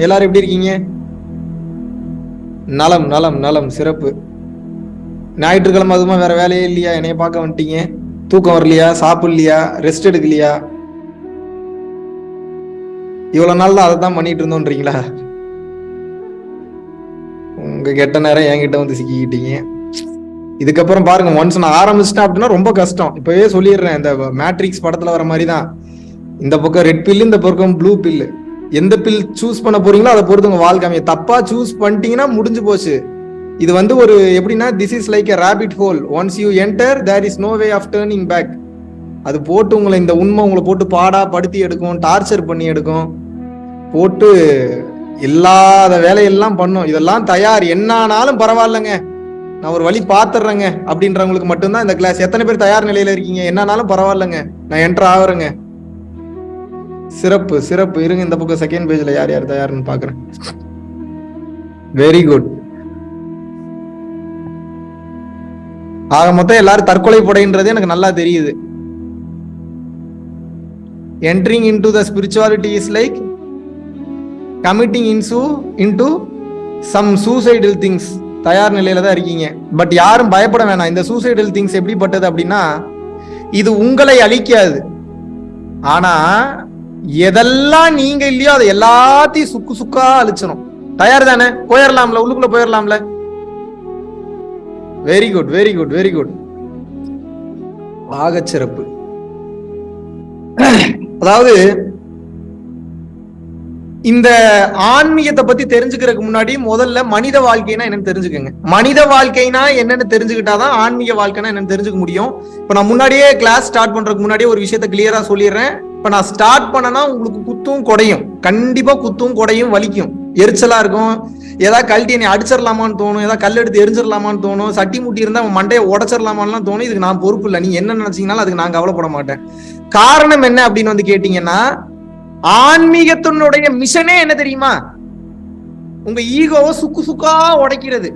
எல்லாரும் எப்படி இருக்கீங்க? நலம் நலம் நலம் சிறப்பு. ஞாயிற்றுக்கிழமை அதுமா வேற வேலையே இல்லையா? என்னைய பார்க்க வந்துட்டீங்க. தூக்கம் வரலையா? சாப்பிடலையா? ரெஸ்ட் எடுக்கலையா? இவ்வளவு நாள் அதை தான் பண்ணிட்டு இருந்தோன்றீங்களா? உங்க கெட்ட நேரம் என்கிட்ட வந்து சிக்கிக்கிட்டீங்க. இதுக்கப்புறம் பாருங்க ஒன்ஸ் நான் ஆரம்பிச்சிட்டேன் அப்படின்னா ரொம்ப கஷ்டம். இப்பவே சொல்லிடுறேன் இந்த மேட்ரிக்ஸ் படத்துல வர மாதிரி தான் இந்த பக்கம் ரெட் பில்லு இந்த பக்கம் ப்ளூ பில்லு எந்த பில் சூஸ் பண்ண போறீங்களோ அதை பொறுத்து உங்க வாழ்க்கை அமையும். தப்பா சூஸ் பண்ணிட்டீங்கன்னா முடிஞ்சு போச்சு. இது வந்து ஒரு எப்படின்னா this is like a rabbit hole once you enter there is no way of turning back அது போட்டு உங்களை இந்த உண்மை உங்களை போட்டு பாடா படுத்தி எடுக்கும் டார்ச்சர் பண்ணி எடுக்கும். போட்டு இல்லாத வேலையெல்லாம் பண்ணும். இதெல்லாம் தயார். என்னானாலும் பரவாயில்லைங்க. நான் ஒரு வழி பாத்துறேங்க அப்படின்றவங்களுக்கு மட்டும்தான் இந்த கிளாஸ் எத்தனை பேர் தயார் நிலையில இருக்கீங்க? என்னானாலும் பரவாயில்லைங்க. நான் என்டர் ஆகுறேங்க. சிறப்பு சிறப்பு. இருங்க இந்த பக்கம் செகண்ட் பேஜ்ல யார் யார் தயார்னு பாக்குறேன் வெரி குட் ஆக மொத்தம் எல்லாரும் தற்கொலை படைன்றது எனக்கு நல்லா தெரியுது. Entering into the spirituality is like committing in into some suicidal things தயார் நிலையில தான் இருக்கீங்க. பட் யாரும் பயப்பட வேணாம். இந்த சூசைடல் திங்ஸ் எப்படிப்பட்டது அப்படின்னா இது உங்களை அழிக்காது. ஆனா எதெல்லாம் நீங்க இல்லையோ அதை எல்லாத்தையும் சுக்கு சுக்கா அழிச்சிடும் தயார் தானே போயிடலாம்ல உள்ளுக்குள்ள போயிடலாம்ல very good very good very good ஆகச்சிறப்பு அதாவது இந்த ஆன்மீகத்தை பத்தி தெரிஞ்சுக்கிறதுக்கு முன்னாடி முதல்ல மனித வாழ்க்கைனா என்னன்னு தெரிஞ்சுக்கோங்க. மனித வாழ்க்கைனா என்னன்னு தெரிஞ்சுக்கிட்டாதான் ஆன்மீக வாழ்க்கைனா என்னன்னு தெரிஞ்சுக்க முடியும். இப்ப நான் முன்னாடியே கிளாஸ் ஸ்டார்ட் பண்றதுக்கு முன்னாடியே ஒரு விஷயத்த கிளியரா சொல்லிடுறேன். இப்ப நான் ஸ்டார்ட் பண்ணனா உங்களுக்கு குத்தும் குடையும். கண்டிப்பா குத்தும் குடையும் வலிக்கும். எரிச்சலா இருக்கும். ஏதாவது கழட்டி என்னை அடிச்சிடலாமான்னு தோணும். ஏதாவது கல் எடுத்து எரிஞ்சிடலாமான்னு தோணும். சட்டி முட்டி இருந்தா அவன் மண்டையை உடச்சிடலாமான்லாம் தோணும். இதுக்கு நான் பொறுப்பு இல்லை. நீ என்ன நினைச்சீங்கனாலும் அதுக்கு நான் கவலைப்பட மாட்டேன். காரணம் என்ன அப்படின்னு வந்து கேட்டீங்கன்னா ஆன்மீகத்தினுடைய மிஷனே என்ன தெரியுமா? உங்க ஈகோவை சுக்கு சுக்கா உடைக்கிறது.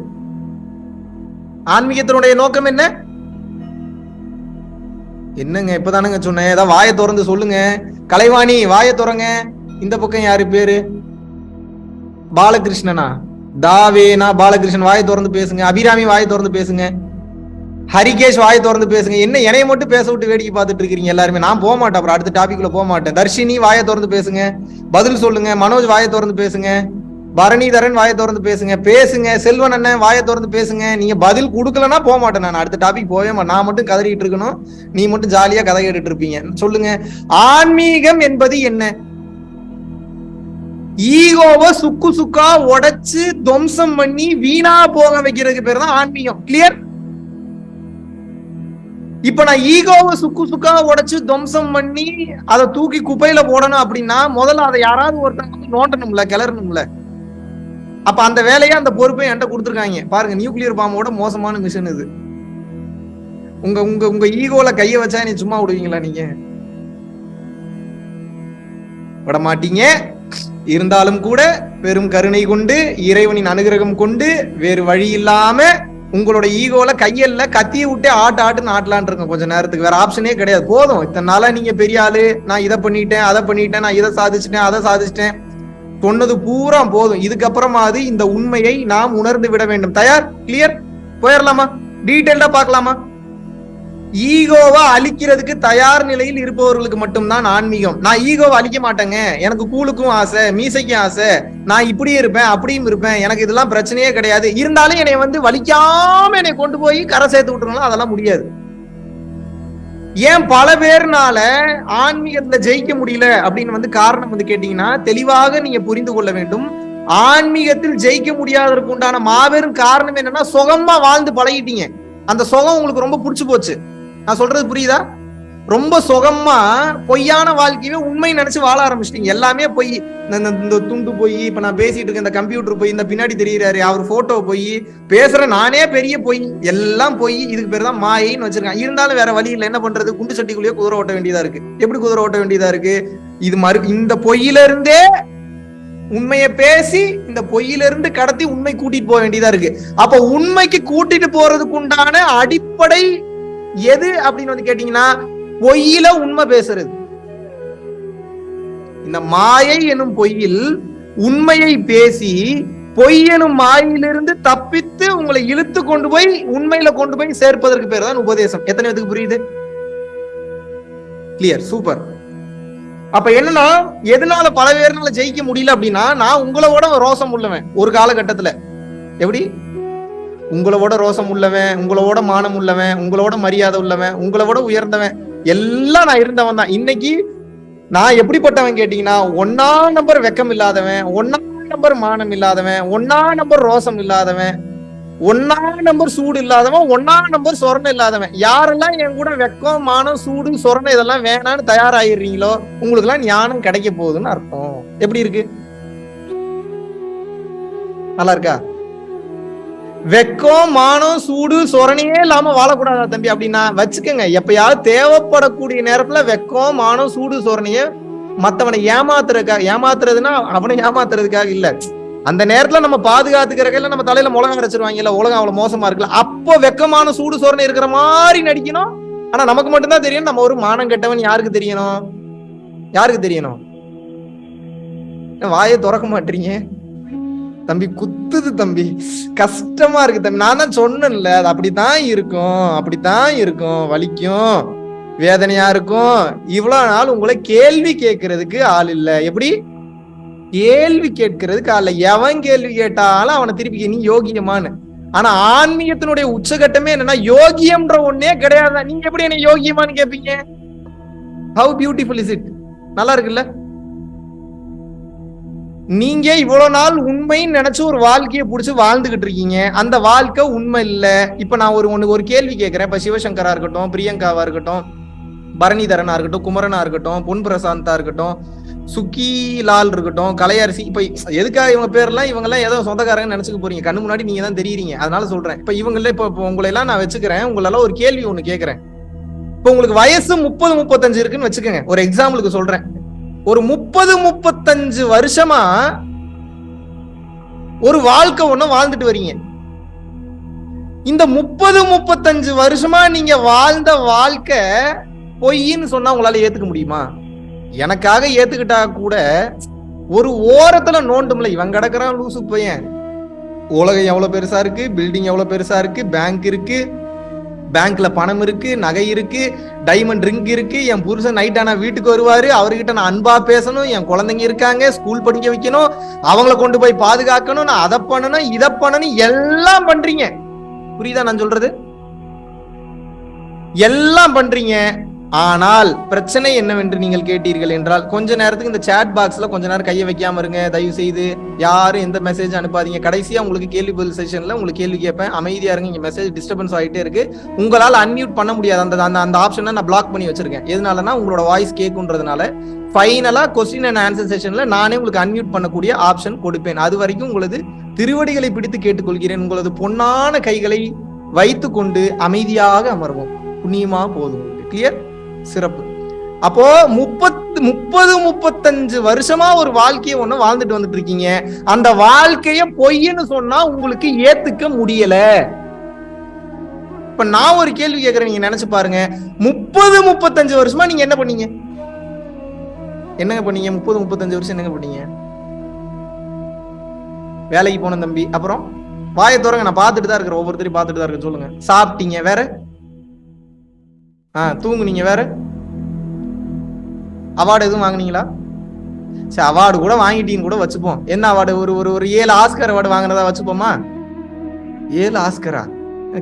ஆன்மீகத்தினுடைய நோக்கம் என்ன? என்னங்க இப்பதானுங்க சொன்னேன். ஏதாவது வாயை திறந்து சொல்லுங்க. கலைவாணி வாயை திறங்க. இந்த பக்கம் யாரு பேரு? பாலகிருஷ்ணனா? தாவேனா? பாலகிருஷ்ணன் வாயை திறந்து பேசுங்க. அபிராமி வாயை திறந்து பேசுங்க. ஹரிகேஷ் வாயை திறந்து பேசுங்க. என்ன என்னைய மட்டும் பேச விட்டு வேடிக்கை பார்த்துட்டு இருக்கீங்க எல்லாருமே? நான் போக மாட்டேன் அப்புறம் அடுத்த டாபிக்ல போக மாட்டேன். தர்ஷினி வாயை திறந்து பேசுங்க. பதில் சொல்லுங்க. மனோஜ் வாயை திறந்து பேசுங்க. பரணிதரன் வாயை திறந்து பேசுங்க. பேசுங்க. செல்வன் அண்ணன் வாயை திறந்து பேசுங்க. நீங்க பதில் கொடுக்கலன்னா போக மாட்டேன் நான். அடுத்த டாபிக் போவே நான் மட்டும் கதறிட்டு இருக்கணும். நீ மட்டும் ஜாலியா கதை கேட்டுட்டு இருப்பீங்க. சொல்லுங்க. ஆன்மீகம் என்பது என்ன? ஈகோவை சுக்கு சுக்கா உடைச்சு துவம்சம் பண்ணி வீணா போக வைக்கிறதுக்கு பேர் தான் ஆன்மீகம். கிளியர் இப்ப நான் ஈகோவை சுக்கு சுக்கா உடைச்சு துவம்சம் பண்ணி அதை தூக்கி குப்பையில போடணும் அப்படின்னா முதல்ல அதை யாராவது ஒருத்தங்க வந்து நோண்டணும்ல கிளறணும்ல. அப்ப அந்த வேலையை அந்த பொறுப்பை என்கிட்ட கொடுத்துருக்காங்க. பாருங்க நியூக்ளியர் பாம்போட மோசமான மிஷன் இது. உங்க உங்க உங்க ஈகோல கைய வச்சா நீ சும்மா விடுவீங்களா நீங்க? விட மாட்டீங்க இருந்தாலும் கூட பெரும் கருணை கொண்டு இறைவனின் அனுகிரகம் கொண்டு வேறு வழி இல்லாம உங்களோட ஈகோல கையல்ல கத்திய விட்டு ஆட்டு ஆட்டுன்னு ஆட்டலான் இருங்க கொஞ்ச நேரத்துக்கு. வேற ஆப்ஷனே கிடையாது. போதும். இத்தனை நாளா நீங்க பெரிய ஆளு. நான் இதை பண்ணிட்டேன் அதை பண்ணிட்டேன் நான் இதை சாதிச்சிட்டேன் அதை சாதிச்சிட்டேன். சொன்னது பூரா போதும். இதுக்கப்புறமாவது இந்த உண்மையை நாம் உணர்ந்து விட வேண்டும். தயார்? கிளியர் போயிடலாமா டீட்டெயில்டா பார்க்கலாமா? ஈகோவா அழிக்கிறதுக்கு தயார் நிலையில் இருப்பவர்களுக்கு மட்டும்தான் ஆன்மீகம். நான் ஈகோவை அழிக்க மாட்டேங்க. எனக்கு கூலுக்கும் ஆசை மீசைக்கும் ஆசை. நான் இப்படியும் இருப்பேன் அப்படியும் இருப்பேன். எனக்கு இதெல்லாம் பிரச்சனையே கிடையாது. இருந்தாலும் என்னை வந்து வலிக்காம என்னை கொண்டு போய் கரை சேர்த்து விட்டுருங்களா அதெல்லாம் முடியாது. ஏன் பல பேர்னால ஆன்மீகத்துல ஜெயிக்க முடியல அப்படின்னு வந்து காரணம் வந்து கேட்டீங்கன்னா தெளிவாக நீங்க புரிந்து கொள்ள வேண்டும். ஆன்மீகத்தில் ஜெயிக்க முடியாததற்கு உண்டான மாபெரும் காரணம் என்னன்னா சுகமா வாழ்ந்து பழகிட்டீங்க. அந்த சுகம் உங்களுக்கு ரொம்ப பிடிச்சு போச்சு. நான் சொல்றது புரியுதா? ரொம்ப சுகமா பொய்யான வாழ்க்கையவே உண்மை நினைச்சு வாழ ஆரம்பிச்சிட்டீங்க. எல்லாமே பொய். இந்த இந்த- இந்த துண்டு போய் இப்ப நான் பேசிட்டு இருக்கேன் இந்த கம்ப்யூட்டர் போய் இந்த பின்னாடி தெரியுறாரு அவர் போட்டோ போய். பேசுற நானே பெரிய பொய். எல்லாம் பொய். இதுக்கு பேர் தான் மாயின்னு வச்சிருக்கான் இருந்தாலும் வேற வழி இல்லை. என்ன பண்றது? குண்டு சட்டிக்குள்ளேயே குதிரை ஓட்ட வேண்டியதா இருக்கு. எப்படி குதிரை ஓட்ட வேண்டியதா இருக்கு? இது மறு இந்த பொய்யில இருந்தே உண்மையை பேசி இந்த பொய்யிலிருந்து கடத்தி உண்மை கூட்டிட்டு போக வேண்டியதா இருக்கு. அப்ப உண்மைக்கு கூட்டிட்டு போறதுக்கு உண்டான அடிப்படை எது அப்படின்னு வந்து கேட்டீங்கன்னா பொய்யில உண்மை பேசுறது. இந்த மாயை எனும் பொய்யில் உண்மையை பேசி பொய்யனும் மாயிலிருந்து தப்பித்து உங்களை இழுத்து கொண்டு போய் உண்மையில கொண்டு போய் சேர்ப்பதற்கு பேர் தான் உபதேசம். எத்தனை பேருக்கு புரியுது? கிளியர் சூப்பர் அப்ப என்னன்னா எதனால பல பேர்னால ஜெயிக்க முடியல அப்படின்னா நான் உங்களோட ரோசம் உள்ளவன் ஒரு காலகட்டத்துல. எப்படி? உங்களோட ரோசம் உள்ளவன் உங்களோட மானம் உள்ளவன் உங்களோட மரியாதை உள்ளவன் உங்களோட உயர்ந்தவன். எல்லாம் நான் இருந்தவன் தான். இன்னைக்கு நான் எப்படிப்பட்டவன் கேட்டீங்கன்னா ஒன்னா நம்பர் வெக்கம் இல்லாதவன் ஒன்னா நம்பர் மானம் இல்லாதவன் ஒன்னா நம்பர் ரோசம் இல்லாதவன் ஒன்னா நம்பர் சூடு இல்லாதவன் ஒன்னா நம்பர் சொரணம் இல்லாதவன். யாரெல்லாம் என் கூட வெக்கம் மானம் சூடு சொரணம் இதெல்லாம் வேணான்னு தயாராகிடுறீங்களோ உங்களுக்கு எல்லாம் ஞானம் கிடைக்க போகுதுன்னு அர்த்தம். எப்படி இருக்கு? நல்லா இருக்கா? வெக்கம் மானம் சூடு சொரணையே இல்லாம வாழக்கூடாதா தம்பி அப்படின்னா வச்சுக்கோங்க. எப்பயாவது தேவைப்படக்கூடிய நேரத்துல வெக்கம் மானம் சூடு சொரணைய மத்தவனை ஏமாத்துறதுக்காக ஏமாத்துறதுன்னா அவனை ஏமாத்துறதுக்காக இல்ல. அந்த நேரத்துல நம்ம பாதுகாத்துக்கிறதுல நம்ம தலையில முழகம் அரைச்சிருவாங்க இல்ல உலகம் அவ்வளவு மோசமா இருக்குல்ல அப்போ வெக்கமான சூடு சோரணை இருக்கிற மாதிரி நடிக்கணும். ஆனா நமக்கு மட்டும்தான் தெரியும் நம்ம ஒரு மானம் கெட்டவன் யாருக்கு தெரியணும்? யாருக்கு தெரியணும்? வாயை திறக்க மாட்டீங்க? தம்பி குத்துது தம்பி. கஷ்டமா இருக்கு தம்பி. நான் தான் சொன்னேன்ல அது அப்படித்தான் இருக்கும் அப்படித்தான் இருக்கும் வலிக்கும் வேதனையா இருக்கும். இவ்வளவு நாள் உங்களை கேள்வி கேட்கறதுக்கு ஆள் இல்ல. எப்படி? கேள்வி கேட்கறதுக்கு ஆள் எவன் கேள்வி கேட்டாலும் அவனை திருப்பி நீ யோகியமானு ஆனா ஆன்மீகத்தினுடைய உச்சகட்டமே என்னன்னா யோகியம்ன்ற ஒன்னே கிடையாது நீங்க எப்படி என்ன யோகியமானு கேட்பீங்க ஹவு பியூட்டிஃபுல் இஸ் இட் நல்லா இருக்குல்ல? நீங்க இவ்வளவு நாள் உண்மைன்னு நினைச்சு ஒரு வாழ்க்கையை பிடிச்சி வாழ்ந்துகிட்டு இருக்கீங்க. அந்த வாழ்க்கை உண்மை இல்ல. இப்ப நான் ஒரு ஒண்ணு ஒரு கேள்வி கேட்கிறேன் இப்ப சிவசங்கரா இருக்கட்டும் பிரியங்காவா இருக்கட்டும் பரணிதரனா இருக்கட்டும் குமரனா இருக்கட்டும் பொன் பிரசாந்தா இருக்கட்டும் சுக்கி லால் இருக்கட்டும் கலையரசி. இப்ப எதுக்காக இவங்க பேர்லாம்? இவங்க எல்லாம் ஏதோ சொந்தக்காரங்க நினைச்சுக்க போறீங்க. கண்ணு முன்னாடி நீங்க தான் தெரியுறீங்க. அதனால சொல்றேன். இப்ப இவங்கள இப்ப உங்களை எல்லாம் நான் வச்சுக்கிறேன். உங்களெல்லாம் ஒரு கேள்வி ஒண்ணு கேட்கறேன் இப்ப உங்களுக்கு வயசு முப்பது முப்பத்தஞ்சு இருக்குன்னு வச்சுக்கோங்க. ஒரு எக்ஸாம்பிளுக்கு சொல்றேன். ஒரு முப்பது முப்பத்தஞ்சு வருஷமா ஒரு வாழ்க்கை ஒண்ணு வாழ்ந்துட்டு வரீங்க. இந்த முப்பது முப்பத்தஞ்சு வருஷமா நீங்க வாழ்ந்த வாழ்க்கை பொய்ன்னு சொன்னா உங்களால ஏத்துக்க முடியுமா? எனக்காக ஏத்துக்கிட்டா கூட ஒரு ஓரத்துல நோண்டும்ல இவன் கிடக்குறான் லூசு பையன். உலகம் எவ்வளவு பெருசா இருக்கு பில்டிங் எவ்வளவு பெருசா இருக்கு பேங்க் இருக்கு பேங்க்ல பணம் இருக்கு நகை இருக்கு டைமண்ட் ட்ரிங்க் இருக்கு. என் புருஷன் நைட் ஆனா வீட்டுக்கு வருவாரு. அவர்கிட்ட நான் அன்பா பேசணும். என் குழந்தைங்க இருக்காங்க ஸ்கூல் படிக்க வைக்கணும். அவங்கள கொண்டு போய் பாதுகாக்கணும். நான் அதை பண்ணணும் இதை பண்ணணும். எல்லாம் பண்றீங்க. புரியுதா நான் சொல்றது? எல்லாம் பண்றீங்க. ஆனால் பிரச்சனை என்னவென்று நீங்கள் கேட்டீர்கள் என்றால் கொஞ்ச நேரத்துக்கு இந்த சேட் பாக்ஸ்ல கொஞ்ச நேரம் கையை வைக்காம இருங்க. தயவு செய்து யாரும் எந்த மெசேஜ் அனுப்பாதீங்க. கடைசியா உங்களுக்கு கேள்வி பதில் செஷன்ல உங்களுக்கு கேள்வி கேட்பேன். அமைதியா இருங்க. இங்க மெசேஜ் டிஸ்டர்பன்ஸ் ஆகிட்டே இருக்கு. உங்களால் அன்மியூட் பண்ண முடியாது. அந்த அந்த அந்த ஆப்ஷனை நான் பிளாக் பண்ணி வச்சிருக்கேன். எதனாலனா உங்களோட வாய்ஸ் கேட்குன்றதுனால ஃபைனலா கொஸ்டின் அண்ட் ஆன்சர் செஷன்ல நானே உங்களுக்கு அன்மியூட் பண்ணக்கூடிய ஆப்ஷன் கொடுப்பேன். அது வரைக்கும் உங்களது திருவடிகளை பிடித்து கேட்டுக்கொள்கிறேன். உங்களது பொன்னான கைகளை வைத்துக்கொண்டு அமைதியாக அமர்வோம். புண்ணியமா போதும். கிளியர் சிறப்பு. அப்போ முப்பத்து முப்பது முப்பத்தஞ்சு வருஷமா ஒரு வாழ்க்கையை ஒண்ணு வாழ்ந்துட்டு வந்துட்டு இருக்கீங்க. அந்த வாழ்க்கைய பொய்ன்னு சொன்னா உங்களுக்கு ஏத்துக்க முடியல. இப்ப நான் ஒரு கேள்வி கேக்குறேன் நீங்க நினைச்சு பாருங்க. முப்பது முப்பத்தஞ்சு வருஷமா நீங்க என்ன பண்ணீங்க? என்னங்க பண்ணீங்க? முப்பது முப்பத்தஞ்சு வருஷம் என்னங்க பண்ணீங்க? வேலைக்கு போன தம்பி. அப்புறம் வாயை தோறங்க நான் பார்த்துட்டு தான் இருக்கிறேன். ஒவ்வொருத்தரையும் பார்த்துட்டு தான் இருக்கேன். சொல்லுங்க. சாப்பிட்டீங்க வேற? ஆ தூங்குனீங்க வேற. அவார்டு எதுவும் வாங்குனீங்களா? சரி அவார்டு கூட வாங்கிட்டீங்கன்னு கூட வச்சுப்போம். என்ன அவார்டு ஒரு ஒரு ஒரு ஏழு ஆஸ்கர் அவார்டு வாங்கினதா வச்சுப்போமா? ஏழு ஆஸ்கரா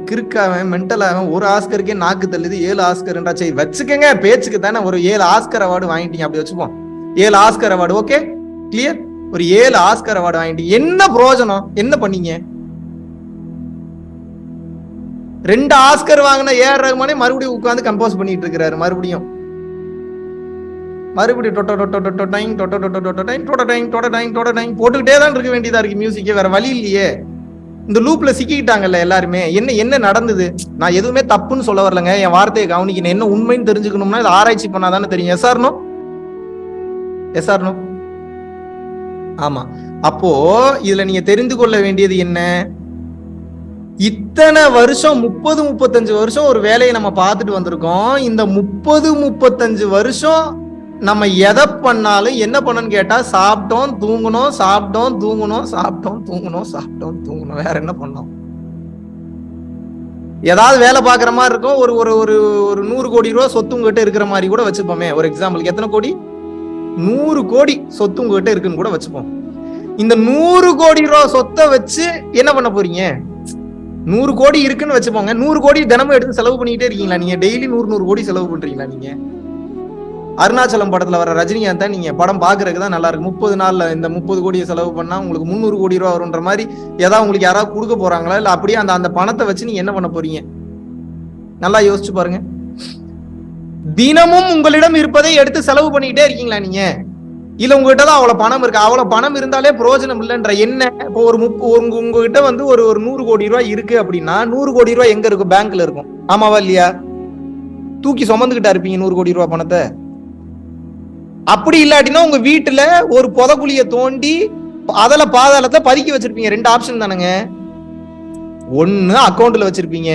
கிறுக்காவன் மென்டலாவன் ஒரு ஆஸ்கருக்கே நாக்கு தள்ளுது ஏழு ஆஸ்கர்ன்றா சரி வச்சுக்கங்க பேச்சுக்கு தானே ஒரு ஏழு ஆஸ்கர் அவார்டு வாங்கிட்டீங்க அப்படி வச்சுப்போம். ஏழு ஆஸ்கர் அவார்டு ஓகே கிளியர் ஒரு ஏழு ஆஸ்கர் அவார்டு வாங்கிட்டீங்க. என்ன பிரயோஜனம்? என்ன பண்ணீங்க? ரெண்டு ஆஸ்கர் வாங்கின ஏஆர் ரகுமானே மறுபடியும் உட்காந்து கம்போஸ் பண்ணிட்டு இருக்கிறாரு மறுபடியும் மறுபடியும் டொட்டோ டொட்டோ டொட்டோ டைங் டொட்டோ டொட்டோ டொட்டோ டைங் டொட்டோ டைங் டொட்டோ டைங் டொட்டோ டைங் போட்டுக்கிட்டே தான் இருக்க வேண்டியதா இருக்கு மியூசிக்கே வேற வழி இல்லையே இந்த லூப்ல சிக்கிக்கிட்டாங்கல்ல எல்லாருமே என்ன என்ன நடந்தது நான் எதுவுமே தப்புன்னு சொல்ல வரலங்க என் வார்த்தையை கவனிக்கணும் என்ன உண்மைன்னு தெரிஞ்சுக்கணும்னா இது ஆராய்ச்சி பண்ணாதானே தெரியும் எஸ்ஆர்னோ எஸ்ஆர்னோ ஆமா அப்போ இதுல நீங்க தெரிந்து கொள்ள வேண்டியது என்ன இத்தனை வருஷம் முப்பது முப்பத்தஞ்சு வருஷம் ஒரு வேலையை நம்ம பார்த்துட்டு வந்திருக்கோம். இந்த முப்பது முப்பத்தஞ்சு வருஷம் நம்ம எதை பண்ணாலும் என்ன பண்ணணும்னு கேட்டா சாப்பிட்டோம் தூங்கணும் சாப்பிட்டோம் தூங்கணும் சாப்பிட்டோம் தூங்கணும் சாப்பிட்டோம் தூங்கணும் வேற என்ன பண்ணோம் ஏதாவது வேலை பார்க்குற மாதிரி இருக்கும். ஒரு ஒரு ஒரு ஒரு நூறு கோடி ரூபா சொத்து உங்ககிட்ட இருக்கிற மாதிரி கூட வச்சுப்போமே. ஒரு எக்ஸாம்பிளுக்கு எத்தனை கோடி? நூறு கோடி சொத்து உங்ககிட்ட இருக்குன்னு கூட வச்சுப்போம். இந்த நூறு கோடி ரூபா சொத்தை வச்சு என்ன பண்ண போறீங்க? நூறு கோடி இருக்குன்னு வச்சுப்போங்க நூறு கோடி தினமும் எடுத்து செலவு பண்ணிக்கிட்டே இருக்கீங்களா நீங்க? டெய்லி நூறு நூறு கோடி செலவு பண்றீங்களா நீங்க? அருணாச்சலம் படத்துல வர ரஜினிகாந்த் தான் நீங்க படம் பாக்குறதுக்கு தான் நல்லா இருக்கு. முப்பது நாள்ல இந்த முப்பது கோடியை செலவு பண்ணா உங்களுக்கு முந்நூறு கோடி ரூபா வரும்ன்ற மாதிரி ஏதாவது உங்களுக்கு யாராவது கொடுக்க போறாங்களா? இல்ல அப்படியே அந்த அந்த பணத்தை வச்சு நீங்க என்ன பண்ண போறீங்க? நல்லா யோசிச்சு பாருங்க. தினமும் உங்களிடம் இருப்பதை எடுத்து செலவு பண்ணிக்கிட்டே இருக்கீங்களா நீங்க? இல்ல உங்ககிட்ட தான் அவ்வளவு பணம் இருக்கு. அவ்வளவு பணம் இருந்தாலே பிரயோஜனம் இல்லைன்ற என்ன இப்போ ஒரு முப்ப உங்க உங்ககிட்ட வந்து ஒரு ஒரு நூறு கோடி ரூபாய் இருக்கு அப்படின்னா நூறு கோடி ரூபாய் எங்க இருக்கும்? பேங்க்ல இருக்கும். ஆமாவா இல்லையா? தூக்கி சுமந்துகிட்டா இருப்பீங்க நூறு கோடி ரூபாய் பணத்தை. அப்படி இல்லாட்டினா உங்க வீட்டுல ஒரு புதக்குழிய தோண்டி அதுல பாதாளத்தை பதுக்கி வச்சிருப்பீங்க. ரெண்டு ஆப்ஷன் தானுங்க. ஒன்னு அக்கௌண்ட்ல வச்சிருப்பீங்க.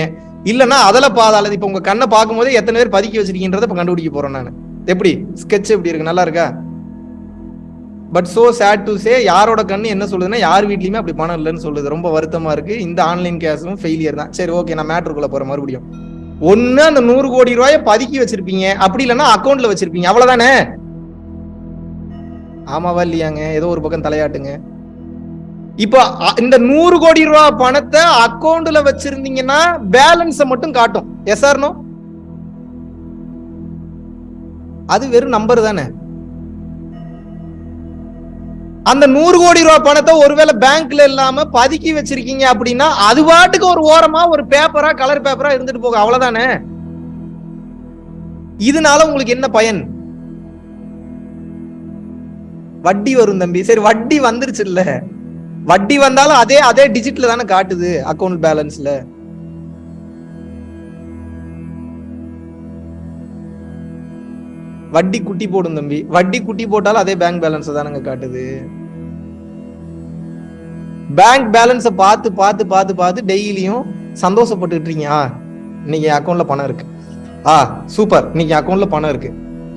இல்லைன்னா அதில் பாதாளத்தை இப்போ உங்க கண்ணை பார்க்கும்போது எத்தனை பேர் பதுக்கி வச்சிருக்கீங்கன்றத இப்போ கண்டுபிடிக்க போறேன் நான். எப்படி? ஸ்கெட்ச் எப்படி இருக்கு? நல்லா இருக்கா? But so sad to say யாரோட கண்ணு என்ன சொல்லுதுன்னா யார் வீட்லயுமே அப்படி பணம் இல்லைன்னு சொல்லுது. ரொம்ப வருத்தமா இருக்கு. இந்த ஆன்லைன் கேஸும் ஃபெயிலியர் தான். சரி ஓகே நான் மேட்ருக்குள்ள போற மறுபடியும். ஒண்ணு அந்த நூறு கோடி ரூபாயை பதுக்கி வச்சிருப்பீங்க. அப்படி இல்லைன்னா அக்கௌண்ட்ல வச்சிருப்பீங்க. அவ்வளவுதானே? ஆமாவா இல்லையாங்க? ஏதோ ஒரு பக்கம் தலையாட்டுங்க. இப்போ இந்த நூறு கோடி ரூபாய் பணத்தை அக்கௌண்ட்ல வச்சிருந்தீங்கன்னா பேலன்ஸை மட்டும் காட்டும். எஸ் ஆர்னோ அது வெறும் நம்பர் தானே. அந்த நூறு கோடி ரூபாய் பணத்தை ஒருவேளை பேங்க்ல இல்லாம பதுக்கி வச்சிருக்கீங்க அப்படின்னா அது பாட்டுக்கு ஒரு ஓரமா ஒரு பேப்பரா கலர் பேப்பரா இருந்துட்டு போகும். அவ்வளவுதானே? இதனால உங்களுக்கு என்ன பயன்? வட்டி வரும் தம்பி. சரி வட்டி வந்துருச்சு இல்ல வட்டி வந்தாலும் அதே அதே டிஜிட்ல தானே காட்டுது அக்கவுண்ட் பேலன்ஸ்ல வட்டி குட்டி போடும் தம்பி. வட்டி குட்டி போட்டாலும் அதே பேங்க் பேலன்ஸ் தானங்க காட்டுது. பேங்க் பேலன்ஸை பார்த்து பார்த்து பார்த்து பார்த்து டெய்லியும் சந்தோஷப்பட்டுக்கிட்டு இருக்கீங்க. ஆ இன்னைக்கு அக்கௌண்ட்ல பணம் இருக்கு. ஆ சூப்பர் இன்னைக்கு அக்கௌண்ட்ல பணம் இருக்கு.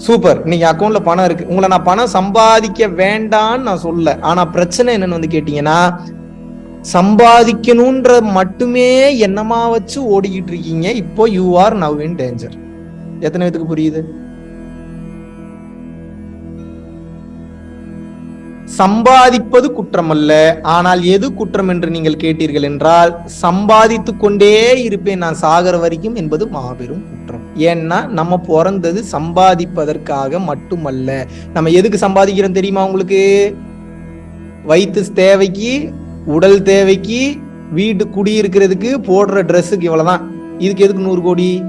சூப்பர் இன்னைக்கு அக்கௌண்ட்ல பணம் இருக்கு. உங்களை நான் பணம் சம்பாதிக்க வேண்டாம்னு நான் சொல்ல ஆனா பிரச்சனை என்னன்னு வந்து கேட்டீங்கன்னா சம்பாதிக்கணும்ன்ற மட்டுமே என்னமா வச்சு ஓடிக்கிட்டு இருக்கீங்க. இப்போ you are now in danger எத்தனை பேத்துக்கு புரியுது? சம்பாதிப்பது குற்றம் அல்ல ஆனால் எது குற்றம் என்று நீங்கள் கேட்டீர்கள் என்றால் சம்பாதித்து கொண்டே இருப்பேன் நான் சாகர வரைக்கும் என்பது மாபெரும் குற்றம். ஏன்னா நம்ம பிறந்தது சம்பாதிப்பதற்காக மட்டுமல்ல. நம்ம எதுக்கு சம்பாதிக்கிறோம் தெரியுமா உங்களுக்கு? வயிற்று தேவைக்கு உடல் தேவைக்கு வீட்டு குடியிருக்கிறதுக்கு போடுற ட்ரெஸ்ஸுக்கு இவ்வளவுதான். இதுக்கு எதுக்கு நூறு கோடி?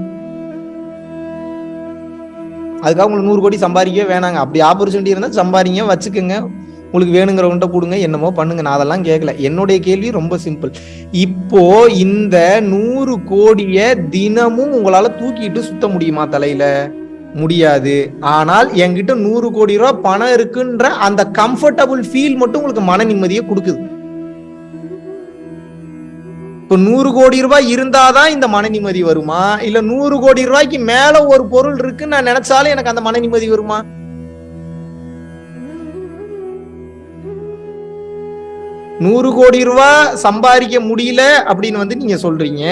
அதுக்காக உங்களுக்கு நூறு கோடி சம்பாதிக்கவே வேணாங்க. அப்படி ஆப்பர்ச்சுனிட்டி இருந்தால் சம்பாதிங்க வச்சுக்கோங்க. உங்களுக்கு வேணுங்கிறவன்ட்ட கொடுங்க என்னமோ பண்ணுங்க. நான் அதெல்லாம் கேட்கல என்னுடைய கேள்வி ரொம்ப சிம்பிள் இப்போ இந்த நூறு கோடிய தினமும் உங்களால தூக்கிட்டு சுத்த முடியுமா தலையில? முடியாது. ஆனால் என்கிட்ட நூறு கோடி ரூபாய் பணம் இருக்குன்ற அந்த கம்ஃபர்டபுள் ஃபீல் மட்டும் உங்களுக்கு மன நிம்மதியை கொடுக்குது. இப்போ நூறு கோடி ரூபாய் இருந்தாதான் இந்த மன நிம்மதி வருமா? இல்ல நூறு கோடி ரூபாய்க்கு மேல ஒரு பொருள் இருக்குன்னு நான் நினைச்சாலும் எனக்கு அந்த மன நிம்மதி வருமா? நூறு கோடி ரூபாய் சம்பாதிக்க முடியல அப்படின்னு வந்து நீங்க சொல்றீங்க.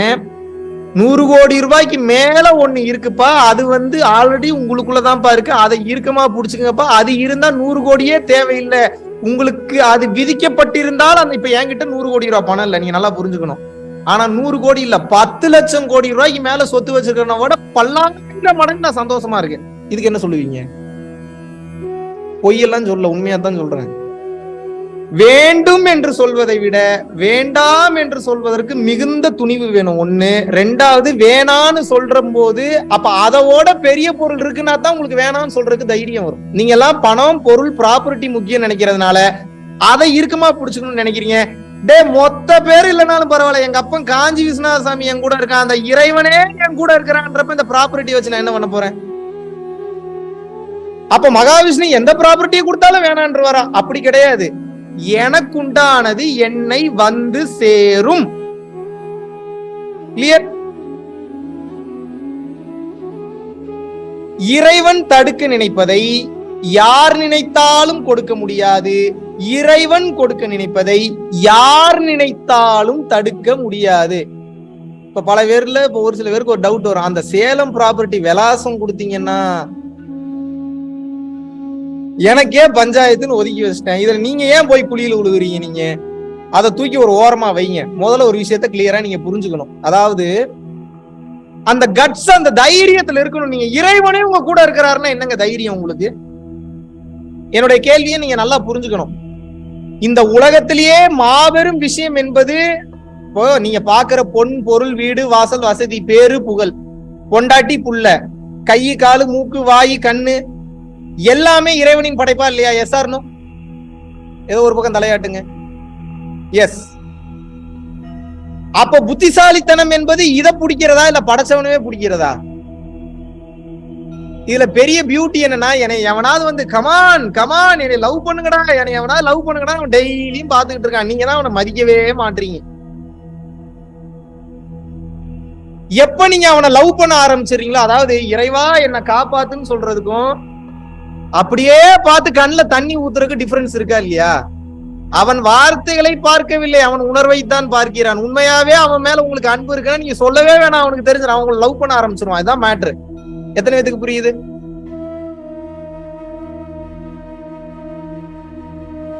நூறு கோடி ரூபாய்க்கு மேல ஒண்ணு இருக்குப்பா. அது வந்து ஆல்ரெடி உங்களுக்குள்ளதான்ப்பா இருக்கு. அதை இறுக்கமா புடிச்சுங்கப்பா அது இருந்தா நூறு கோடியே தேவையில்லை. உங்களுக்கு அது விதிக்கப்பட்டிருந்தால் அந்த இப்ப என்கிட்ட நூறு கோடி ரூபாய் பணம் இல்லை. நீங்க நல்லா புரிஞ்சுக்கணும். ஆனா நூறு கோடி இல்ல. பத்து லட்சம் கோடி ரூபாய்க்கு மேல சொத்து வச்சிருக்கிறவன விட பல்லாயிரம் மடங்கு நான் சந்தோஷமா இருக்கேன். இதுக்கு என்ன சொல்லுவீங்க? பொய்யெல்லாம் சொல்ல. உண்மையா தான் சொல்றேன். வேண்டும் என்று சொல்வதை விட வேண்டாம் என்று சொல்வதற்கு மிகுந்த துணிவு வேணும். ஒண்ணு. ரெண்டாவது வேணான்னு சொல்ற போது அப்ப அதோட பெரிய பொருள் இருக்குன்னா தான் உங்களுக்கு வேணாம்னு சொல்றதுக்கு தைரியம் வரும். நீங்க எல்லாம் பணம் பொருள் ப்ராப்பர்ட்டி முக்கியம் நினைக்கிறதுனால அதை இறுக்கமா புடிச்சுக்கணும்னு நினைக்கிறீங்க. டே மொத்த பேர் இல்லைனாலும் பரவாயில்ல. எங்க அப்பன் காஞ்சி விஸ்வநாதசாமி என் கூட இருக்கான். அந்த இறைவனே என் கூட இருக்கிறான்றப்ப இந்த ப்ராப்பர்ட்டி வச்சு நான் என்ன பண்ண போறேன்? அப்ப மகாவிஷ்ணு எந்த ப்ராப்பர்ட்டியை கொடுத்தாலும் வேணான்றவாரா? அப்படி கிடையாது. எனக்குண்டானது என்னை வந்து சேரும். கிளியர் இறைவன் தடுக்க நினைப்பதை யார் நினைத்தாலும் கொடுக்க முடியாது. இறைவன் கொடுக்க நினைப்பதை யார் நினைத்தாலும் தடுக்க முடியாது. இப்ப பல பேர்ல இப்ப ஒரு சில பேருக்கு ஒரு டவுட் வரும். அந்த சேலம் ப்ராப்பர்ட்டி விலாசம் கொடுத்தீங்கன்னா எனக்கே பஞ்சாயத்துன்னு ஒதுக்கி வச்சிட்டேன். இதுல நீங்க ஏன் போய் குழியில விழுகுறீங்க நீங்க? அதை தூக்கி ஒரு ஓரமா வைங்க. முதல்ல ஒரு விஷயத்த கிளியரா நீங்க புரிஞ்சுக்கணும். அதாவது அந்த கட்ஸ் அந்த தைரியத்துல இருக்கணும். நீங்க இறைவனே உங்க கூட இருக்கிறாருன்னா என்னங்க தைரியம் உங்களுக்கு? என்னுடைய கேள்வியை நீங்க நல்லா புரிஞ்சுக்கணும். இந்த உலகத்திலேயே மாபெரும் விஷயம் என்பது இப்போ நீங்க பாக்குற பொன் பொருள் வீடு வாசல் வசதி பேரு புகழ். பொண்டாட்டி புள்ள. கை காலு மூக்கு வாய் கண்ணு. எல்லாமே இறைவனின் படைப்பா இல்லையா? எஸ் ஆர்னோ ஏதோ ஒரு பக்கம் தலையாட்டுங்க. எஸ் அப்ப புத்திசாலித்தனம் என்பது இதை பிடிக்கிறதா? இல்ல படைச்சவனவே பிடிக்கிறதா? இதுல பெரிய பியூட்டி என்னன்னா என்னை எவனாவது வந்து கமான் கமான் என்னை லவ் பண்ணுங்கடா என்னை எவனாவது லவ் பண்ணுங்கடா அவன் டெய்லியும் பாத்துக்கிட்டு இருக்கான். நீங்க தான் அவனை மதிக்கவே மாட்டீங்க. எப்ப நீங்க அவனை லவ் பண்ண ஆரம்பிச்சிடுறீங்களோ அதாவது இறைவா என்ன காப்பாத்துன்னு சொல்றதுக்கும் அப்படியே பார்த்து கண்ணுல தண்ணி ஊத்துறதுக்கு டிஃபரன்ஸ் இருக்கா இல்லையா? அவன் வார்த்தைகளை பார்க்கவில்லை அவன் உணர்வை தான் பார்க்கிறான். உண்மையாவே அவன் மேல உங்களுக்கு அன்பு இருக்குன்னா நீங்க சொல்லவே வேணாம் அவனுக்கு தெரிஞ்சு அவன் லவ் பண்ண ஆரம்பிச்சிருவான். இதான் மேட்ரு எத்தனை பேத்துக்கு புரியுது?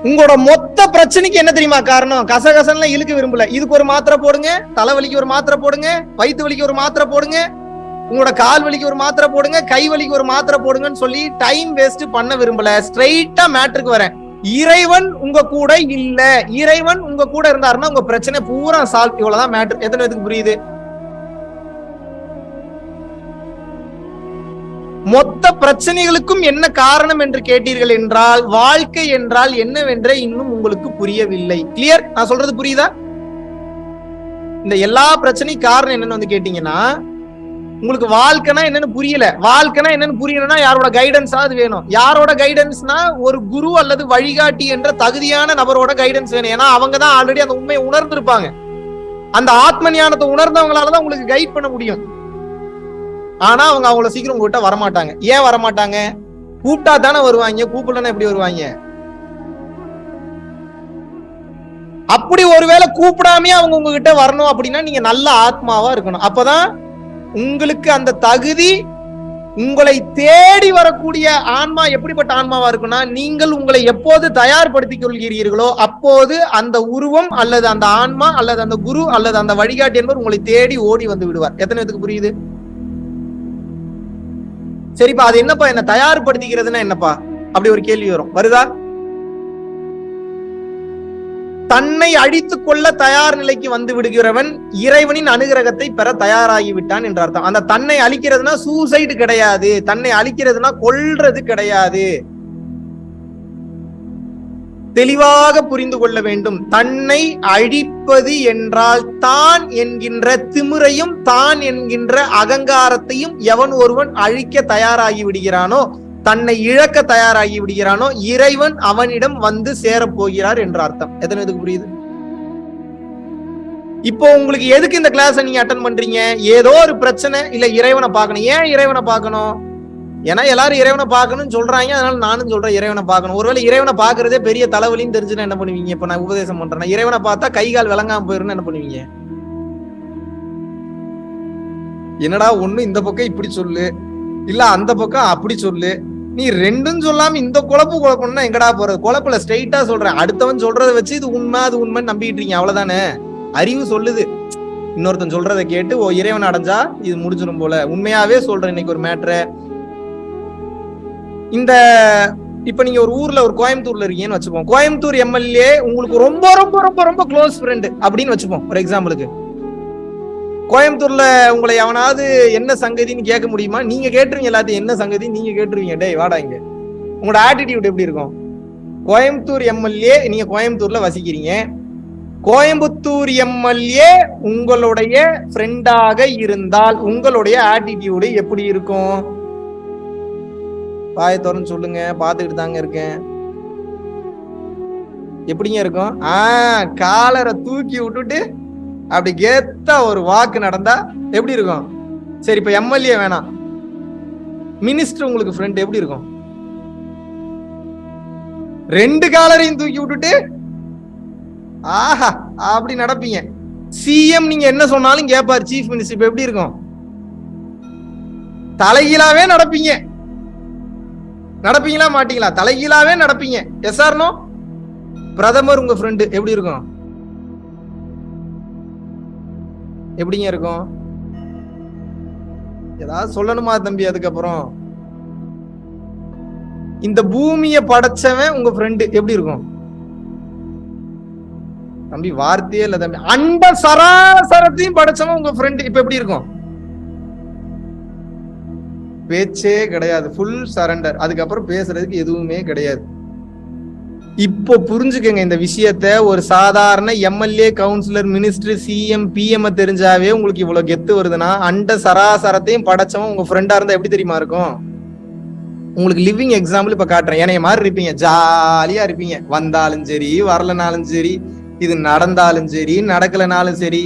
உங்களோட மொத்த பிரச்சனைக்கு என்ன தெரியுமா காரணம்? கசகசன்லாம் இழுக்க விரும்பல. இதுக்கு ஒரு மாத்திரை போடுங்க தலைவலிக்கு ஒரு மாத்திரை போடுங்க வயிற்று வலிக்கு ஒரு மாத்திரை போடுங்க உங்களோட கால் வலிக்கு ஒரு மாத்திரை போடுங்க கை வலிக்கு ஒரு மாத்திரை போடுங்கன்னு சொல்லி டைம் வேஸ்ட் பண்ண விரும்பல. ஸ்ட்ரைட்டா மேட்ருக்கு வரேன். இறைவன் உங்க கூட இல்ல. இறைவன் உங்க கூட இருந்தாருன்னா உங்க பிரச்சனை பூரா சால்வ் இவ்வளவுதான் மேட்ரு எத்தனை பேருக்கு புரியுது? மொத்த பிரச்சனைகளுக்கும் என்ன காரணம் என்று கேட்டீர்கள் என்றால் வாழ்க்கை என்றால் என்னவென்றே இன்னும் உங்களுக்கு புரியவில்லை. கிளியர் நான் சொல்றது புரியுதா? இந்த எல்லா பிரச்சனையும் காரணம் என்னன்னு வந்து கேட்டீங்கன்னா உங்களுக்கு வாழ்க்கைனா என்னன்னு புரியல. வாழ்க்கைனா என்னன்னு புரியணும்னா யாரோட கைடன்ஸாவது வேணும். யாரோட கைடன்ஸ்னா ஒரு குரு அல்லது வழிகாட்டி என்ற தகுதியான நபரோட கைடன்ஸ் வேணும். ஏன்னா அவங்க தான் ஆல்ரெடி அந்த உண்மையை உணர்ந்திருப்பாங்க. அந்த ஆத்ம ஞானத்தை உணர்ந்தவங்களால தான் உங்களுக்கு கைட் பண்ண முடியும். ஆனா அவங்க அவங்கள சீக்கிரம் உங்ககிட்ட வரமாட்டாங்க. ஏன் வரமாட்டாங்க? கூப்பிட்டா தானே வருவாங்க. கூப்பிடலன்னா எப்படி வருவாங்க? அப்படி ஒருவேளை கூப்பிடாமே அவங்க உங்ககிட்ட வரணும் அப்படின்னா நீங்க நல்ல ஆத்மாவா இருக்கணும். அப்பதான் உங்களுக்கு அந்த தகுதி உங்களை தேடி வரக்கூடிய ஆன்மா எப்படிப்பட்ட ஆன்மாவா இருக்குன்னா நீங்கள் உங்களை எப்போது தயார்படுத்திக் கொள்கிறீர்களோ அப்போது அந்த உருவம் அல்லது அந்த ஆன்மா அல்லது அந்த குரு அல்லது அந்த வழிகாட்டி என்பவர் உங்களை தேடி ஓடி வந்து விடுவார். எத்தனை பேத்துக்கு புரியுது? சரிப்பா அது என்னப்பா என்ன தயார்படுத்திக்கிறதுன்னா என்னப்பா? அப்படி ஒரு கேள்வி வரும். வருதா? தன்னை அழித்துக் கொள்ள தயார் நிலைக்கு வந்து விடுகிறவன் இறைவனின் அனுகிரகத்தை பெற தயாராகிவிட்டான் என்ற அர்த்தம். அந்த தன்னை அழிக்கிறதுனா சூசைடு கிடையாது. தன்னை அழிக்கிறதுனா கொல்றது கிடையாது. தெளிவாக புரிந்து கொள்ள வேண்டும். தன்னை அழிப்பது என்றால் தான் என்கின்ற திமிரையும் தான் என்கின்ற அகங்காரத்தையும் எவன் ஒருவன் அழிக்க தயாராகி விடுகிறானோ தன்னை இழக்க தயாராகி விடுகிறானோ இறைவன் அவனிடம் வந்து சேரப் போகிறார் என்ற அர்த்தம். எத்தனை இதுக்கு புரியுது? இப்போ உங்களுக்கு எதுக்கு இந்த கிளாஸ் நீங்க அட்டன் பண்றீங்க? ஏதோ ஒரு பிரச்சனை இல்ல இறைவனை பார்க்கணும். ஏன் இறைவனை பார்க்கணும்? ஏன்னா எல்லாரும் இறைவனை பார்க்கணும்னு சொல்றாங்க. அதனால நானும் சொல்றேன் இறைவனை பார்க்கணும். ஒருவேளை இறைவனை பார்க்கறதே பெரிய தலைவலின்னு தெரிஞ்சுன்னா என்ன பண்ணுவீங்க? இப்ப நான் உபதேசம் பண்றேன். இறைவனை பார்த்தா கை கால் விளங்காம போயிருன்னு என்ன பண்ணுவீங்க? என்னடா ஒண்ணு இந்த பக்கம் இப்படி சொல்லு இல்ல அந்த பக்கம் அப்படி சொல்லு நீ ரெண்டும் சொல்லாம இந்த குழப்பு குழப்பம்னா எங்கடா போறது குழப்பல ஸ்ட்ரைட்டா சொல்றேன். அடுத்தவன் சொல்றதை வச்சு இது உண்மை அது உண்மைன்னு நம்பிட்டு இருக்கீங்க. அவ்வளவுதானே? அறிவு சொல்லுது. இன்னொருத்தன் சொல்றதை கேட்டு ஓ இறைவன் அடைஞ்சா இது முடிஞ்சிடும் போல. உண்மையாவே சொல்றேன் இன்னைக்கு ஒரு மேட்ரு இந்த இப்ப நீங்க ஒரு ஊர்ல ஒரு கோயம்புத்தூர்ல இருக்கீங்கன்னு வச்சுப்போம் கோயம்புத்தூர் எம்எல்ஏ உங்களுக்கு ரொம்ப ரொம்ப ரொம்ப ரொம்ப க்ளோஸ் ஃப்ரெண்டு அப்படின்னு வச்சுப்போம். ஒரு எக்ஸாம்பிளுக்கு கோயம்புத்தூர்ல உங்களை எவனாவது என்ன சங்கதின்னு கேட்க முடியுமா? நீங்க கேட்டுருவீங்க எல்லாத்தையும். என்ன சங்கதி? நீங்க கேட்டுருவீங்க. டேய் வாடா இங்க. உங்களோட ஆட்டிடியூட் எப்படி இருக்கும்? கோயம்புத்தூர் எம்எல்ஏ நீங்க கோயம்புத்தூர்ல வசிக்கிறீங்க. கோயம்புத்தூர் எம்எல்ஏ உங்களுடைய ஃப்ரெண்டாக இருந்தால் உங்களுடைய ஆட்டிடியூடு எப்படி இருக்கும்? பாய திறந்து சொல்லுங்க. பார்த்துக்கிட்டு தாங்க இருக்கேன். எப்படிங்க இருக்கும்? ஆ காலரை தூக்கி விட்டுட்டு அப்படி கேத்தா ஒரு வாக்கு நடந்தா எப்படி இருக்கும்? சரி இப்ப எம்எல்ஏ வேணாம். மினிஸ்டர் உங்களுக்கு ஃப்ரெண்ட் எப்படி இருக்கும்? ரெண்டு காலரையும் தூக்கி விட்டுட்டு ஆஹா அப்படி நடப்பீங்க. சிஎம் நீங்க என்ன சொன்னாலும் கேட்பாரு சீஃப் மினிஸ்டர் இப்ப எப்படி இருக்கும்? தலைகீழாவே நடப்பீங்க. நடப்பீங்களா மாட்டீங்களா? தலைகீழாவே நடப்பீங்க. எஸ் ஆர்னோ பிரதமர் உங்க ஃப்ரெண்டு எப்படி இருக்கும்? எப்படிங்க இருக்கும்? ஏதாவது சொல்லணுமா தம்பி அதுக்கப்புறம்? இந்த பூமியை படைச்சவன் உங்க ஃப்ரெண்டு எப்படி இருக்கும்? தம்பி வார்த்தையே இல்ல தம்பி. அண்ட சராசரத்தையும் படைச்சவன் உங்க ஃப்ரெண்டு இப்ப எப்படி இருக்கும்? பேச்சே கிடையாது. ஃபுல் சரண்டர் அதுக்கப்புறம் பேசுறதுக்கு எதுவுமே கிடையாது. இப்போ புரிஞ்சுக்கங்க இந்த விஷயத்த ஒரு சாதாரண MLA councillor minister CM PM தெரிஞ்சாவே உங்களுக்கு இவ்வளவு கெத்து வருதுன்னா அண்ட சராசரத்தையும் படைச்சவன் உங்க ஃப்ரெண்டா இருந்தா எப்படி தெரியுமா இருக்கும்? உங்களுக்கு லிவிங் எக்ஸாம்பிள் இப்ப காட்டுறேன். ஏனைய மாதிரி இருப்பீங்க. ஜாலியா இருப்பீங்க. வந்தாலும் சரி வரலனாலும் சரி இது நடந்தாலும் சரி நடக்கலனாலும் சரி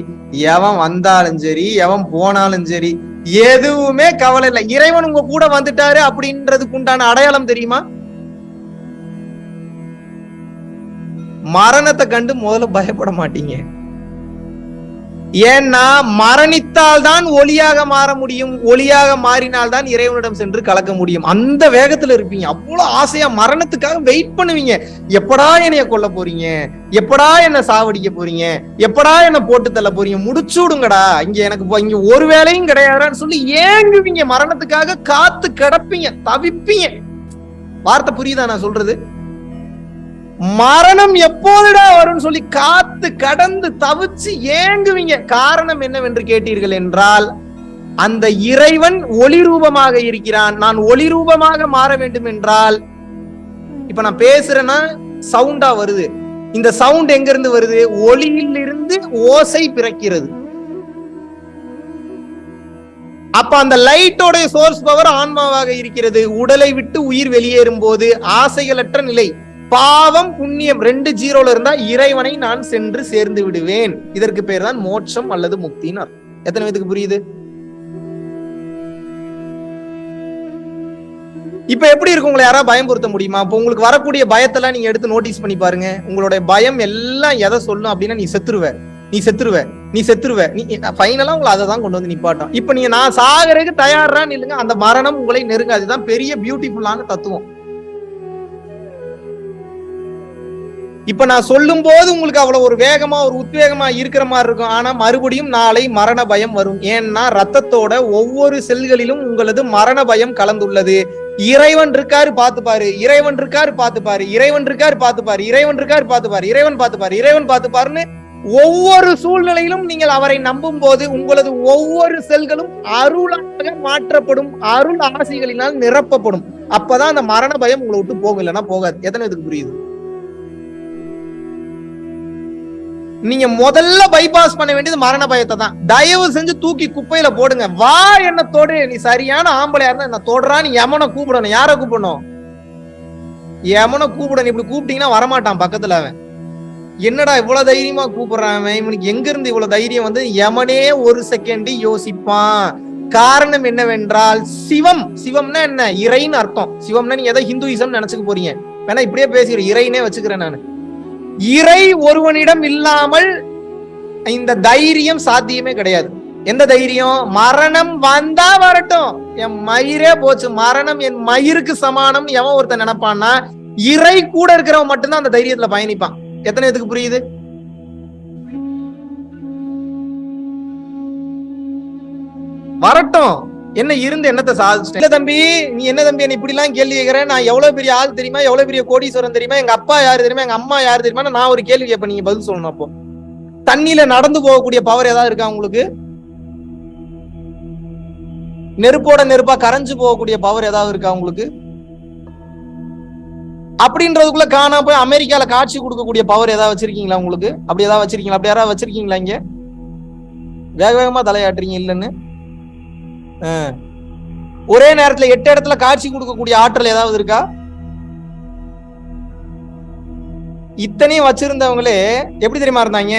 எவன் வந்தாலும் சரி எவன் போனாலும் சரி எதுவுமே கவலை இல்லை. இறைவன் உங்க கூட வந்துட்டாரு அப்படின்றதுக்கு உண்டான அடையாளம் தெரியுமா? மரணத்தை கண்டு முதல்ல பயப்பட மாட்டீங்க. ஏன்னா மரணித்தால் தான் ஒளியாக மாற முடியும் ஒளியாக மாறினால் தான் இறைவனிடம் சென்று கலக்க முடியும். அந்த வேகத்துல இருப்பீங்க. அவ்வளவு ஆசையா மரணத்துக்காக வெயிட் பண்ணுவீங்க. எப்படா என்னைய கொல்ல போறீங்க? எப்படா என்ன சாவடிக்க போறீங்க? எப்படா என்ன போட்டு தள்ள போறீங்க? முடிச்சு விடுங்கடா இங்க எனக்கு இங்க ஒரு வேலையும் கிடையாதுன்னு சொல்லி ஏங்குவீங்க. மரணத்துக்காக காத்து கிடப்பீங்க தவிப்பீங்க. வார்த்தை புரியுதா நான் சொல்றது? மரணம் எப்போதுடா வரும்னு சொல்லி காத்து கடந்து தவிச்சு ஏங்குவீங்க. காரணம் என்னவென்று கேட்டீர்கள் என்றால் அந்த இறைவன் ஒளி ரூபமாக இருக்கிறான். நான் ஒளி ரூபமாக மாற வேண்டும் என்றால் இப்ப நான் பேசுறேன்னா சவுண்டா வருது. இந்த சவுண்ட் எங்க இருந்து வருது? ஒளியில் இருந்து ஓசை பிறக்கிறது. அப்ப அந்த லைட்டோட சோர்ஸ் பவர் ஆன்மாவாக இருக்கிறது. உடலை விட்டு உயிர் வெளியேறும் போது ஆசைகளற்ற நிலை. பாவம் புண்ணியம் ரெண்டு ஜீரோல இருந்தா இறைவனை நான் சென்று சேர்ந்து விடுவேன். இதற்கு பேர் தான் மோட்சம் அல்லது முக்தின்னு எத்தனை பேத்துக்கு புரியுது? இப்ப எப்படி இருக்கு உங்களை யாராவது பயம்படுத்த முடியுமா? இப்ப உங்களுக்கு வரக்கூடிய பயத்தெல்லாம் நீங்க எடுத்து நோட்டீஸ் பண்ணி பாருங்க. உங்களுடைய பயம் எல்லாம் எதை சொல்லும் அப்படின்னா நீ செத்துருவ. நீ செத்துருவ. நீ செத்துருவ. நீ ஃபைனலா உங்களை அதை தான் கொண்டு வந்து நிப்பாட்டும். இப்ப நீங்க நான் சாகறதுக்கு தயாரான்னு இல்லைங்க அந்த மரணம் உங்களை நெருங்க அதுதான் பெரிய பியூட்டிஃபுல்லான தத்துவம். இப்ப நான் சொல்லும் போது உங்களுக்கு அவ்வளவு ஒரு வேகமா ஒரு உத்வேகமா இருக்கிற மாதிரி இருக்கும். ஆனா மறுபடியும் நாளை மரண பயம் வரும். ஏன்னா ரத்தத்தோட ஒவ்வொரு செல்களிலும் உங்களது மரண பயம் கலந்துள்ளது. இறைவன் இருக்காரு பாத்துப்பாரு பாரு. இறைவன் இருக்காரு பாத்துப்பாரு பாரு. இறைவன் இருக்காரு பாத்துப்பாரு பாரு. இறைவன் இருக்காரு பாத்துப்பாரு பாரு. இறைவன் பாத்துப்பாரு இறைவன் பாத்துப்பாருன்னு பாருன்னு ஒவ்வொரு சூழ்நிலையிலும் நீங்கள் அவரை நம்பும் போது உங்களது ஒவ்வொரு செல்களும் அருளாக மாற்றப்படும். அருள் ஆசைகளினால் நிரப்பப்படும். அப்பதான் அந்த மரண பயம் உங்களை விட்டு போகும். இல்லைன்னா போகாது. எத்தனை இதுக்கு புரியுது? நீங்க முதல்ல பைபாஸ் பண்ண வேண்டியது மரண பயத்தை தான் தயவு செஞ்சு தூக்கி குப்பையில போடுங்க. வா என்ன தொடு. நீ சரியான ஆம்பளையா இருந்தா என்ன தொடரான்னு எமனை கூப்பிடணும். யார கூப்பிடணும்? யமனை கூப்பிடணும். இப்படி கூப்பிட்டீங்கன்னா வரமாட்டான் பக்கத்துல அவன். என்னடா இவ்வளவு தைரியமா கூப்பிடுறான் இவனுக்கு எங்க இருந்து இவ்வளவு தைரியம் வந்து? எமனே ஒரு செகண்ட் யோசிப்பான். காரணம் என்னவென்றால் சிவம். சிவம்னா என்ன? இறைன்னு அர்த்தம். சிவம்னா நீ எதை ஹிந்துயிசம் நினைச்சுக்க போறீங்க. வேணா இப்படியே பேசுகிற இறைனே வச்சுக்கிறேன் நான். இறை ஒருவனிடம் இல்லாமல் இந்த தைரியம் சாத்தியமே கிடையாது. எந்த தைரியம்? மரணம் வந்தா வரட்டும். என் மயிரே போச்சு. மரணம் என் மயிருக்கு சமானம். எவன் ஒருத்தன் நினைப்பான்னா இறை கூட இருக்கிறவன் மட்டும்தான் அந்த தைரியத்துல பயணிப்பான். எத்தனை இதுக்கு புரியுது? வரட்டும். என்ன இருந்து என்னத்தை சாதிச்சிட்டேன் இல்ல தம்பி நீ என்ன தம்பி என்ன இப்படி எல்லாம் கேள்வி கேட்கிறேன் நான் எவ்வளவு பெரிய ஆள் தெரியுமா? எவ்வளவு பெரிய கோடீஸ்வரன் தெரியுமா? எங்க அப்பா யாரு தெரியுமா? எங்க அம்மா யாரு தெரியுமா? நான் ஒரு கேள்வி கேட்பேன் நீங்க பதில் சொல்லணும் அப்போ. தண்ணியில நடந்து போகக்கூடிய பவர் ஏதாவது இருக்கா உங்களுக்கு? நெருப்போட நெருப்பா கரைஞ்சு போகக்கூடிய பவர் ஏதாவது இருக்கா உங்களுக்கு? அப்படின்றதுக்குள்ள காணாம போய் அமெரிக்கால காட்சி கொடுக்கக்கூடிய பவர் ஏதாவது வச்சிருக்கீங்களா உங்களுக்கு? அப்படி ஏதாவது வச்சிருக்கீங்களா? அப்படி யாராவது வச்சிருக்கீங்களா இங்க? வேக வேகமா தலையாட்டுறீங்க இல்லைன்னு? ஒரே நேரத்துல எட்டு இடத்துல காட்சி கொடுக்கக்கூடிய ஆற்றல் ஏதாவது இருக்கா? இத்தனையும் வச்சிருந்தவங்களே எப்படி தெரியுமா இருந்தாங்க?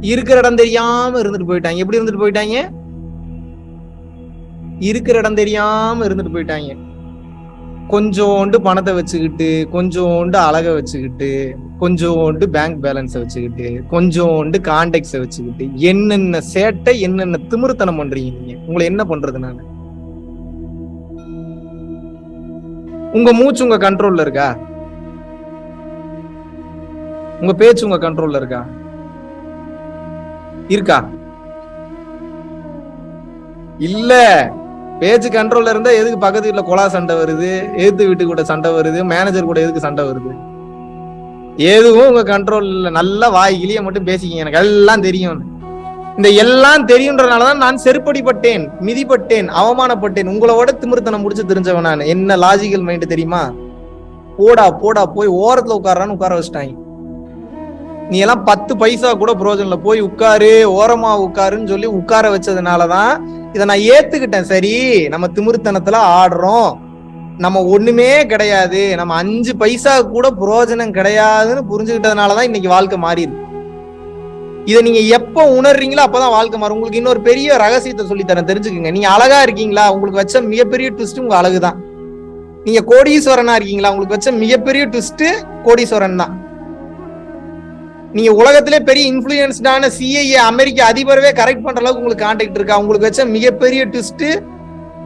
இருக்கிற இடம் தெரியாம இருந்துட்டு போயிட்டாங்க. எப்படி இருந்துட்டு போயிட்டாங்க? இருக்கிற இடம் தெரியாம இருந்துட்டு போயிட்டாங்க. கொஞ்சோண்டு பணத்தை வச்சுக்கிட்டு கொஞ்சோண்டு அழகை வச்சுக்கிட்டு கொஞ்சோண்டு பேங்க் பேலன்ஸை வச்சுக்கிட்டு கொஞ்சோண்டு கான்டாக்ட்ஸை வச்சுக்கிட்டு என்னென்ன சேட்டை என்னென்ன திமிருத்தனம் பண்றீங்க நீங்க? உங்களை என்ன பண்றது நான்? உங்க மூச்சு உங்க கண்ட்ரோல்ல இருக்கா? உங்க பேச்சு உங்க கண்ட்ரோல்ல இருக்கா? இருக்கா? இல்ல! பேச்சு கண்ட்ரோல்ல இருந்தா எதுக்கு பக்கத்து வீட்டுல கொலா சண்டை வருது? எதிர்த்து வீட்டு கூட சண்டை வருது. மேனேஜர் கூட எதுக்கு சண்டை வருது? எதுவும் உங்க கண்ட்ரோல் இல்ல நல்லா வாய் கிளிய மட்டும் பேசிக்கிங்க. எனக்கு எல்லாம் தெரியும் இந்த எல்லாம் தெரியுன்றனாலதான் நான் செருப்படிப்பட்டேன் மிதிப்பட்டேன் அவமானப்பட்டேன். உங்களோட திமிர்த்தனம் முடிச்சு தெரிஞ்சவன் நான். என்ன லாஜிக்கல் மைண்ட் தெரியுமா? போடா போடா போய் ஓரத்துல உட்காரான்னு உட்கார வச்சிட்டாங்க. நீ எல்லாம் பத்து பைசா கூட புரோஜனில் போய் உட்காரு ஓரமா உட்காருன்னு சொல்லி உட்கார வச்சதுனாலதான் இதை நான் ஏத்துக்கிட்டேன். சரி நம்ம திமிர்த்தனத்துல ஆடுறோம். நம்ம ஒண்ணுமே கிடையாது. நம்ம அஞ்சு பைசா கூட புரோஜனம் கிடையாதுன்னு புரிஞ்சுக்கிட்டதுனாலதான் இன்னைக்கு வாழ்க்கை மாறிடுது. இதை நீங்க எப்ப உணர்றீங்களோ அப்பதான் வாழ்க்கை மாறும். உங்களுக்கு இன்னொரு பெரிய ரகசியத்தை சொல்லி தரேன் தெரிஞ்சுக்கோங்க. நீங்க அழகா இருக்கீங்களா? உங்களுக்கு வச்ச மிகப்பெரிய ட்விஸ்ட் உங்க அழகுதான். நீங்க கோடீஸ்வரனா இருக்கீங்களா? உங்களுக்கு வச்ச மிகப்பெரிய ட்விஸ்ட் கோடீஸ்வரன் தான். நீங்க உலகத்திலே பெரிய இன்ஃபுளுன்ஸ்டான சிஐஏ அமெரிக்க அதிபரவே கரெக்ட் பண்ற அளவுக்கு உங்களுக்கு கான்டாக்ட் இருக்கா? உங்களுக்கு வச்ச மிகப்பெரிய ட்விஸ்ட்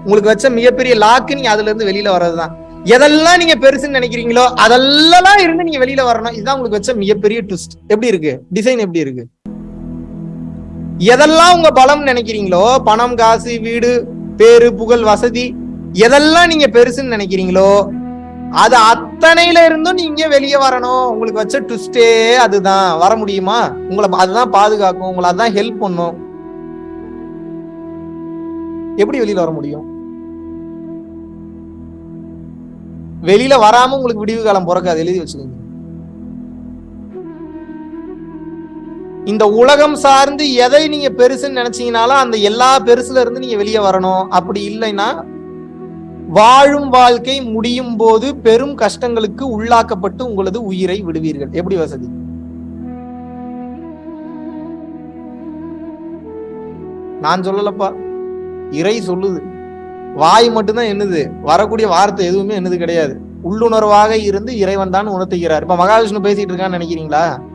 உங்களுக்கு வச்ச மிகப்பெரிய லாக்கு நீங்க அதுல இருந்து வெளியில வர்றதுதான். எதெல்லாம் நீங்க பெருசுன்னு நினைக்கிறீங்களோ அதெல்லாம் இருந்து நீங்க வெளியில வரணும். இதுதான் உங்களுக்கு வச்ச மிகப்பெரிய ட்விஸ்ட் எப்படி இருக்கு? டிசைன் எப்படி இருக்கு? எதெல்லாம் உங்க பலம் நினைக்கிறீங்களோ பணம் காசு வீடு பேரு புகழ் வசதி எதெல்லாம் நீங்க பெருசுன்னு நினைக்கிறீங்களோ அது அத்தனையில இருந்தும் நீங்க வெளியே வரணும். உங்களுக்கு வச்ச ட்விஸ்டே அதுதான். வர முடியுமா? உங்களை அதுதான் பாதுகாக்கும். உங்களை அதுதான் ஹெல்ப் பண்ணும். எப்படி வெளியில வர முடியும்? வெளியில வராம உங்களுக்கு விடிவு காலம் பிறக்காது. எழுதி வச்சுக்கோங்க. இந்த உலகம் சார்ந்து எதை நீங்க பெருசுன்னு நினைச்சீங்கனாலும் அந்த எல்லா பெருசுல இருந்து நீங்க வெளியே வரணும். அப்படி இல்லைன்னா வாழும் வாழ்க்கை முடியும் போது பெரும் கஷ்டங்களுக்கு உள்ளாக்கப்பட்டு உங்களது உயிரை விடுவீர்கள். எப்படி வசதி? நான் சொல்லலப்பா. இறை சொல்லுது. வாய் மட்டும்தான் என்னது வரக்கூடிய வார்த்தை எதுவுமே என்னது கிடையாது. உள்ளுணர்வாக இருந்து இறைவன் தான் உணர்த்துகிறார். இப்ப மகாவிஷ்ணு பேசிட்டு இருக்கான்னு நினைக்கிறீங்களா?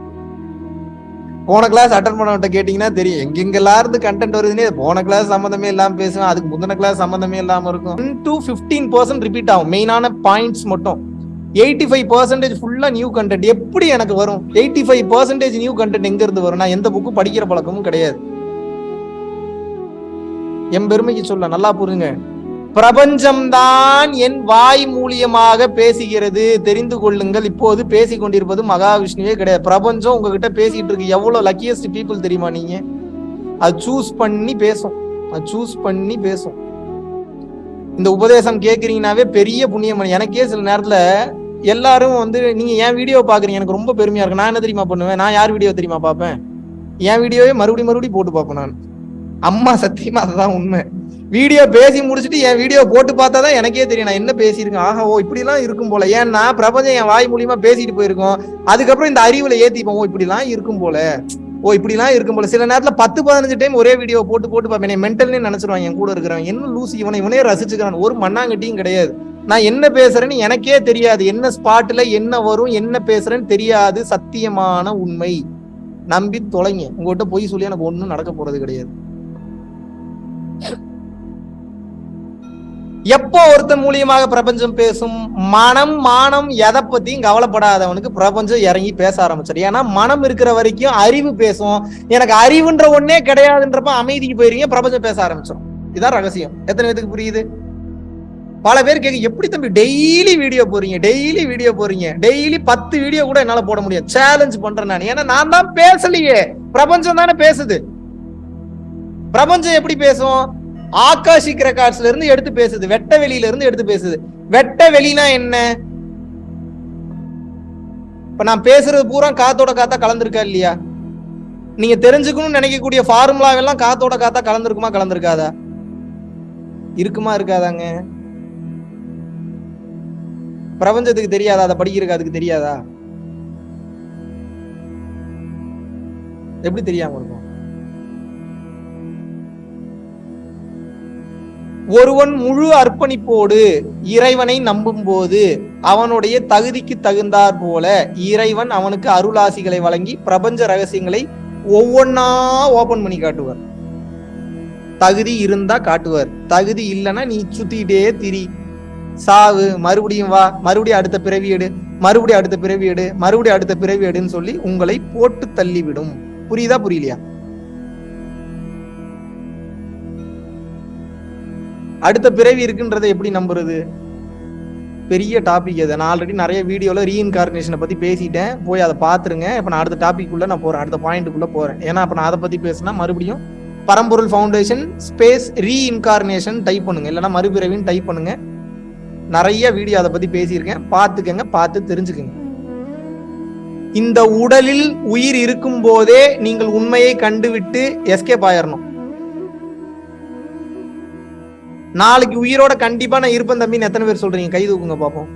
போன கிளாஸ் அட்டன் பண்ணவன்ட்ட கேட்டீங்கன்னா தெரியும். எங்கெங்கெல்லாம் இருந்து கண்டென்ட் வருதுன்னே போன கிளாஸ் சம்மந்தமே இல்லாம பேசுவேன். அதுக்கு முந்தின கிளாஸ் சம்மந்தமே இல்லாம இருக்கும். டு ஃபிஃப்டீன் பர்சன்ட் ரிப்பீட் ஆகும். மெயினான பாயிண்ட்ஸ் மட்டும். எயிட்டி ஃபைவ் பர்சன்டேஜ் ஃபுல்லா நியூ கண்டென்ட் எப்படி எனக்கு வரும்? Eighty five percentage new content எங்க இருந்து வரும்? நான் எந்த புக்கும் படிக்கிற பழக்கமும் கிடையாது. என் பெருமைக்கு சொல்ல நல்லா புரியுங்க பிரபஞ்சம்தான் என் வாய் மூலியமாக பேசுகிறது. தெரிந்து கொள்ளுங்கள். இப்போது பேசிக்கொண்டிருப்பது மகாவிஷ்ணுவே கிடையாது. பிரபஞ்சம் உங்ககிட்ட பேசிட்டு இருக்கு எவ்வளவு லக்கியஸ்ட் பீப்புள் தெரியுமா நீங்க? அது சூஸ் பண்ணி பேசும். அது சூஸ் பண்ணி பேசும். இந்த உபதேசம் கேக்குறீங்கனாவே பெரிய புண்ணியம் எனக்கே சில நேரத்துல எல்லாரும் வந்து நீங்க என் வீடியோ பாக்குறீங்க. எனக்கு ரொம்ப பெருமையா இருக்கு. நான் என்ன தெரியுமா பண்ணுவேன்? நான் யார் வீடியோ தெரியுமா பார்ப்பேன்? என் வீடியோவே மறுபடியும் மறுபடியும் போட்டு பார்ப்பேன் நான். அம்மா சத்தியமா அதுதான் உண்மை. வீடியோ பேசி முடிச்சுட்டு என் வீடியோ போட்டு பார்த்தா தான் எனக்கே தெரியும். நான் என்ன பேசியிருக்கேன்? ஆஹா ஓ இப்படிலாம் இருக்கும் போல. ஏன்னா பிரபஞ்சம் என் வாய் மூலியமா பேசிட்டு போயிருக்கோம். அதுக்கப்புறம் இந்த அறிவுல ஏத்திப்போம். ஓ இப்படிலாம் இருக்கும் போல. ஓ இப்படிலாம் இருக்கும் போல. சில நேரத்துல பத்து பதினஞ்சு டைம் ஒரே வீடியோ போட்டு போட்டு பார்ப்பேன். மென்டல்னே நினைச்சிருவாங்க என் கூட இருக்கிறவன். என்ன லூசி? இவனை இவனே ரசிச்சுக்கிறான். ஒரு மண்ணாங்கட்டியும் கிடையாது. நான் என்ன பேசுறேன்னு எனக்கே தெரியாது. என்ன ஸ்பாட்ல என்ன வரும் என்ன பேசுறேன்னு தெரியாது. சத்தியமான உண்மை. நம்பி தொலைங்க. உங்ககிட்ட பொய் சொல்லி எனக்கு ஒன்றும் நடக்க போறது கிடையாது. எப்போ ஒருத்தன் மூலியமாக பிரபஞ்சம் பேசும்? மனம் மானம் எதை பத்தியும் கவலைப்படாதவனுக்கு பிரபஞ்சம் இறங்கி பேச ஆரம்பிச்சிடும். ஏன்னா மனம் இருக்கிற வரைக்கும் அறிவு பேசும். எனக்கு அறிவுன்ற ஒன்னே கிடையாதுன்றப்ப அமைதிக்கு போயிருங்க பிரபஞ்சம் பேச ஆரம்பிச்சிடும். இதுதான் ரகசியம். எத்தனை பேத்துக்கு புரியுது? பல பேர் கேட்க எப்படி தம்பி டெய்லி வீடியோ போறீங்க டெய்லி வீடியோ போறீங்க டெய்லி பத்து வீடியோ கூட என்னால போட முடியும் சேலஞ்ச் பண்றேன் நான். ஏன்னா நான் தான் பேசலையே. பிரபஞ்சம் தானே பேசுது. பிரபஞ்சம் எப்படி பேசும்? ஆகாஷிக் ரெக்கார்ட்ஸ்ல இருந்து எடுத்து பேசுது. வெட்ட வெளியில இருந்து எடுத்து பேசுது. வெட்ட வெளினா என்ன? இப்ப நான் பேசுறது பூரா காத்தோட காத்தா கலந்துருக்கா இல்லையா? நீங்க தெரிஞ்சுக்கணும்னு நினைக்கக்கூடிய ஃபார்முலாவெல்லாம் காத்தோட காத்தா கலந்துருக்குமா கலந்துருக்காதா? இருக்குமா இருக்காதாங்க? பிரபஞ்சத்துக்கு தெரியாதா? அதை படிக்கிறதுக்கு அதுக்கு தெரியாதா? எப்படி தெரியாம இருக்கும்? ஒருவன் முழு அர்ப்பணிப்போடு இறைவனை நம்பும் போது அவனுடைய தகுதிக்கு தகுந்தாற் போல இறைவன் அவனுக்கு அருளாசிகளை வழங்கி பிரபஞ்ச ரகசியங்களை ஒவ்வொன்னா ஓபன் பண்ணி காட்டுவார். தகுதி இருந்தா காட்டுவார். தகுதி இல்லைன்னா நீ சுத்திக்கிட்டே திரி. சாவு மறுபடியும் வா மறுபடியும் அடுத்த பிறவி எடு மறுபடியும் அடுத்த பிறவி எடு மறுபடியும் அடுத்த பிறவி எடுன்னு சொல்லி உங்களை போட்டு தள்ளிவிடும். புரியுதா புரியலையா? அடுத்த பிறவி இருக்குன்றதை எப்படி நம்புறது? பெரிய டாபிக் அது நான் ஆல்ரெடி நிறைய வீடியோவில் ரீஇன்கார்னேஷனை பற்றி பேசிட்டேன். போய் அதை பார்த்துருங்க. இப்போ நான் அடுத்த டாபிக் உள்ள நான் போகிறேன் அடுத்த பாயிண்ட்டுக்குள்ளே போகிறேன் ஏன்னா இப்ப நான் அதை பற்றி பேசினா மறுபடியும் பரம்பொருள் ஃபவுண்டேஷன் ஸ்பேஸ் ரீஇன்கார்னேஷன் டைப் பண்ணுங்க. இல்லைன்னா மறுபிறவின்னு டைப் பண்ணுங்க. நிறைய வீடியோ அதை பத்தி பேசியிருக்கேன். பார்த்துக்கங்க பார்த்து தெரிஞ்சுக்கங்க. இந்த உடலில் உயிர் இருக்கும் போதே நீங்கள் உண்மையை கண்டுவிட்டு எஸ்கேப் ஆயிடணும் நாளைக்கு உயிரோட கண்டிப்பா நான் இருப்பேன் தம்பின்னு எத்தனை பேர் சொல்றீங்க? கை தூக்குங்க பாப்போம்.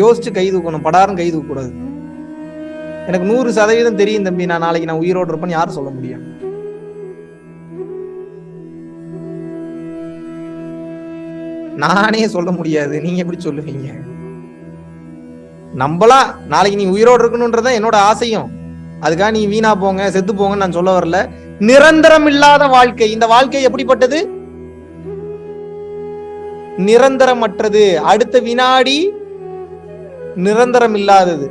யோசிச்சு கை தூக்கணும். படாரம் கை தூக்க கூடாது எனக்கு நூறு சதவீதம் தெரியும் தம்பி. நான் நாளைக்கு நான் உயிரோடு இருப்பேன்னு யாரும் சொல்ல முடியும் நானே சொல்ல முடியாது. நீங்க எப்படி சொல்லுவீங்க? நம்பலாம் நாளைக்கு நீ உயிரோடு இருக்கணும்ன்றதான் என்னோட ஆசையும். அதுக்காக நீ வீணா போங்க செத்து போங்கன்னு நான் சொல்ல வரல. நிரந்தரம் இல்லாத வாழ்க்கை. இந்த வாழ்க்கை எப்படிப்பட்டது? நிரந்தரமற்றது. அடுத்த வினாடி நிரந்தரம் இல்லாதது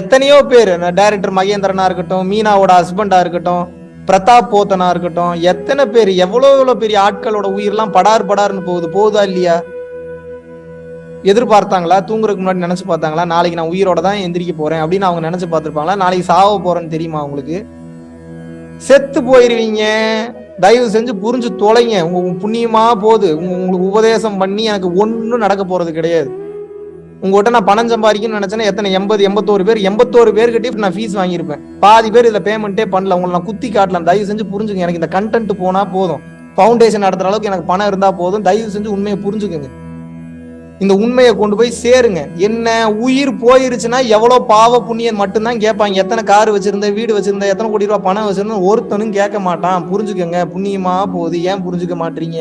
எத்தனையோ பேர் டைரக்டர் மகேந்திரனா இருக்கட்டும் மீனாவோட ஹஸ்பண்டா இருக்கட்டும் பிரதாப் போத்தனா இருக்கட்டும் எத்தனை பேர் எவ்வளோ எவ்வளோ பெரிய ஆட்களோட உயிர்லாம் படார் படார்னு போகுது போகுதா இல்லையா? எதிர்பார்த்தாங்களா? தூங்குறதுக்கு முன்னாடி நினைச்சு பார்த்தாங்களா? நாளைக்கு நான் உயிரோட தான் எந்திரிக்க போறேன் அப்படின்னு அவங்க நினைச்சு பார்த்துருப்பாங்களா? நாளைக்கு சாவ போறேன்னு தெரியுமா உங்களுக்கு? செத்து போயிருவீங்க. தயவு செஞ்சு புரிஞ்சு தொலைங்க. உங்க புண்ணியமா போகுது. உங்களுக்கு உபதேசம் பண்ணி எனக்கு ஒன்றும் நடக்க போறது கிடையாது. உங்ககிட்ட நான் பணம் சம்பாதிக்கணும்னு நினைச்சேன்னா எத்தனை? எண்பது எண்பத்தோரு பேர். எண்பத்தோரு பேர்கிட்ட நான் ஃபீஸ் வாங்கியிருப்பேன். பாதி பேர் இதை பேமெண்ட்டே பண்ணல. உங்களை நான் குத்தி காட்டலாம். தயவு செஞ்சு புரிஞ்சுங்க. எனக்கு இந்த கண்டென்ட் போனா போதும். ஃபவுண்டேஷன் நடத்துற அளவுக்கு எனக்கு பணம் இருந்தா போதும். தயவு செஞ்சு உண்மையை புரிஞ்சுக்கோங்க. இந்த உண்மையை கொண்டு போய் சேருங்க. என்ன உயிர் போயிருச்சுன்னா எவ்வளவு பாவ புண்ணியம் மட்டும்தான் கேட்பாங்க. எத்தனை கார் வச்சிருந்த வீடு வச்சிருந்த எத்தனை கோடி ரூபாய் பணம் வச்சிருந்தா ஒருத்தனும் கேட்க மாட்டான். புரிஞ்சுக்கங்க புண்ணியமா போகுது. ஏன் புரிஞ்சுக்க மாட்டீங்க?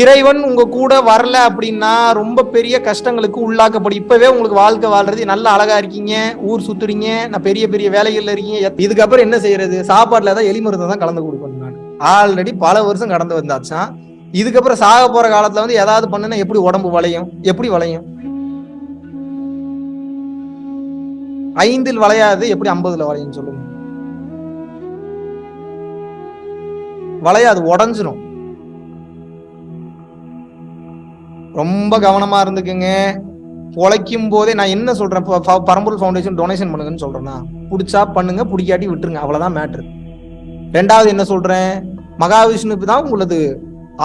இறைவன் உங்க கூட வரல அப்படின்னா ரொம்ப பெரிய கஷ்டங்களுக்கு உள்ளாக்கப்படும். இப்பவே உங்களுக்கு வாழ்க்கை வாழ்றது நல்ல அழகா இருக்கீங்க. ஊர் சுத்துறீங்க. நான் பெரிய பெரிய வேலைகள்ல இருக்கீங்க. இதுக்கப்புறம் என்ன செய்யறது? சாப்பாடுல தான் எலி மருந்தை தான் கலந்து கொடுக்கணும் நான். ஆல்ரெடி பல வருஷம் கடந்து வந்தாச்சான் இதுக்கப்புறம் சாக போற காலத்துல வந்து ஏதாவது பண்ணுனா எப்படி உடம்பு வளையும்? எப்படி வளையும்? ஐந்தில் வளையாது எப்படி ஐம்பதுல வளையும் சொல்லுங்க. வளையாது உடஞ்சிரும். ரொம்ப கவனமா இருந்துக்குங்க. உழைக்கும் போதே நான் என்ன சொல்றேன்? பரம்பூர் ஃபவுண்டேஷன் டொனேஷன் பண்ணுங்கன்னு சொல்றேன்னா பிடிச்சா பண்ணுங்க பிடிக்காட்டி விட்டுருங்க. அவ்வளவுதான் மேட்ரு ரெண்டாவது என்ன சொல்றேன்? மகாவிஷ்ணுக்கு தான் உங்களது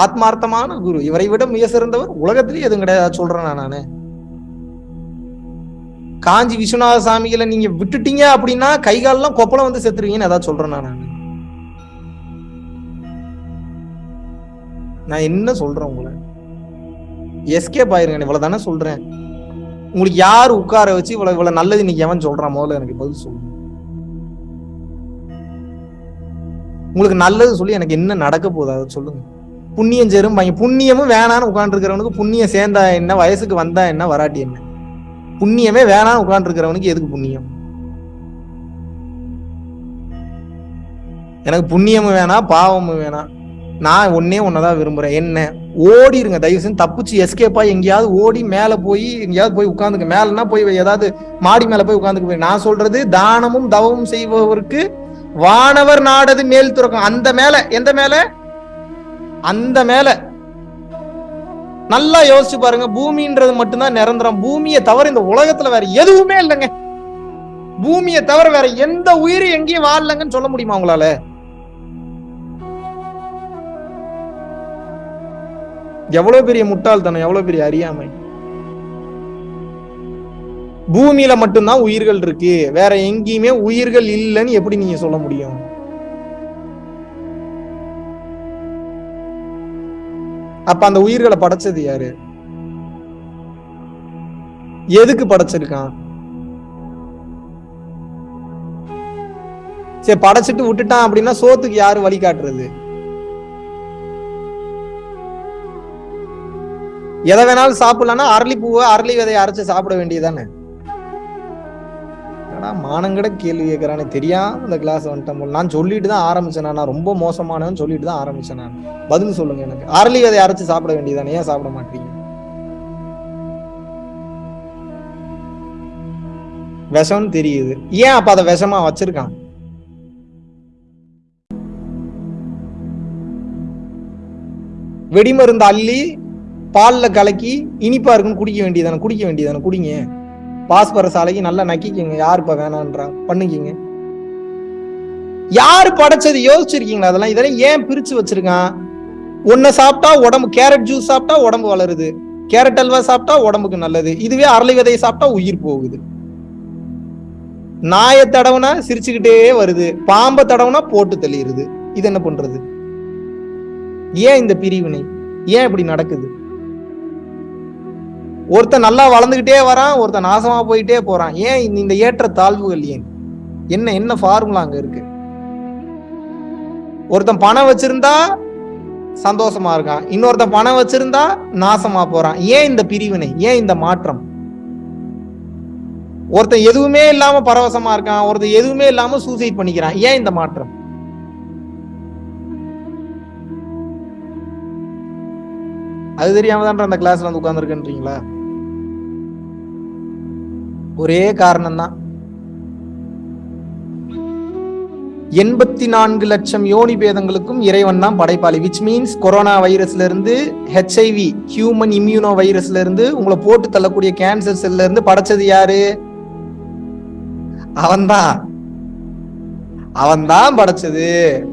ஆத்மார்த்தமான குரு. இவரை விட மிக சிறந்தவர் உலகத்திலேயே எதுவும் கிடையாது சொல்றேன் நான்? நானு காஞ்சி விஸ்வநாத சாமிகளை நீங்க விட்டுட்டீங்க அப்படின்னா கை காலெல்லாம் கொப்பளம் வந்து செத்துருவீங்கன்னு ஏதாவது சொல்றேன் நான்? நான் என்ன சொல்றேன் உங்களை? எஸ்கேப் ஆயிருங்க இவ்வளவு தானே சொல்றேன். உங்களுக்கு யார் உட்கார வச்சு இவ்வளவு இவ்வளவு நல்லது இன்னைக்கு எவன் சொல்றான்? முதல்ல எனக்கு பதில் சொல்லுங்க. உங்களுக்கு நல்லது சொல்லி எனக்கு என்ன நடக்க போகுது அதை சொல்லுங்க. புண்ணியம் சேரும் பையன் புண்ணியமும் வேணான்னு உட்காந்துருக்கிறவனுக்கு புண்ணியம் சேர்ந்தா என்ன வயசுக்கு வந்தா என்ன வராட்டி என்ன? புண்ணியமே வேணான்னு உட்காந்துருக்கிறவனுக்கு எதுக்கு புண்ணியம்? எனக்கு புண்ணியமும் வேணாம் பாவமும் வேணாம். நான் ஒன்னே ஒன்னதான் விரும்புறேன். என்ன? ஓடிருங்க தயவு செஞ்சு தப்பிச்சு எஸ்கேப்பா எங்கேயாவது ஓடி மேல போய் எங்கேயாவது போய் உட்காந்துக்க மேலன்னா போய் ஏதாவது மாடி மேல போய் உட்காந்துக்க போய். நான் சொல்றது தானமும் தவமும் செய்பவருக்கு வானவர் நாடது மேல் துறக்கும். அந்த மேல எந்த மேல? அந்த மேல. நல்லா யோசிச்சு பாருங்க பூமின்றது மட்டும்தான் நிரந்தரம். பூமியை தவிர இந்த உலகத்துல வேற எதுவுமே இல்லைங்க. பூமியை தவிர வேற எந்த உயிரும் எங்கேயும் வாழலங்கன்னு சொல்ல முடியுமா உங்களால? எவ்வளவு பெரிய முட்டாள்தனம் எவ்வளவு பெரிய அறியாமை. பூமியில மட்டும்தான் உயிர்கள் இருக்கு. வேற எங்கேயுமே உயிர்கள் இல்லைன்னு எப்படி நீங்க சொல்ல முடியும்? அப்ப அந்த உயிர்களை படைச்சது யாரு? எதுக்கு படைச்சிருக்கான்? சரி படைச்சிட்டு விட்டுட்டான் அப்படின்னா சோத்துக்கு யாரு வழி காட்டுறது? எதை வேணாலும் சாப்பிடலாம்னா அரளி பூவை அரளி விதையை அரைச்சு சாப்பிட வேண்டியதானே என்னடா மானங்கட கேள்வி கேட்கறானே தெரியாம இந்த கிளாஸ் வந்துட்டேன் போல். நான் சொல்லிட்டு தான் ஆரம்பிச்சேன் நான். ரொம்ப மோசமானவன் சொல்லிட்டு தான் ஆரம்பிச்சேன் நான். பதில் சொல்லுங்க எனக்கு. அரளி அதை அரைச்சு சாப்பிட வேண்டியதானே ஏன் சாப்பிட மாட்டீங்க? விஷம்னு தெரியுது. ஏன் அப்ப அதை விஷமா வச்சிருக்கான்? வெடிமருந்து அள்ளி பால்ல கலக்கி இனிப்பா இருக்குன்னு குடிக்க வேண்டியதானே குடிக்க வேண்டியதானே குடிங்க. பாஸ்பரஸ் அலைக்கு நல்லா நக்கிக்கங்க. யாருப்பா வேணான்றாங்க பண்ணிக்கிங்க. யாரு படைச்சது? யோசிச்சிருக்கீங்களா அதெல்லாம்? இதெல்லாம் ஏன் பிரிச்சு வச்சிருக்கான்? ஒன்ன சாப்பிட்டா உடம்பு கேரட் ஜூஸ் சாப்பிட்டா உடம்பு வளருது. கேரட் அல்வா சாப்பிட்டா உடம்புக்கு நல்லது. இதுவே அரளி விதையை சாப்பிட்டா உயிர் போகுது. நாயை தடவுனா சிரிச்சுக்கிட்டே வருது. பாம்பை தடவுனா போட்டு தெளியுது இது என்ன பண்றது? ஏன் இந்த பிரிவினை? ஏன் இப்படி நடக்குது? ஒருத்தன் நல்லா வளர்ந்துகிட்டே வரான் ஒருத்தன் நாசமா போயிட்டே போறான். ஏன் இந்த- ஏற்ற தாழ்வுகள் ஏன்? என்ன என்ன ஃபார்முலா அங்க இருக்கு? ஒருத்தன் பணம் வச்சிருந்தா சந்தோஷமா இருக்கான். இன்னொருத்தன் பணம் வச்சிருந்தா நாசமா போறான். ஏன் இந்த பிரிவினை? ஏன் இந்த மாற்றம்? ஒருத்தன் எதுவுமே இல்லாம பரவசமா இருக்கான். ஒருத்தன் எதுவுமே இல்லாம சூசைட் பண்ணிக்கிறான். ஏன் இந்த மாற்றம்? அது தெரியாம தான் அந்த கிளாஸ்ல வந்து உட்கார்ந்துருக்கன்றீங்களா? ஒரே காரணம் தான் எண்பத்தி நான்கு லட்சம் யோனி பேதங்களுக்கும் இறைவன் தான் படைப்பாளி. விச் மீன்ஸ் கொரோனா வைரஸ்ல இருந்து ஹெச்ஐவி ஹியூமன் இம்யூனோ வைரஸ்ல இருந்து உங்களை போட்டு தள்ளக்கூடிய கேன்சர் செல்ல இருந்து படைச்சது யாரு? அவன்தான். அவன்தான் படைச்சது.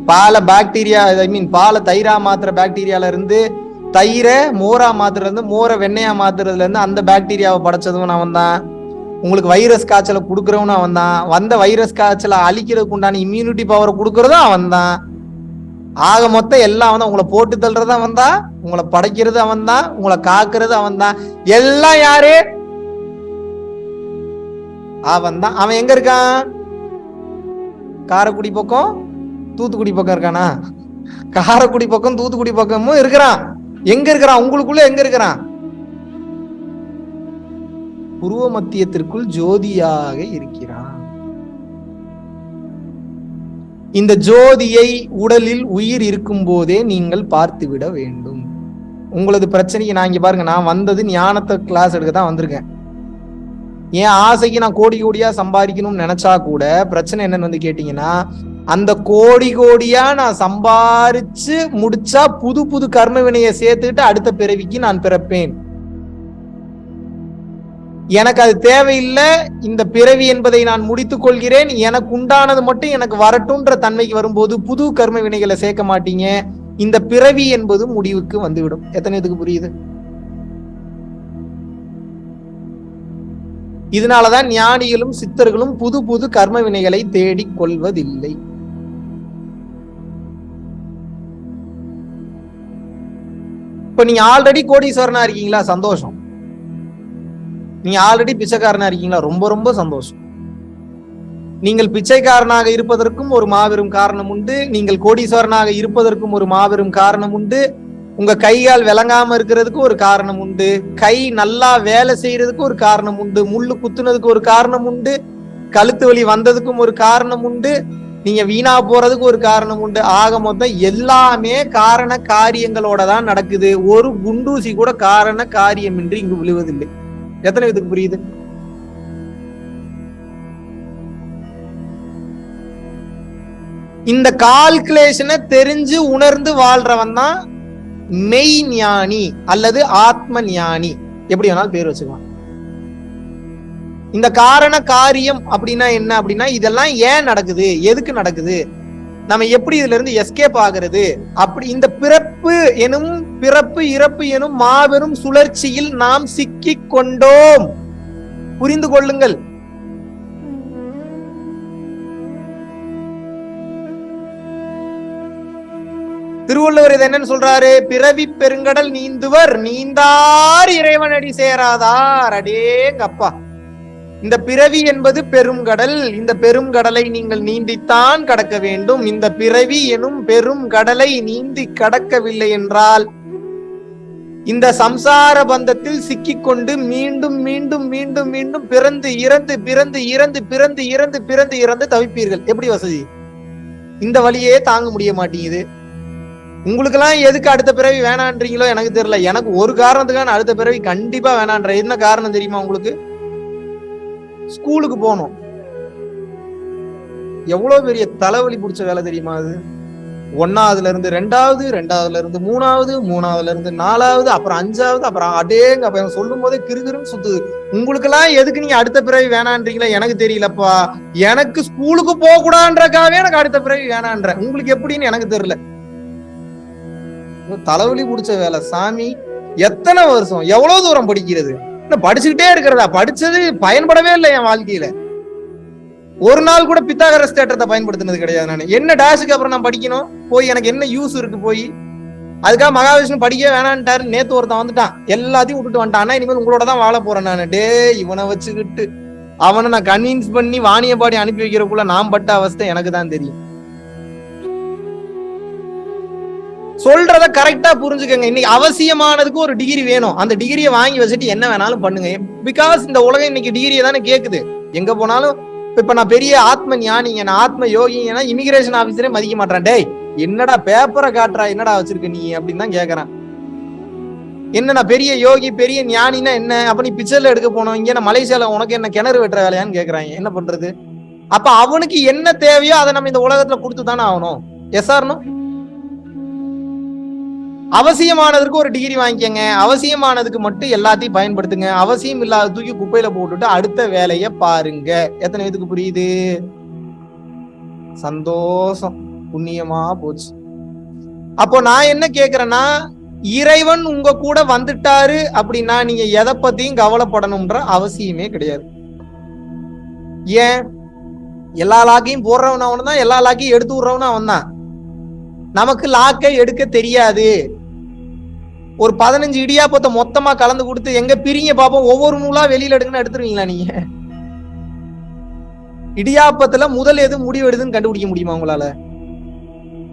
பால பாக்டீரியா ஐ மீன் பால தைரா மாத்திர பாக்டீரியால இருந்து தயிரை மோரா மாத்திரம் இருந்து மோரை வெண்ணையா மாத்துறதுல இருந்து அந்த பாக்டீரியாவை படைச்சதும் அவன் தான் உங்களுக்கு வைரஸ் காய்ச்சலை கொடுக்குறவனும் அவன் தான் வந்த வைரஸ் காய்ச்சலை அழிக்கிறதுக்கு உண்டான இம்யூனிட்டி பவரை கொடுக்கறதும் அவன் தான் ஆக மொத்தம் எல்லாம் வந்து உங்களை போட்டு தள்ளுறது அவன் தான் உங்களை படைக்கிறது அவன் தான் உங்களை காக்குறது அவன் தான் எல்லாம் யாரு? அவன் தான் அவன் எங்க இருக்கான்? காரைக்குடி பக்கம் தூத்துக்குடி பக்கம் இருக்கானா? காரைக்குடி பக்கம் தூத்துக்குடி பக்கமும் இருக்கிறான். எங்க இருக்கிறான்? உங்களுக்குள்ள எங்க இருக்கிறான்? புருவ மத்தியத்திற்குள் ஜோதியாக இருக்கிறான். இந்த ஜோதியை உடலில் உயிர் இருக்கும் போதே நீங்கள் பார்த்து விட வேண்டும். உங்களது பிரச்சனைக்கு நான் இங்க பாருங்க நான் வந்தது ஞானத்தை கிளாஸ் எடுக்க தான் வந்திருக்கேன். என் ஆசைக்கு நான் கோடி கோடியா சம்பாதிக்கணும்னு நினைச்சா கூட பிரச்சனை என்னன்னு வந்து கேட்டீங்கன்னா அந்த கோடி கோடியா நான் சம்பாரிச்சு முடிச்சா புது புது கர்ம வினையை சேர்த்துக்கிட்டு அடுத்த பிறவிக்கு நான் பிறப்பேன். எனக்கு அது தேவையில்லை இந்த பிறவி என்பதை நான் முடித்துக் கொள்கிறேன் எனக்கு உண்டானது மட்டும் எனக்கு வரட்டும்ன்ற தன்மைக்கு வரும்போது புது கர்ம வினைகளை சேர்க்க மாட்டீங்க. இந்த பிறவி என்பது முடிவுக்கு வந்துவிடும். எத்தனை இதுக்கு புரியுது? இதனாலதான் ஞானிகளும் சித்தர்களும் புது புது கர்ம வினைகளை தேடிக் கொள்வதில்லை. இப்ப நீங்க ஆல்ரெடி கோடீஸ்வரனா இருக்கீங்களா? சந்தோஷம். நீங்க ஆல்ரெடி பிச்சைக்காரனா இருக்கீங்களா? ரொம்ப ரொம்ப சந்தோஷம். நீங்கள் பிச்சைக்காரனாக இருப்பதற்கும் ஒரு மாபெரும் காரணம் உண்டு. நீங்கள் கோடீஸ்வரனாக இருப்பதற்கும் ஒரு மாபெரும் காரணம் உண்டு. உங்க கைகால் விளங்காம இருக்கிறதுக்கு ஒரு காரணம் உண்டு. கை நல்லா வேலை செய்யறதுக்கு ஒரு காரணம் உண்டு. முள்ளு குத்துனதுக்கு ஒரு காரணம் உண்டு. கழுத்து வலி வந்ததுக்கும் ஒரு காரணம் உண்டு. நீங்க வீணா போறதுக்கு ஒரு காரணம் உண்டு. ஆக மொத்தம் எல்லாமே காரண காரியங்களோட தான் நடக்குது. ஒரு குண்டூசி கூட காரண காரியமின்றி இங்கு விழுவதில்லை. எத்தனை விதத்துக்கு புரியுது? இந்த கால்குலேஷனை தெரிஞ்சு உணர்ந்து வாழ்றவன் தான் மெய் ஞானி அல்லது ஆத்ம ஞானி. எப்படி வேணாலும் பேர் வச்சுக்கலாம். இந்த காரண காரியம் அப்படின்னா என்ன அப்படின்னா இதெல்லாம் ஏன் நடக்குது? எதுக்கு நடக்குது? நம்ம எப்படி இதுல இருந்து எஸ்கேப் ஆகிறது? அப்படி இந்த பிறப்பு எனும் பிறப்பு இறப்பு எனும் மாபெரும் சுழற்சியில் நாம் சிக்கி கொண்டோம். புரிந்து கொள்ளுங்கள். திருவள்ளுவர் இது என்னன்னு சொல்றாரு? பிறவி பெருங்கடல் நீந்துவர் நீந்தார் இறைவனடி சேராதார் அடேங்கப்பா. இந்த பிறவி என்பது பெருங்கடல் இந்த பெருங்கடலை நீங்கள் நீந்தித்தான் கடக்க வேண்டும். இந்த பிறவி எனும் பெரும் கடலை நீந்தி கடக்கவில்லை என்றால் இந்த சம்சார பந்தத்தில் சிக்கிக்கொண்டு மீண்டும் மீண்டும் மீண்டும் மீண்டும் பிறந்து இறந்து பிறந்து இறந்து பிறந்து இறந்து பிறந்து இறந்து தவிப்பீர்கள். எப்படி வசதி? இந்த வழியே தாங்க முடிய மாட்டேங்குது. உங்களுக்கெல்லாம் எதுக்கு அடுத்த பிறவி வேணான்றீங்களோ எனக்கு தெரியல. எனக்கு ஒரு காரணத்துக்கான அடுத்த பிறவி கண்டிப்பா வேணான்ற. என்ன காரணம் தெரியுமா உங்களுக்கு? ஸ்கூலுக்கு போகணும் எவ்வளவு பெரிய தலைவலி பிடிச்ச வேலை தெரியுமா அது? ஒன்னாவதுல இருந்து ரெண்டாவது ரெண்டாவதுல இருந்து மூணாவது மூணாவதுல இருந்து நாலாவது அப்புறம் அஞ்சாவது அப்புறம் அடேங்க அப்ப சொல்லும் போதே கிருகிருன்னு சுத்துது. உங்களுக்கு எல்லாம் எதுக்கு நீங்க அடுத்த பிறவி வேணான்றீங்களா? எனக்கு தெரியலப்பா. எனக்கு ஸ்கூலுக்கு போக கூடாதுன்றக்காவே எனக்கு அடுத்த பிறவி வேணான்ற. உங்களுக்கு எப்படின்னு எனக்கு தெரியல. தலைவலி பிடிச்ச வேலை. சாமி எத்தனை வருஷம்? எவ்வளவு தூரம் படிக்கிறது? படிச்சுக்கிட்டே இருக்கிறதா? படிச்சது பயன்படவே இல்லை என் வாழ்க்கையில. ஒரு நாள் கூட பித்தாகரஸ் தேட்டத்தை பயன்படுத்தினது கிடையாது நான். என்ன டேஷுக்கு அப்புறம் நான் படிக்கணும்? போய் எனக்கு என்ன யூஸ் இருக்கு போய்? அதுக்காக மகாவிஷ்ணு படிக்கவே வேணான்ட்டாரு. நேத்து ஒருத்தன் வந்துட்டான். எல்லாத்தையும் விட்டுட்டு வந்துட்டான். ஆனா இனிமேல் உங்களோட தான் வாழ போறேன் நான். டே இவனை வச்சுக்கிட்டு. அவனை நான் கன்வின்ஸ் பண்ணி வாணியபாடி அனுப்பி வைக்கிறக்குள்ள நான் பட்ட அவஸ்தை எனக்கு தான் தெரியும். சொல்றத கரெக்டா புரிஞ்சுக்கங்க. இன்னைக்கு அவசியமானதுக்கு ஒரு டிகிரி வேணும். அந்த டிகிரியை வாங்கி வச்சுட்டு என்ன வேணாலும் பண்ணுங்க. பிகாஸ் இந்த உலகம் இன்னைக்கு டிகிரியை தானே கேக்குது. எங்க போனாலும் இப்ப நான் பெரிய ஆத்ம ஞானிங்க நான் ஆத்ம யோகிங்கன்னா இமிகிரேஷன் ஆபீசரே மதிக்க மாட்டேன் டேய் என்னடா பேப்பரை காட்டுறா என்னடா வச்சிருக்க நீ அப்படின்னு தான் கேக்குறான். என்ன நான் பெரிய யோகி பெரிய ஞானினா என்ன? அப்ப நீ பிக்சர்ல எடுக்க போனோம். இங்க நான் மலேசியால உனக்கு என்ன கிணறு வெட்டுற வேலையான்னு கேக்குறாங்க என்ன பண்றது? அப்ப அவனுக்கு என்ன தேவையோ அதை நம்ம இந்த உலகத்துல கொடுத்து தானே ஆகணும் எஸ் ஆர்னும் அவசியமானதுக்கு ஒரு டிகிரி வாங்கிக்கங்க. அவசியமானதுக்கு மட்டும் எல்லாத்தையும் பயன்படுத்துங்க. அவசியம் இல்லாத தூக்கி குப்பையில போட்டுட்டு அடுத்த வேலையை பாருங்க. எத்தனை பேத்துக்கு புரியுது? சந்தோஷம். புண்ணியமா போச்சு. அப்போ நான் என்ன கேக்குறேன்னா இறைவன் உங்க கூட வந்துட்டாரு அப்படின்னா நீங்க எதை பத்தியும் கவலைப்படணும்ன்ற அவசியமே கிடையாது. ஏன்? எல்லா லாக்கையும் போடுறவன் அவன் தான் எல்லா லாக்கையும் எடுத்து விடுறவன் அவன் தான் நமக்கு லாக்கை எடுக்க தெரியாது. ஒரு பதினஞ்சு இடியாப்பத்தை மொத்தமா கலந்து கொடுத்து எங்க பிரிங்க பாப்போம். ஒவ்வொரு நூலா வெளியில எடுங்கன்னு எடுத்துருவீங்களா நீங்க? இடியாப்பத்துல முதல் எது முடிவு எடுதுன்னு கண்டுபிடிக்க முடியுமா உங்களால?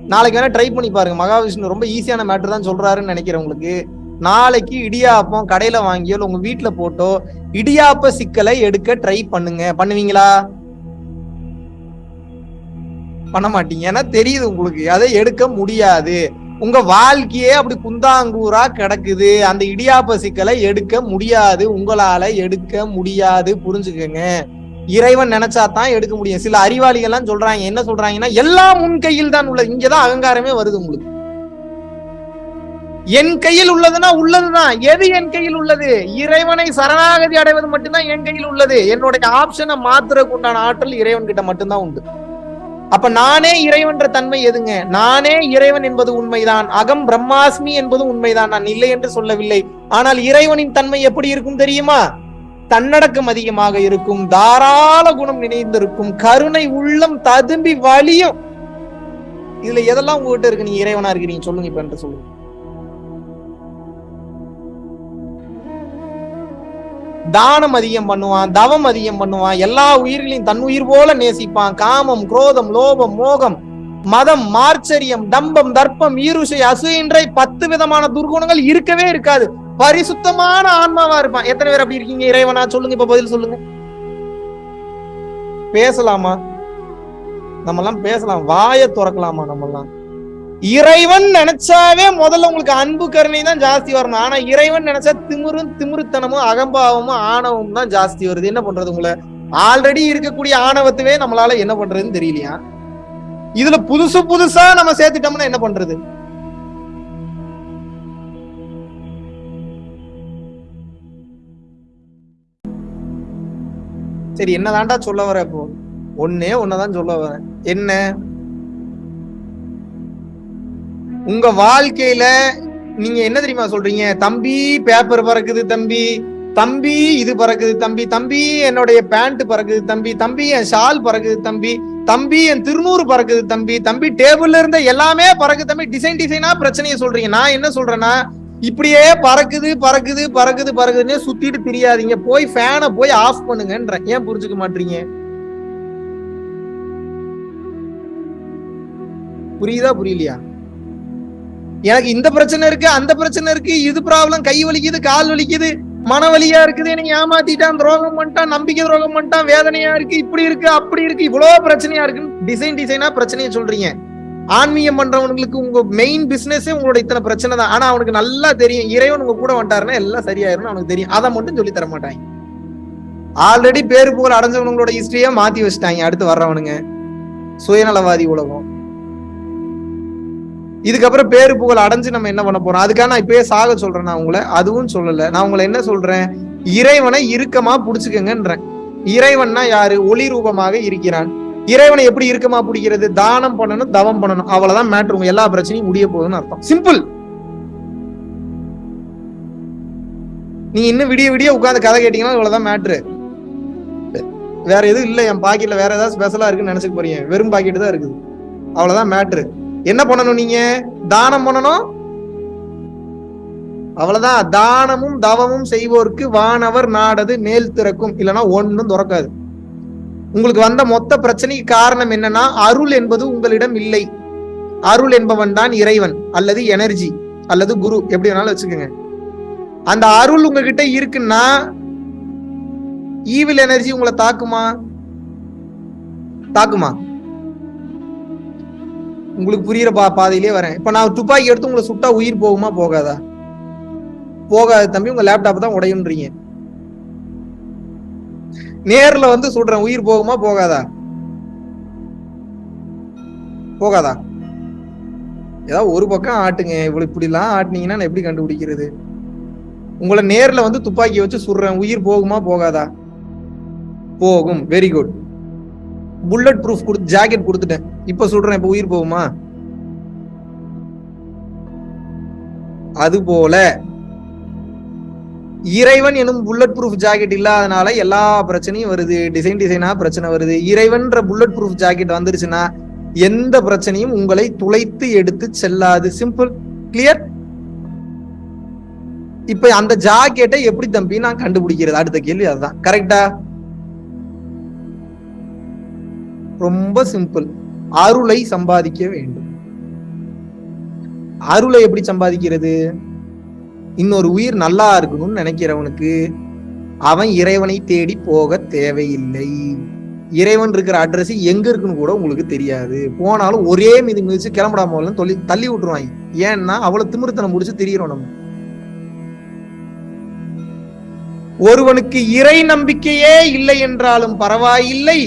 நாளைக்கு வேணா ட்ரை பண்ணி பாருங்க. மகாவிஷ்ணு ரொம்ப ஈஸியான மேட்டர் தான் சொல்றாருன்னு நினைக்கிறேன் உங்களுக்கு. நாளைக்கு இடியாப்பம் கடையில வாங்கியோ இல்ல உங்க வீட்டுல போட்டோ இடியாப்ப சிக்கலை எடுக்க ட்ரை பண்ணுங்க. பண்ணுவீங்களா? பண்ண மாட்டீங்க. ஏன்னா தெரியுது உங்களுக்கு. அதை எடுக்க முடியாது. உங்க வாழ்க்கையே அப்படி குந்தாங்கூரா கிடக்குது. அந்த இடியாப்ப சிக்கலை எடுக்க முடியாது. உங்களால எடுக்க முடியாது. புரிஞ்சுக்கங்க. இறைவன் நினைச்சா தான் எடுக்க முடியும். சில அறிவாளிகள் எல்லாம் சொல்றாங்க. என்ன சொல்றாங்கன்னா எல்லாம் உன் கையில் தான் உள்ளது. இங்கதான் அகங்காரமே வருது உங்களுக்கு. என் கையில் உள்ளதுன்னா உள்ளதுதான் எது என் கையில் உள்ளது? இறைவனை சரணாகதி அடைவது மட்டும்தான் என் கையில் உள்ளது. என்னுடைய ஆப்ஷனை மாத்துறதுக்கு உண்டான ஆற்றல் இறைவன் கிட்ட மட்டும்தான் உண்டு. அப்ப நானே இறைவன்ற தன்மை எதுங்க? நானே இறைவன் என்பது உண்மைதான். அகம் பிரம்மாஸ்மி என்பது உண்மைதான். நான் இல்லை என்று சொல்லவில்லை. ஆனால் இறைவனின் தன்மை எப்படி இருக்கும் தெரியுமா? தன்னடக்கம் அதிகமாக இருக்கும். தாராள குணம் நினைந்திருக்கும் கருணை உள்ளம் ததும்பி வலியும் இதுல எதெல்லாம் உங்ககிட்ட இருக்கு? நீ இறைவனா இருக்கிறீங்க. சொல்லுங்க இப்ப என்று சொல்லுங்க. தானம் அதிகம் பண்ணுவான் தவம் அதிகம் பண்ணுவான் எல்லா உயிர்களையும் தன் உயிர் போல நேசிப்பான். காமம் குரோதம் லோபம் மோகம் மதம் மார்ச்சரியம் டம்பம் தர்ப்பம் ஈருஷை அசுயின்றை பத்து விதமான துர்குணங்கள் இருக்கவே இருக்காது. பரிசுத்தமான ஆன்மாவா இருப்பான். எத்தனை பேர் அப்படி இருக்கீங்க இறைவனா? சொல்லுங்க இப்ப பதில் சொல்லுங்க. பேசலாமா? நம்ம எல்லாம் பேசலாம். வாயை திறக்கலாமா நம்ம எல்லாம் இறைவன் நினைச்சாவே முதல்ல உங்களுக்கு அன்பு கருணை தான் ஜாஸ்தி வரணும். ஆனா இறைவன் நினைச்சா திமிரும் திமிருத்தனமும் அகம்பாவமும் ஆணவமும் தான் ஜாஸ்தி வருது. என்ன பண்றது உங்களை? ஆல்ரெடி இருக்கக்கூடிய ஆணவத்துவே நம்மளால என்ன பண்றதுன்னு தெரியலையா? இதுல புதுசு புதுசா நம்ம சேர்த்துட்டோம்னா என்ன பண்றது? சரி என்னதான்டா சொல்ல வர இப்போ? ஒன்னே ஒன்னதான் சொல்ல வரேன் என்ன? உங்க வாழ்க்கையில நீங்க என்ன தெரியுமா சொல்றீங்க? தம்பி பேப்பர் பறக்குது தம்பி. தம்பி இது பறக்குது தம்பி. தம்பி என்னுடைய பேண்ட் பறக்குது தம்பி. தம்பி என் ஷால் பறக்குது தம்பி. தம்பி என் திருநூறு பறக்குது தம்பி. தம்பி டேபிள்ல இருந்த எல்லாமே பறக்குது தம்பி. டிசைன் டிசைனா பிரச்சனையை சொல்றீங்க. நான் என்ன சொல்றேன்னா இப்படியே பறக்குது பறக்குது பறக்குது பறக்குதுன்னே சுத்திட்டு தெரியாதீங்க. போய் ஃபேனை போய் ஆஃப் பண்ணுங்கன்ற. ஏன் புரிஞ்சுக்க மாட்டீங்க? புரியுதா புரியலையா? எனக்கு இந்த பிரச்சனை இருக்கு அந்த பிரச்சனை இருக்கு. இது ப்ராப்ளம் கை வலிக்குது கால் வலிக்குது. மனவலியா இருக்குது. எனக்கு ஏமாத்திட்டான் துரோகம் பண்ணிட்டான் நம்பிக்கை துரோகம் பண்ணிட்டான் வேதனையா இருக்கு இப்படி இருக்கு அப்படி இருக்கு. இவ்வளவு பிரச்சனையா இருக்குன்னு டிசைன் டிசைனா பிரச்சனையை சொல்றீங்க. ஆன்மீகம் பண்றவங்களுக்கு உங்க மெயின் பிசினஸே உங்களோட இத்தனை பிரச்சனை தான். ஆனா அவனுக்கு நல்லா தெரியும். இறைவன் உங்க கூட வந்துட்டாருன்னா எல்லாம் சரியாயிரும்னு அவனுக்கு தெரியும். அதை மட்டும் சொல்லி தர மாட்டாங்க. ஆல்ரெடி பேரு புகழ் அடைஞ்சவனுங்களோட ஹிஸ்டரியா மாத்தி வச்சுட்டாங்க. அடுத்து வர்றவனுங்க. சுயநலவாதி உலகம். இதுக்கப்புறம் பேரு புகழ் அடைஞ்சு நம்ம என்ன பண்ண போறோம்? அதுக்காக நான் இப்பயே சாக சொல்றேன் நான் உங்களை. அதுவும் சொல்லல. நான் உங்களை என்ன சொல்றேன்? இறைவனை இறுக்கமா புடிச்சுக்கங்கன்றேன். இறைவன்னா யாரு? ஒளி ரூபமாக இருக்கிறான். இறைவனை எப்படி இறுக்கமா பிடிக்கிறது? தானம் பண்ணணும் தவம் பண்ணணும். அவ்வளவுதான் மேட்ரு உங்க எல்லா பிரச்சனையும் முடிய போகுதுன்னு அர்த்தம். சிம்பிள் நீ இன்னும் விடிய விடிய உட்காந்து கதை கேட்டீங்கன்னா இவ்வளவுதான் மேட்ரு வேற எதுவும் இல்லை. என் பாக்கெட்ல வேற ஏதாவது ஸ்பெஷலா இருக்குன்னு நினைச்சுக்க போறீங்க. வெறும் பாக்கெட் தான் இருக்குது. அவ்வளவுதான் மேட்ரு என்ன பண்ணணும் நீங்க? தானம் பண்ணணும்? அவ்வளவுதான். தானமும் தவமும் செய்வோருக்கு வானவர் நாடது மேல் திறக்கும். இல்லைன்னா ஒன்றும் திறக்காது. உங்களுக்கு வந்த மொத்த பிரச்சனைக்கு காரணம் என்னன்னா அருள் என்பது உங்களிடம் இல்லை. அருள் என்பவன் தான் இறைவன் அல்லது எனர்ஜி அல்லது குரு எப்படி வேணாலும் வச்சுக்கோங்க. அந்த அருள் உங்ககிட்ட இருக்குன்னா ஈவில் எனர்ஜி உங்களை தாக்குமா? தாக்குமா? உங்களுக்கு புரியுற பா பாதையிலே வரேன். இப்போ நான் துப்பாக்கி எடுத்து உங்களை சுட்டா உயிர் போகுமா போகாதா? போகாது தம்பி உங்க லேப்டாப் தான் உடையுன்றீங்க. நேர்ல வந்து சுடுறேன் உயிர் போகுமா போகாதா? போகாதா? ஏதாவது ஒரு பக்கம் ஆட்டுங்க. இவ்வளவு இப்படி எல்லாம் ஆட்டுனீங்கன்னா நான் எப்படி கண்டுபிடிக்கிறது? உங்களை நேர்ல வந்து துப்பாக்கி வச்சு சுடுறேன் உயிர் போகுமா போகாதா? போகும். வெரி குட் புல்லட் ப்ரூஃப் கொடுத்து ஜாக்கெட் கொடுத்துட்டேன். இப்ப சொல்றேன் இப்ப உயிர் போகுமா? அது போல இறைவன் எனும் புல்லட் ப்ரூஃப் ஜாக்கெட் இல்லாதனால எல்லா பிரச்சனையும் வருது டிசைன் டிசைனா பிரச்சனை வருது. இறைவன்ற புல்லட் ப்ரூஃப் ஜாக்கெட் வந்துருச்சுன்னா எந்த பிரச்சனையும் உங்களை துளைத்து எடுத்து செல்லாது. சிம்பிள் கிளியர் இப்ப அந்த ஜாக்கெட்டை எப்படி தம்பி நான் கண்டுபிடிக்கிறது? அடுத்த கேள்வி அதுதான். கரெக்டா ரொம்ப சிம்பிள் அருளை சம்பாதிக்க வேண்டும். அருளை எப்படி சம்பாதிக்கிறது? இன்னொரு உயிர் நல்லா இருக்கணும்னு நினைக்கிறவனுக்கு அவன் இறைவனை தேடி போக தேவையில்லை. இறைவன் இருக்கிற அட்ரஸ் எங்க இருக்குன்னு கூட உங்களுக்கு தெரியாது. போனாலும் ஒரே மிதி மிதிச்சு கிளம்பிடாம சொல்லி தள்ளி விட்டுருவாங்க. ஏன்னா அவ்வளவு திமிர்த்தனம் முடிச்சு திரியிறோம் நம்ம. ஒருவனுக்கு இறை நம்பிக்கையே இல்லை என்றாலும் பரவாயில்லை.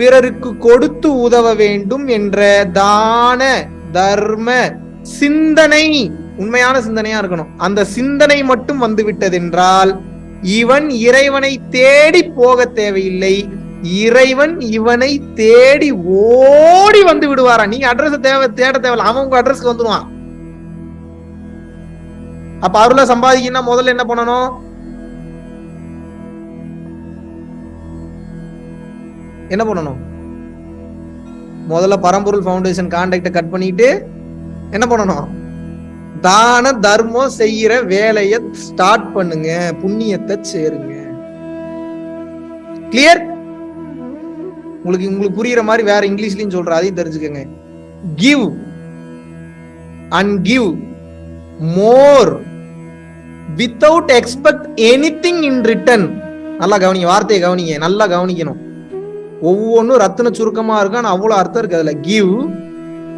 பிறருக்கு கொடுத்து உதவ வேண்டும் என்ற தான தர்ம சிந்தனை உண்மையான சிந்தனையா இருக்கணும். அந்த சிந்தனை மட்டும் வந்து விட்டதென்றால் இவன் இறைவனை தேடி போக தேவையில்லை. இறைவன் இவனை தேடி ஓடி வந்து விடுவாரா? நீங்க அட்ரஸ் தேவை தேட தேவையில்ல. அவன் உங்க அட்ரஸ்க்கு வந்துடுவான் அப்ப அருளை சம்பாதிக்கணும்னா முதல்ல என்ன பண்ணணும்? என்ன பண்ணணும்? முதல்ல பரம்பொருள் ஃபவுண்டேஷன் கான்டாக்டை கட் பண்ணிட்டு என்ன பண்ணணும்? தான தர்மம் செய்யற வேலையை ஸ்டார்ட் பண்ணுங்க புண்ணியத்தை சேருங்க. கிளியர் உங்களுக்கு உங்களுக்கு புரியுற மாதிரி வேற இங்கிலீஷ்லயும் சொல்ற அதையும் தெரிஞ்சுக்கங்க. Give and give more without expect anything in return நல்லா கவனிங்க வார்த்தையை கவனிங்க நல்லா கவனிக்கணும். ஒவ்வொன்றும் ரத்தின சுருக்கமாக இருக்கும் ஆனால் அவ்வளோ அர்த்தம் இருக்கு அதில். Give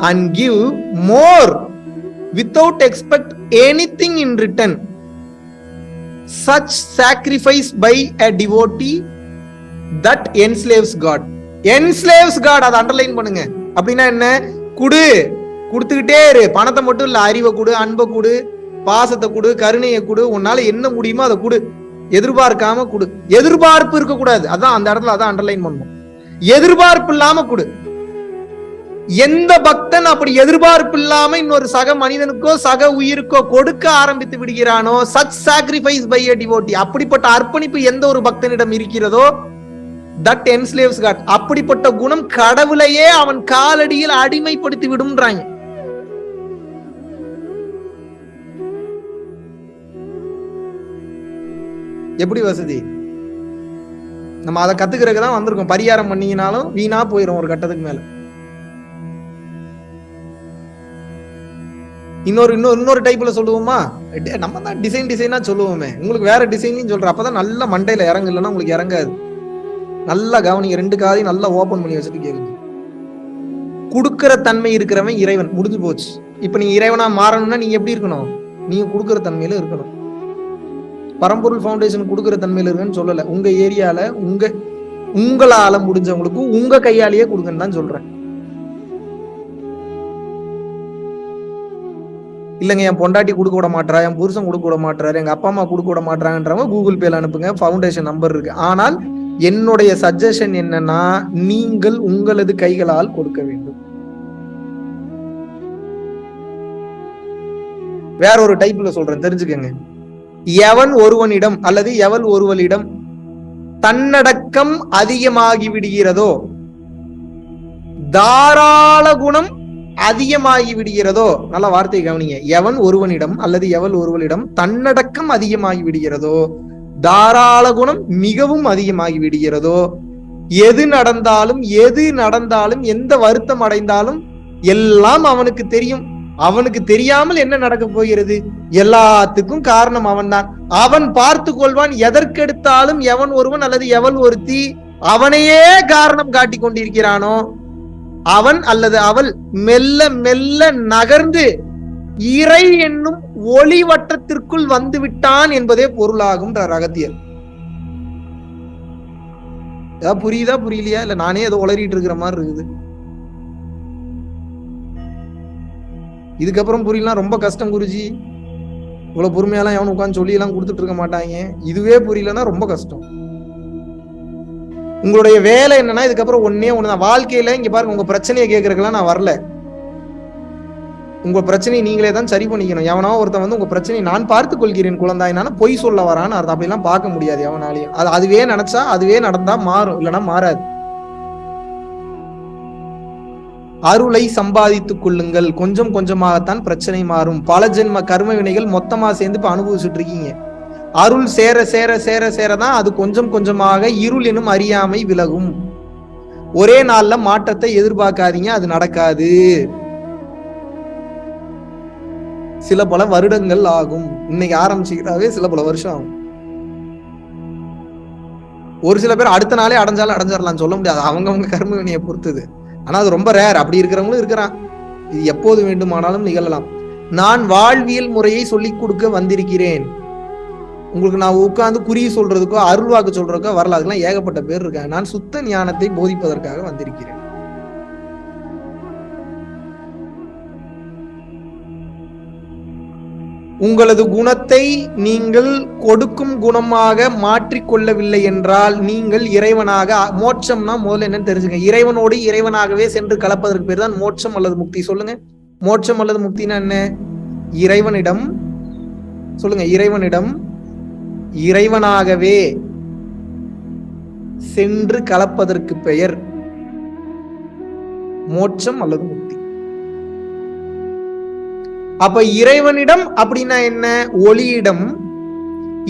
and give more without expect anything in return such sacrifice by a devotee that enslaves God enslaves God அதை அண்டர்லைன் பண்ணுங்க. அப்படின்னா என்ன? குடு. கொடுத்துக்கிட்டே இரு. பணத்தை மட்டும் இல்லை அறிவை கொடு அன்பை கொடு பாசத்தை கொடு கருணையை கொடு. உன்னால என்ன முடியுமோ அதை கொடு. எதிர்பார்க்காம கொடு. எதிர்பார்ப்பு இருக்கக்கூடாது. அதான் அந்த இடத்துல அதான் அண்டர்லைன் பண்ணணும் எதிர்பார்ப்பு இல்லாம கொடு. எந்த பக்தன் அப்படி எதிர்பார்ப்பு இல்லாம இன்னொரு சக மனிதனுக்கோ சக உயிருக்கோ கொடுக்க ஆரம்பித்து விடுகிறானோ சச் சாக்ரிஃபைஸ் பை a அப்படிப்பட்ட அர்ப்பணிப்பு எந்த ஒரு பக்தனிடம் இருக்கிறதோ தட் என்ஸ்லேவ்ஸ் காட் அப்படிப்பட்ட குணம் கடவுளையே அவன் காலடியில் அடிமைப்படுத்தி விடும்ன்றாங்க. எப்படி வசதி? நம்ம அதை கத்துக்கிறதுக்கு தான் வந்திருக்கோம். பரிகாரம் பண்ணீங்கனாலும் வீணா போயிடும் ஒரு கட்டத்துக்கு மேல. இன்னொரு இன்னொரு இன்னொரு டைப்ல சொல்லுவோமா? டே, நம்ம தான் டிசைன் டிசைனா சொல்லுவோமே. உங்களுக்கு வேற டிசைன்லையும் சொல்றேன். அப்பதான் நல்ல மண்டையில இறங்கு இல்லைன்னா உங்களுக்கு இறங்காது. நல்லா கவனிங்க. ரெண்டு காதையும் நல்லா ஓபன் பண்ணி வச்சுட்டு கேளுங்க. கொடுக்கற தன்மை இருக்கிறவன் இறைவன். முடிஞ்சு போச்சு. இப்ப நீங்க இறைவனா மாறணும்னா நீங்க எப்படி இருக்கணும்? நீங்க கொடுக்கற தன்மையில இருக்கணும். பரம்பொருள் ஃபவுண்டேஷன் கொடுக்குற தன்மையில் இருக்குன்னு சொல்லலை. உங்க ஏரியால உங்க உங்களால முடிஞ்சவங்களுக்கு உங்க கையாலேயே கொடுங்கன்னு தான் சொல்றேன். இல்லைங்க என் பொண்டாட்டி கொடுக்க விட மாட்டா என் புருஷன் கொடுக்க விட மாட்டாரு எங்க அப்பா அம்மா கொடுக்க விட மாட்டாங்கன்றவங்க கூகுள் பேல அனுப்புங்க ஃபவுண்டேஷன் நம்பர் இருக்கு. ஆனால் என்னுடைய சஜஷன் என்னன்னா நீங்கள் உங்களது கைகளால் கொடுக்க வேண்டும். வேற ஒரு டைப்ல சொல்றேன் தெரிஞ்சுக்கங்க. எவன் ஒருவனிடம் அல்லது எவள் ஒருவளிடம் தன்னடக்கம் அதிகமாகி விடுகிறதோ தாராள குணம் அதிகமாகி விடுகிறதோ நல்ல வார்த்தையை கவனிங்க. எவன் ஒருவனிடம் அல்லது எவள் ஒருவனிடம் தன்னடக்கம் அதிகமாகி விடுகிறதோ தாராள குணம் மிகவும் அதிகமாகி விடுகிறதோ எது நடந்தாலும் எது நடந்தாலும் எந்த வருத்தம் அடைந்தாலும் எல்லாம் அவனுக்கு தெரியும். அவனுக்கு தெரியாமல் என்ன நடக்க போகிறது? எல்லாத்துக்கும் காரணம் அவன்தான். அவன் பார்த்து கொள்வான் எதற்கெடுத்தாலும் எவன் ஒருவன் அல்லது எவள் ஒருத்தி அவனையே காரணம் காட்டி கொண்டிருக்கிறானோ? அவன் அல்லது அவள் மெல்ல மெல்ல நகர்ந்து இறை என்னும் ஒளி வட்டத்திற்குள் வந்து விட்டான் என்பதே பொருளாகும் ரகத்தியம் ஏதாவது புரியுதா? புரியலையா? இல்ல நானே ஏதோ உளறிட்டு இருக்கிற மாதிரி இருக்குது. இதுக்கப்புறம் புரியலாம் ரொம்ப கஷ்டம் குருஜி. இவ்வளவு பொறுமையெல்லாம் எவனும் உட்காந்து சொல்லி எல்லாம் கொடுத்துட்டு இருக்க மாட்டாங்க. இதுவே புரியலன்னா ரொம்ப கஷ்டம். உங்களுடைய வேலை என்னன்னா இதுக்கப்புறம் ஒன்னே ஒண்ணுதான். வாழ்க்கையில இங்க பாருங்க உங்க பிரச்சனையை கேட்கறதுக்கெல்லாம் நான் வரல. உங்க பிரச்சனையை நீங்களே தான் சரி பண்ணிக்கணும். எவனோ ஒருத்தன் வந்து உங்க பிரச்சனையை நான் பார்த்துக் கொள்கிறேன் குழந்தாயினால பொய் சொல்ல வரான்னு அர்த்தம். அப்படிலாம் பார்க்க முடியாது எவனாலையும். அது அதுவே நினைச்சா அதுவே நடந்தா மாறும். இல்லைன்னா மாறாது. அருளை சம்பாதித்துக் கொள்ளுங்கள். கொஞ்சம் கொஞ்சமாகத்தான் பிரச்சனை மாறும். பல ஜென்ம கர்ம வினைகள் மொத்தமா சேர்ந்து இப்ப அனுபவிச்சுட்டு இருக்கீங்க. அருள் சேர சேர சேர சேரதான் அது கொஞ்சம் கொஞ்சமாக இருள் எனும் அறியாமை விலகும். ஒரே நாள்ல மாற்றத்தை எதிர்பார்க்காதீங்க அது நடக்காது. சில பல வருடங்கள் ஆகும். இன்னைக்கு ஆரம்பிச்சுக்கிட்டாவே சில பல வருஷம் ஆகும். ஒரு சில பேர் அடுத்த நாளே அடைஞ்சாலும் அடைஞ்சிடலாம் சொல்ல முடியாது. அவங்கவுங்க கர்ம வினையை பொறுத்தது. ஆனா அது ரொம்ப ரேர் அப்படி இருக்கிறவங்களும் இருக்கிறான். இது எப்போது வேண்டுமானாலும் நிகழலாம். நான் வாழ்வியல் முறையை சொல்லிக் கொடுக்க வந்திருக்கிறேன். உங்களுக்கு நான் உட்கார்ந்து குறி சொல்றதுக்கோ அருள்வாக்கு சொல்றதுக்கோ வரல. அதுக்கெல்லாம் ஏகப்பட்ட பேர் இருக்காங்க. நான் சுத்த ஞானத்தை போதிப்பதற்காக வந்திருக்கிறேன். உங்களது குணத்தை நீங்கள் கொடுக்கும் குணமாக மாற்றிக்கொள்ளவில்லை என்றால் நீங்கள் இறைவனாக மோட்சம்னா முதல்ல என்னன்னு தெரிஞ்சுங்க. இறைவனோடு இறைவனாகவே சென்று கலப்பதற்கு பேர் தான் மோட்சம் அல்லது முக்தி. சொல்லுங்க. மோட்சம் அல்லது முக்தினா என்ன? இறைவனிடம் சொல்லுங்க. இறைவனிடம் இறைவனாகவே சென்று கலப்பதற்கு பெயர் மோட்சம் அல்லது முக்தி. அப்ப இறைவனிடம் அப்படின்னா என்ன? ஒளியிடம்.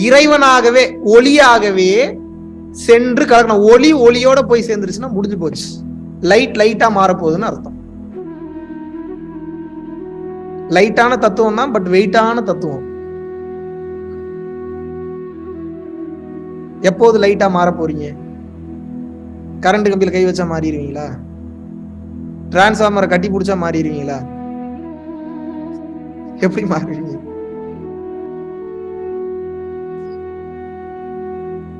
இறைவனாகவே ஒளியாகவே சென்று கலக்கணும். ஒளி ஒளியோட போய் சேர்ந்துருச்சுன்னா முடிஞ்சு போச்சு. லைட் லைட்டா மாறப்போகுதுன்னு அர்த்தம். லைட்டான தத்துவம் தான் பட் வெயிட்டான தத்துவம். எப்போது லைட்டா மாற போறீங்க? கரண்ட் கம்பியில் கை வச்சா மாறிடுவீங்களா? டிரான்ஸ்ஃபார்மரை கட்டி பிடிச்சா மாறிடுவீங்களா? எப்படி மாறுவீங்க?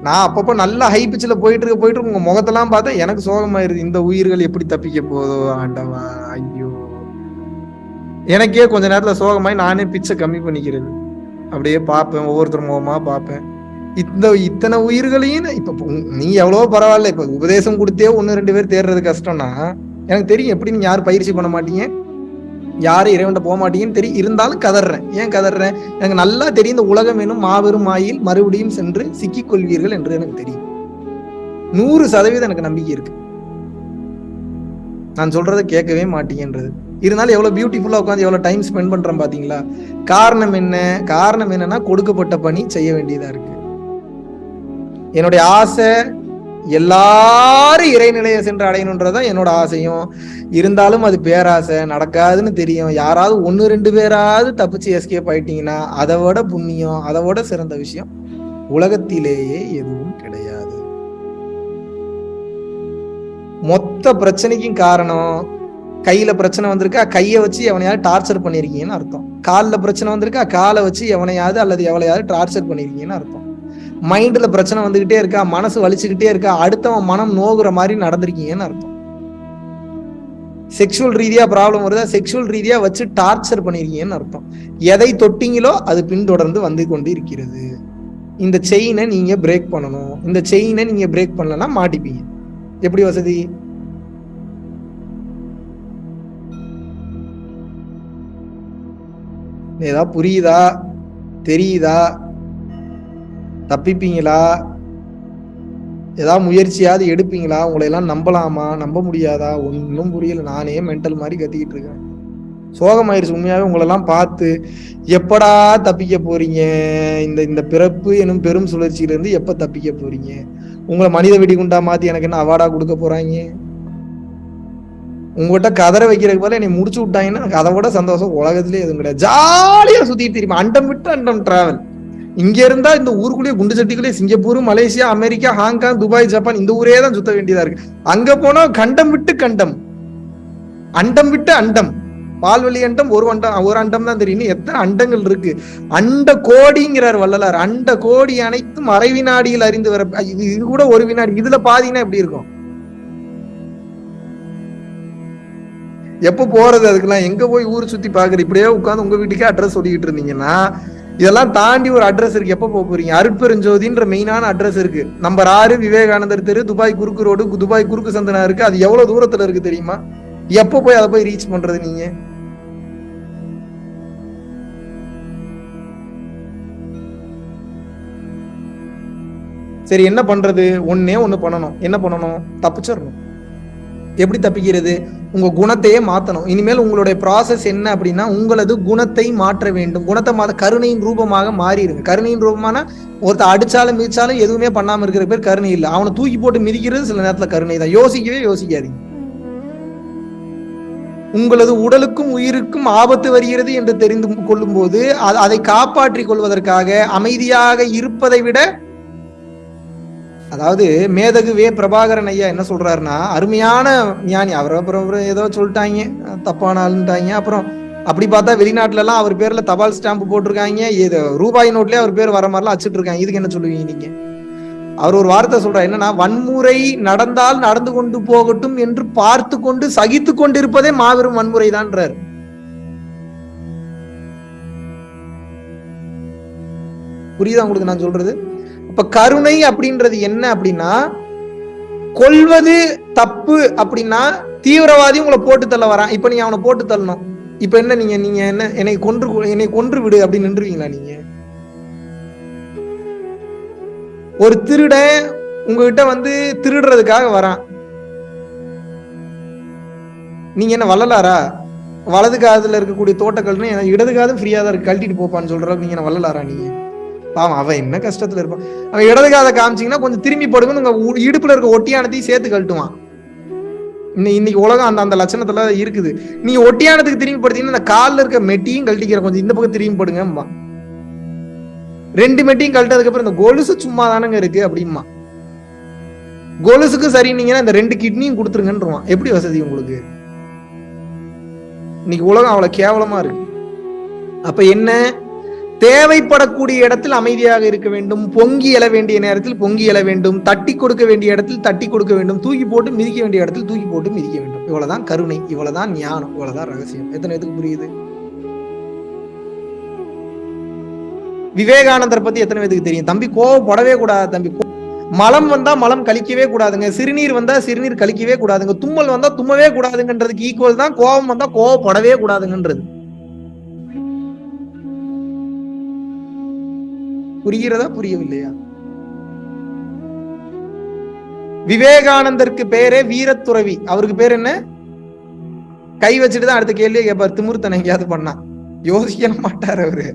நான் அப்பப்போ நல்லா ஹை பிச்சில் போயிட்டு இருக்க போயிட்டு உங்க முகத்தெல்லாம் பார்த்தா எனக்கு சோகமாயிருது இந்த உயிர்கள் எப்படி தப்பிக்க போதோ ஆண்டவா ஐயோ. எனக்கே கொஞ்ச நேரத்தில் சோகமாயி நானே பிச்சை கம்மி பண்ணிக்கிறது அப்படியே பார்ப்பேன் ஒவ்வொருத்தர் முகமா பார்ப்பேன். இந்த இத்தனை உயிர்களையும் இப்போ நீ எவ்வளோ எவ்வளவோ பரவாயில்ல இப்போ உபதேசம் கொடுத்தே ஒன்று ரெண்டு பேர் தேடுறது கஷ்டம்னா எனக்கு தெரியும் எப்படி நீங்க யாரும் பயிற்சி பண்ண மாட்டீங்க. யாரும் இறைவன்ட்ட போக மாட்டீங்கன்னு தெரியும் இருந்தாலும் கதறேன் ஏன் கதறேன் எனக்கு நல்லா தெரியும் இந்த உலகம் வேணும் மாபெரும் மாயில் மறுபடியும் சென்று சிக்கிக் கொள்வீர்கள் என்று எனக்கு தெரியும். நூறு சதவீதம் எனக்கு நம்பிக்கை இருக்கு. நான் சொல்றதை கேட்கவே மாட்டீங்கன்றது இருந்தாலும் எவ்வளவு பியூட்டிஃபுல்லா உட்காந்து எவ்வளவு டைம் ஸ்பெண்ட் பண்றேன் பாத்தீங்களா? காரணம் என்ன? காரணம் என்னன்னா கொடுக்கப்பட்ட பணி செய்ய வேண்டியதா இருக்கு. என்னுடைய ஆசை எல்லாரும் இறைநிலையை சென்று அடையணுன்றதுதான் என்னோட ஆசையும். இருந்தாலும் அது பேராசை நடக்காதுன்னு தெரியும். யாராவது ஒன்று ரெண்டு பேராவது தப்பிச்சு எஸ்கேப் ஆயிட்டீங்கன்னா அதை விட புண்ணியம் அதை விட சிறந்த விஷயம் உலகத்திலேயே எதுவும் கிடையாது. மொத்த பிரச்சனைக்கும் காரணம் கையில பிரச்சனை வந்திருக்கா கையை வச்சு எவனையாவது டார்ச்சர் பண்ணிருக்கீங்கன்னு அர்த்தம். காலில் பிரச்சனை வந்திருக்கா காலை வச்சு எவனையாவது அல்லது எவளையாவது டார்ச்சர் பண்ணிருக்கீங்கன்னு அர்த்தம். மைண்டில் பிரச்சனை வந்துக்கிட்டே இருக்கா மனசு வலிச்சுக்கிட்டே இருக்கா அடுத்தவன் மனம் நோகுற மாதிரி நடந்திருக்கீங்கன்னு அர்த்தம். செக்ஷுவல் ரீதியாக ப்ராப்ளம் வருதா செக்ஷுவல் ரீதியாக வச்சு டார்ச்சர் பண்ணியிருக்கீங்கன்னு அர்த்தம். எதை தொட்டிங்களோ அது பின்தொடர்ந்து வந்து கொண்டு இருக்கிறது இந்த செயினை நீங்கள் பிரேக் பண்ணணும். இந்த செயினை நீங்கள் பிரேக் பண்ணலன்னா மாட்டிப்பீங்க. எப்படி வசதி? ஏதாவது புரியுதா? தெரியுதா? தப்பிப்பீங்களா? ஏதாவது முயற்சியாவது எடுப்பீங்களா? உங்களை எல்லாம் நம்பலாமா? நம்ப முடியாதா? ஒன்றும் புரியல. நானே மென்டல் மாதிரி கத்திக்கிட்டு இருக்கேன். சோகமாயிருச்சு. உண்மையாகவே உங்களெல்லாம் பார்த்து எப்படா தப்பிக்க போறீங்க? இந்த இந்த பிறப்பு எனும் பெரும் சுழற்சியிலேருந்து எப்போ தப்பிக்க போறீங்க? உங்களை மனித வெடிகுண்டா மாற்றி எனக்கு என்ன அவார்டா கொடுக்க போறாங்க? உங்கள்கிட்ட கதரை வைக்கிறதுக்கு போல என்னை முடிச்சு விட்டாங்கன்னா எனக்கு அதை விட சந்தோஷம் உலகத்துலேயே எதுவும் கிடையாது. ஜாலியாக சுற்றிட்டு தெரியுமா அண்டம் விட்டு அண்டம் டிராவல் இங்க இருந்தா இந்த ஊருக்குள்ளேயே குண்டு சட்டிக்குள்ளேயே Singapore Malaysia America Hong Kong Dubai Japan இந்த ஊரே தான் சுத்த வேண்டியதா இருக்கு. அங்க போனா கண்டம் விட்டு கண்டம். அண்டம் விட்டு அண்டம். பால்வெளி அண்டம் ஒரு அண்டம் ஒரு அண்டம் தான் தெரியும். எத்தனை அண்டங்கள் இருக்கு? அண்ட கோடிங்கிறார் வள்ளலார். அண்ட கோடி அனைத்தும் அரை வினாடியில் அறிந்து வர இது இது கூட ஒரு வினாடி. இதுல பாதினா எப்படி இருக்கும்? எப்ப போறது அதுக்கெல்லாம்? எங்க போய் ஊர் சுத்தி பாக்குறது இப்படியே உட்காந்து உங்க வீட்டுக்கே அட்ரஸ் சொல்லிக்கிட்டு இருந்தீங்கன்னா இதெல்லாம் தாண்டி ஒரு அட்ரஸ் இருக்கு. எப்ப போக போறீங்க? அருட்பெருஞ்சோதின்ற மெயினான அட்ரஸ் இருக்கு. நம்பர் ஆறு விவேகானந்தர் தெரு துபாய் குறுக்கு ரோடு துபாய் குறுக்கு சந்தனா இருக்கு. அது எவ்வளவு தூரத்துல இருக்கு தெரியுமா? எப்ப போய் அதை போய் ரீச் பண்றது நீங்க? சரி என்ன பண்றது? ஒன்னே ஒண்ணு பண்ணணும். என்ன பண்ணணும்? தப்பிச்சிடணும். எப்படி தப்பிக்கிறது? உங்க குணத்தையே மாத்தணும். இனிமேல் உங்களுடைய ப்ராசஸ் என்ன அப்படின்னா உங்களது குணத்தை மாற்ற வேண்டும். குணத்தை மாத கருணையின் ரூபமாக மாறிடுங்க கருணையின் ரூபமான ஒருத்தர் அடிச்சாலும் மிதிச்சாலும் எதுவுமே பண்ணாம இருக்கிற பேர் கருணை இல்லை. அவனை தூக்கி போட்டு மிதிக்கிறது சில நேரத்துல கருணை தான். யோசிக்கவே யோசிக்காதீங்க. உங்களது உடலுக்கும் உயிருக்கும் ஆபத்து வருகிறது என்று தெரிந்து கொள்ளும் போது அதை காப்பாற்றிக் கொள்வதற்காக அமைதியாக இருப்பதை விட அதாவது மேதகுவே பிரபாகரன் ஐயா என்ன சொல்றாருன்னா அருமையான ஞானி. அவர் அப்புறம் ஏதோ சொல்லிட்டாங்க தப்பான ஆளுன்ட்டாங்க அப்புறம் அப்படி பார்த்தா வெளிநாட்டுல எல்லாம் அவர் பேர்ல தபால் ஸ்டாம்ப் போட்டிருக்காங்க. இது ரூபாய் நோட்லயே அவர் பேர் வர மாதிரிலாம் அச்சிட்டு இருக்காங்க இதுக்கு என்ன சொல்லுவீங்க நீங்க? அவர் ஒரு வார்த்தை சொல்றாரு. என்னன்னா வன்முறை நடந்தால் நடந்து கொண்டு போகட்டும் என்று பார்த்து கொண்டு சகித்து கொண்டிருப்பதே மாபெரும் வன்முறை தான்றார் புரியுதா உங்களுக்கு நான் சொல்றது? இப்ப கருணை அப்படின்றது என்ன அப்படின்னா கொல்வது தப்பு அப்படின்னா தீவிரவாதி உங்களை போட்டு தள்ள வரான். இப்ப நீங்க அவனை போட்டு தள்ளணும். இப்ப என்ன நீங்க நீங்க என்ன என்னை கொன்று என்னை கொன்று விடு அப்படின்னு நின்றுவீங்களா நீங்க? ஒரு திருடன் உங்ககிட்ட வந்து திருடுறதுக்காக வரான். நீங்க என்ன வள்ளலாரா? வலது காதுல இருக்கக்கூடிய தோட்டக்கல்னு இடது காதும் ஃப்ரீயா தான் இருக்கு. கழட்டிட்டு போப்பான்னு சொல்ற நீங்க என்ன வள்ளலாரா நீங்க? பாவம் அவன் என்ன கஷ்டத்துல இருப்பான்? அவன் இடது காதை காமிச்சிங்கன்னா கொஞ்சம் திரும்பி போடுங்க உங்க இடுப்புல இருக்க ஒட்டியானத்தையும் சேர்த்து கழட்டுவான். இன்னைக்கு இன்னைக்கு உலகம் அந்த அந்த லட்சணத்துல இருக்குது. நீங்க ஒட்டியானத்துக்கு திரும்பி படுத்தீங்கன்னா இந்த காலில் இருக்க மெட்டியும் கழட்டிக்கிற கொஞ்சம் இந்த பக்கம் திரும்பி போடுங்கம்மா ரெண்டு மெட்டியும் கழட்டதுக்கு அப்புறம் இந்த கொலுசு சும்மா தானங்க இருக்கு அப்படிமா கொலுசுக்கு சரினீங்கன்னா இந்த ரெண்டு கிட்னியும் கொடுத்துருங்கன்றான் எப்படி வசதி உங்களுக்கு? இன்னைக்கு உலகம் அவ்வளவு கேவலமா இருக்கு. அப்ப என்ன? தேவைப்படக்கூடிய இடத்தில் அமைதியாக இருக்க வேண்டும் பொங்கி எழ வேண்டிய நேரத்தில் பொங்கி எழ வேண்டும் தட்டி கொடுக்க வேண்டிய இடத்தில் தட்டி கொடுக்க வேண்டும் தூக்கி போட்டு மிதிக்க வேண்டிய இடத்தில் தூக்கி போட்டு மிதிக்க வேண்டும். இவ்வளவுதான் கருணை இவ்வளவுதான் ஞானம் இவ்வளவுதான் ரகசியம். எத்தனை பேத்துக்கு புரியுது? விவேகானந்தர் பத்தி எத்தனை பேத்துக்கு தெரியும்? தம்பி கோவப்படவே கூடாது தம்பி. மலம் வந்தா மலம் கழிக்கவே கூடாதுங்க. சிறுநீர் வந்தா சிறுநீர் கழிக்கவே கூடாதுங்க. தும்மல் வந்தா தும்மவே கூடாதுங்கன்றதுக்கு ஈக்குவல் தான். கோபம் வந்தா கோவப்படவே கூடாதுங்கன்றது. புரிகிறதா புரியவில்லையா? விவேகானந்தருக்கு பேரே வீரத்துறவி. அவருக்கு பேர் என்ன? கை வச்சுட்டு தான் அடுத்த கேள்வியை கேட்பார் திமுருத்தனை எங்கேயாவது பண்ணா. யோசிக்க மாட்டார் அவரு.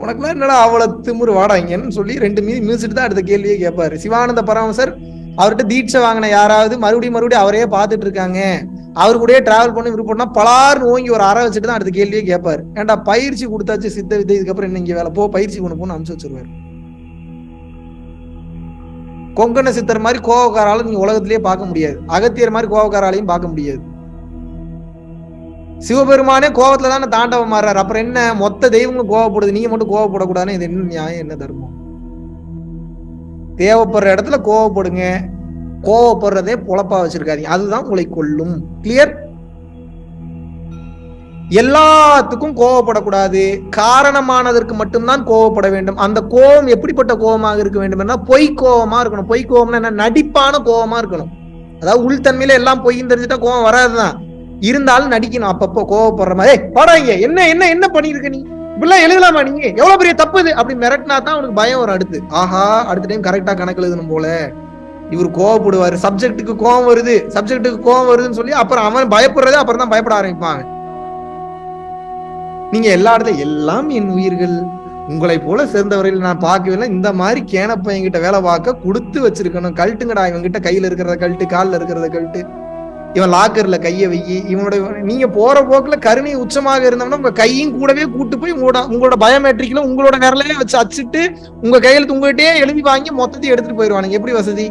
உனக்குலாம் என்னடா அவ்வளவு திமுரு வாடாங்கன்னு சொல்லி ரெண்டு மீதி மிதிச்சுட்டு தான் அடுத்த கேள்வியை கேட்பாரு சிவானந்த பரமசர் அவர்கிட்ட தீட்சை வாங்கின யாராவது மறுபடியும் மறுபடியும் அவரே பார்த்துட்டு இருக்காங்க அவரு கூட டிராவல் பண்ண விருப்பம்னா பலார் ஓங்கி ஒரு அற வச்சுட்டு தான் அடுத்த கேள்வியே கேட்பாரு. ஏன்டா பயிற்சி கொடுத்தாச்சு சித்த வித்தை இதுக்கப்புறம் என்ன இங்க வேலை? போ பயிற்சி கொண்டு போன்னு அனுப்பிச்சு வச்சிருவாரு. கொங்கண சித்தர் மாதிரி கோவக்காராலும் நீங்க உலகத்திலேயே பார்க்க முடியாது. அகத்தியர் மாதிரி கோவக்காராலையும் பார்க்க முடியாது. சிவபெருமானே கோவத்துல தானே தாண்டவம் மாறாரு அப்புறம் என்ன? மொத்த தெய்வங்களும் கோவப்படுது. நீங்க மட்டும் கோவப்படக்கூடாதுன்னு இது என்ன நியாயம் என்ன தர்மம்? தேவைப்படுற இடத்துல கோவப்படுங்க. கோவப்படுறதே பொழப்பா வச்சிருக்காதீங்க. அதுதான் உங்களை கொல்லும். கிளியர் எல்லாத்துக்கும் கோவப்படக்கூடாது. காரணமானதற்கு மட்டும்தான் கோவப்பட வேண்டும். அந்த கோபம் எப்படிப்பட்ட கோபமாக இருக்க வேண்டும் பொய் கோபமா இருக்கணும். பொய் கோபம்னா என்ன? நடிப்பான கோபமா இருக்கணும். அதாவது உள்தன்மையில எல்லாம் பொய்ன்னு தெரிஞ்சுட்டா கோபம் வராதுதான். இருந்தாலும் நடிக்கணும். அப்பப்போ கோவப்படுற மாதிரி. "ஏய், என்ன என்ன என்ன பண்ணிருக்க நீ? இப்படிலாம் எழுதலாமா நீங்க? எவ்வளவு பெரிய தப்பு இது? அப்படி மிரட்டினா தான் அவனுக்கு பயம் வரும் அடுத்து. ஆஹா அடுத்த டைம் கரெக்டா கணக்கு எழுதணும் போல. இவர் கோவப்படுவாரு. சப்ஜெக்ட்டுக்கு கோவம் வருது. சப்ஜெக்ட்டுக்கு கோவம் வருதுன்னு சொல்லி அப்புறம் அவன் பயப்படுறதே அப்புறம் தான் பயப்பட ஆரம்பிப்பாங்க. நீங்க எல்லா இடத்துல எல்லாம் என் உயிர்கள். உங்களை போல சேர்ந்தவரையில் நான் பார்க்கவில்லை. இந்த மாதிரி கேனப்ப என்கிட்ட வேலை பார்க்க கொடுத்து வச்சிருக்கணும். கழட்டுங்கடா இவன்கிட்ட கையில இருக்கிறத கழட்டு காலில் இருக்கிறத கழட்டு. இவன் லாக்கர்ல கையை வை இவனோட நீங்க போற போக்குல கருணை உச்சமாக இருந்தோம்னா உங்க கையும் கூடவே கூட்டு போய் உங்களோட உங்களோட பயோமெட்ரிக்ல உங்களோட விரலையே வச்சு அச்சிட்டு உங்க கையில் உங்கள்கிட்டயே எழுதி வாங்கி மொத்தத்தையும் எடுத்துட்டு போயிருவானுங்க. எப்படி வசதி?